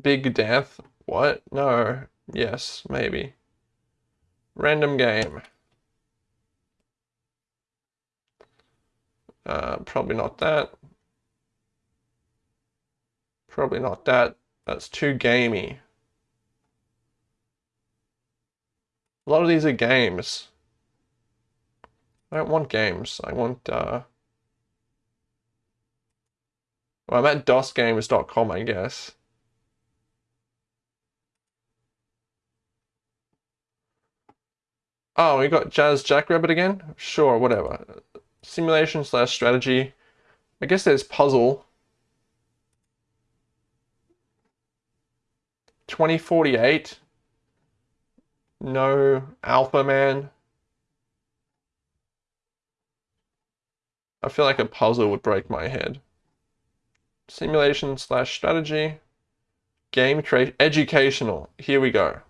Big death? What? No. Yes, maybe. Random game. Uh, probably not that. Probably not that. That's too gamey. A lot of these are games. I don't want games. I want, uh... Well, I'm at dosgames.com, I guess. Oh, we got Jazz Jackrabbit again? Sure, whatever. Simulation slash strategy. I guess there's puzzle. 2048 no Alpha Man. I feel like a puzzle would break my head. Simulation slash strategy. Game create educational. Here we go.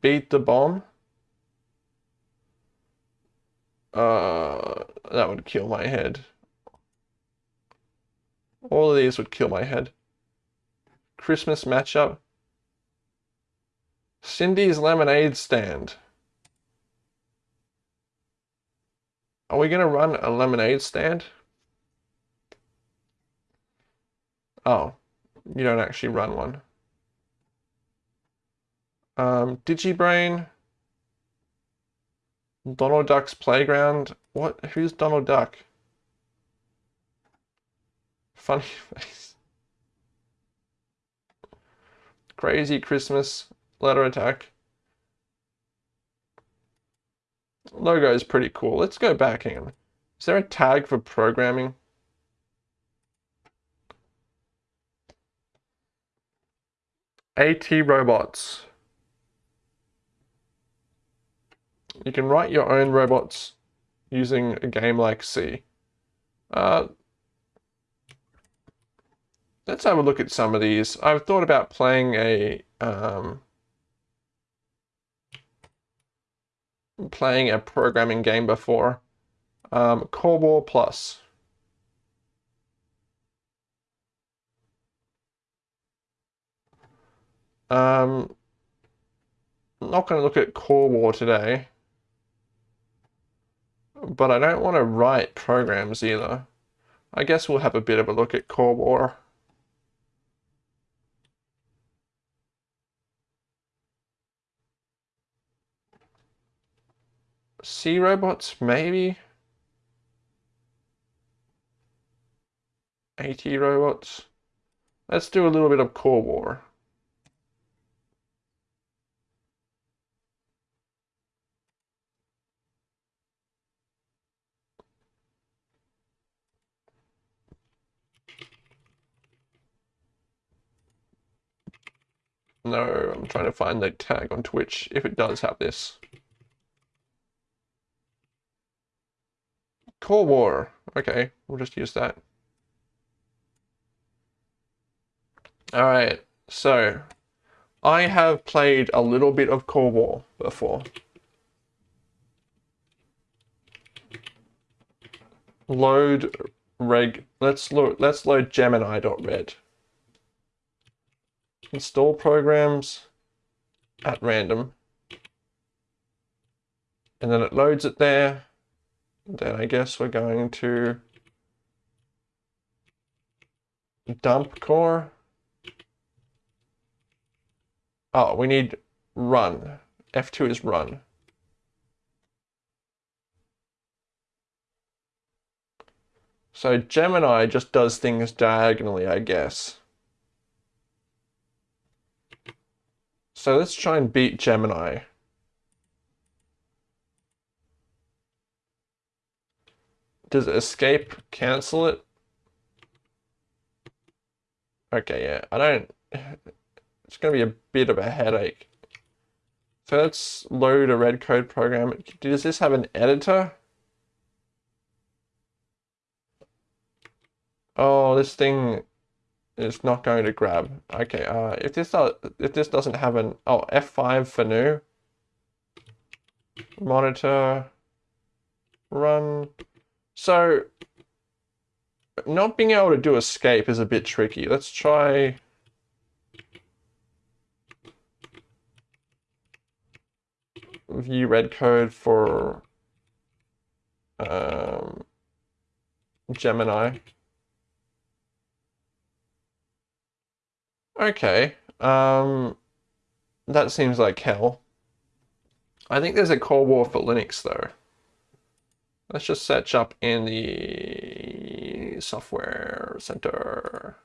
Beat the bomb. Uh, that would kill my head. All of these would kill my head. Christmas matchup. Cindy's lemonade stand. Are we going to run a lemonade stand? Oh, you don't actually run one. Um, DigiBrain. Donald Duck's Playground. What? Who's Donald Duck? Funny [laughs] face. Crazy Christmas. Letter attack. Logo is pretty cool. Let's go back. in. Is there a tag for programming? AT robots. You can write your own robots using a game like C. Uh, let's have a look at some of these. I've thought about playing a um, playing a programming game before. Um, COBOL Plus. Um, I'm not going to look at Core War today. But I don't want to write programs either. I guess we'll have a bit of a look at Core War. C robots, maybe? AT robots. Let's do a little bit of Core War. No, I'm trying to find the tag on Twitch if it does have this. Core War. Okay, we'll just use that. Alright, so I have played a little bit of Core War before. Load reg let's load let's load Gemini.red. Install programs at random. And then it loads it there then I guess we're going to dump core. Oh, we need run. F2 is run. So Gemini just does things diagonally, I guess. So let's try and beat Gemini. Does escape cancel it? Okay, yeah, I don't... It's going to be a bit of a headache. So let's load a Redcode program. Does this have an editor? Oh, this thing is not going to grab. Okay, uh, if this does, if this doesn't have an oh F5 for new monitor run so, not being able to do escape is a bit tricky. Let's try... View Redcode for um, Gemini. Okay, um, that seems like hell. I think there's a Core War for Linux though. Let's just search up in the software center.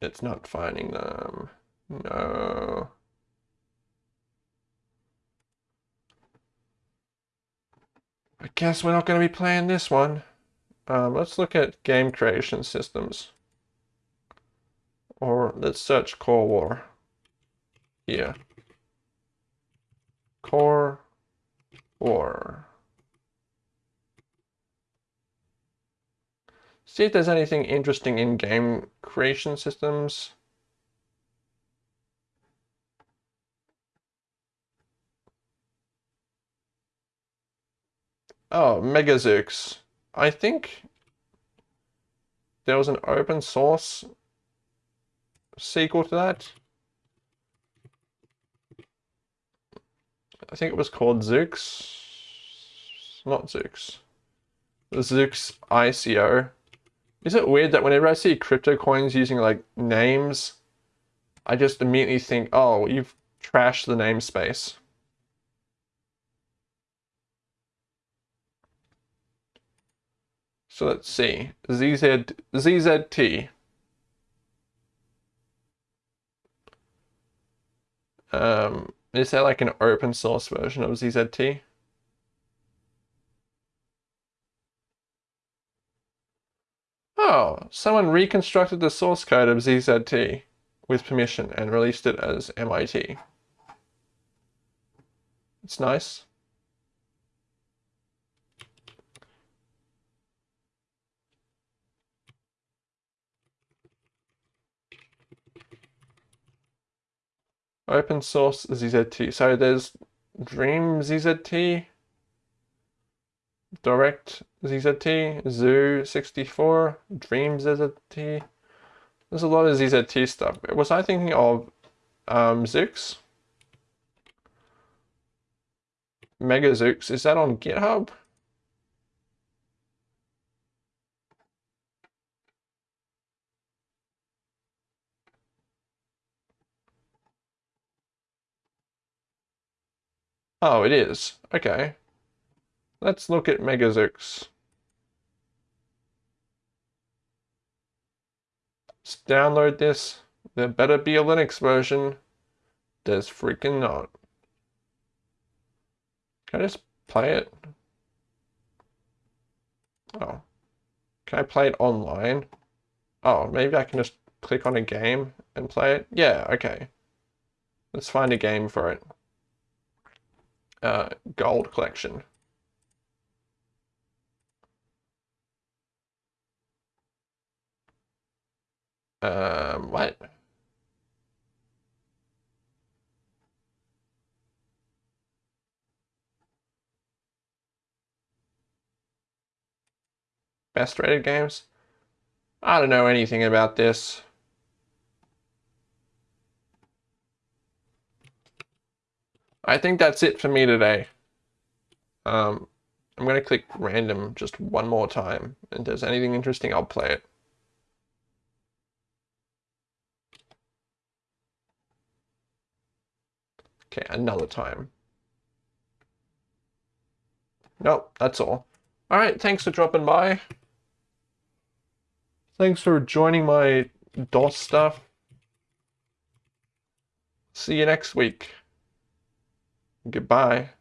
It's not finding them. No. Guess we're not going to be playing this one. Um, let's look at game creation systems. Or let's search Core War. Yeah. Core War. See if there's anything interesting in game creation systems. Oh, MegaZeux. I think there was an open source sequel to that. I think it was called Zeux. Not Zeux. Zeux ICO. Is it weird that whenever I see crypto coins using like names, I just immediately think, oh, you've trashed the namespace. So let's see, ZZ, ZZT. Um, is there like an open source version of ZZT? Oh, someone reconstructed the source code of ZZT with permission and released it as MIT. It's nice. Open source ZZT. So there's Dream ZZT, Direct ZZT, Zoo 64, Dream ZZT. There's a lot of ZZT stuff. Was I thinking of um, Zeux? Mega Zeux, is that on GitHub? Oh, it is. Okay. Let's look at MegaZeux. Let's download this. There better be a Linux version. There's freaking not. Can I just play it? Oh. Can I play it online? Oh, maybe I can just click on a game and play it? Yeah, okay. Let's find a game for it uh, gold collection. Um, what? Best rated games? I don't know anything about this. I think that's it for me today. Um, I'm going to click random just one more time. And if there's anything interesting, I'll play it. Okay, another time. Nope, that's all. All right, thanks for dropping by. Thanks for joining my DOS stuff. See you next week. Goodbye.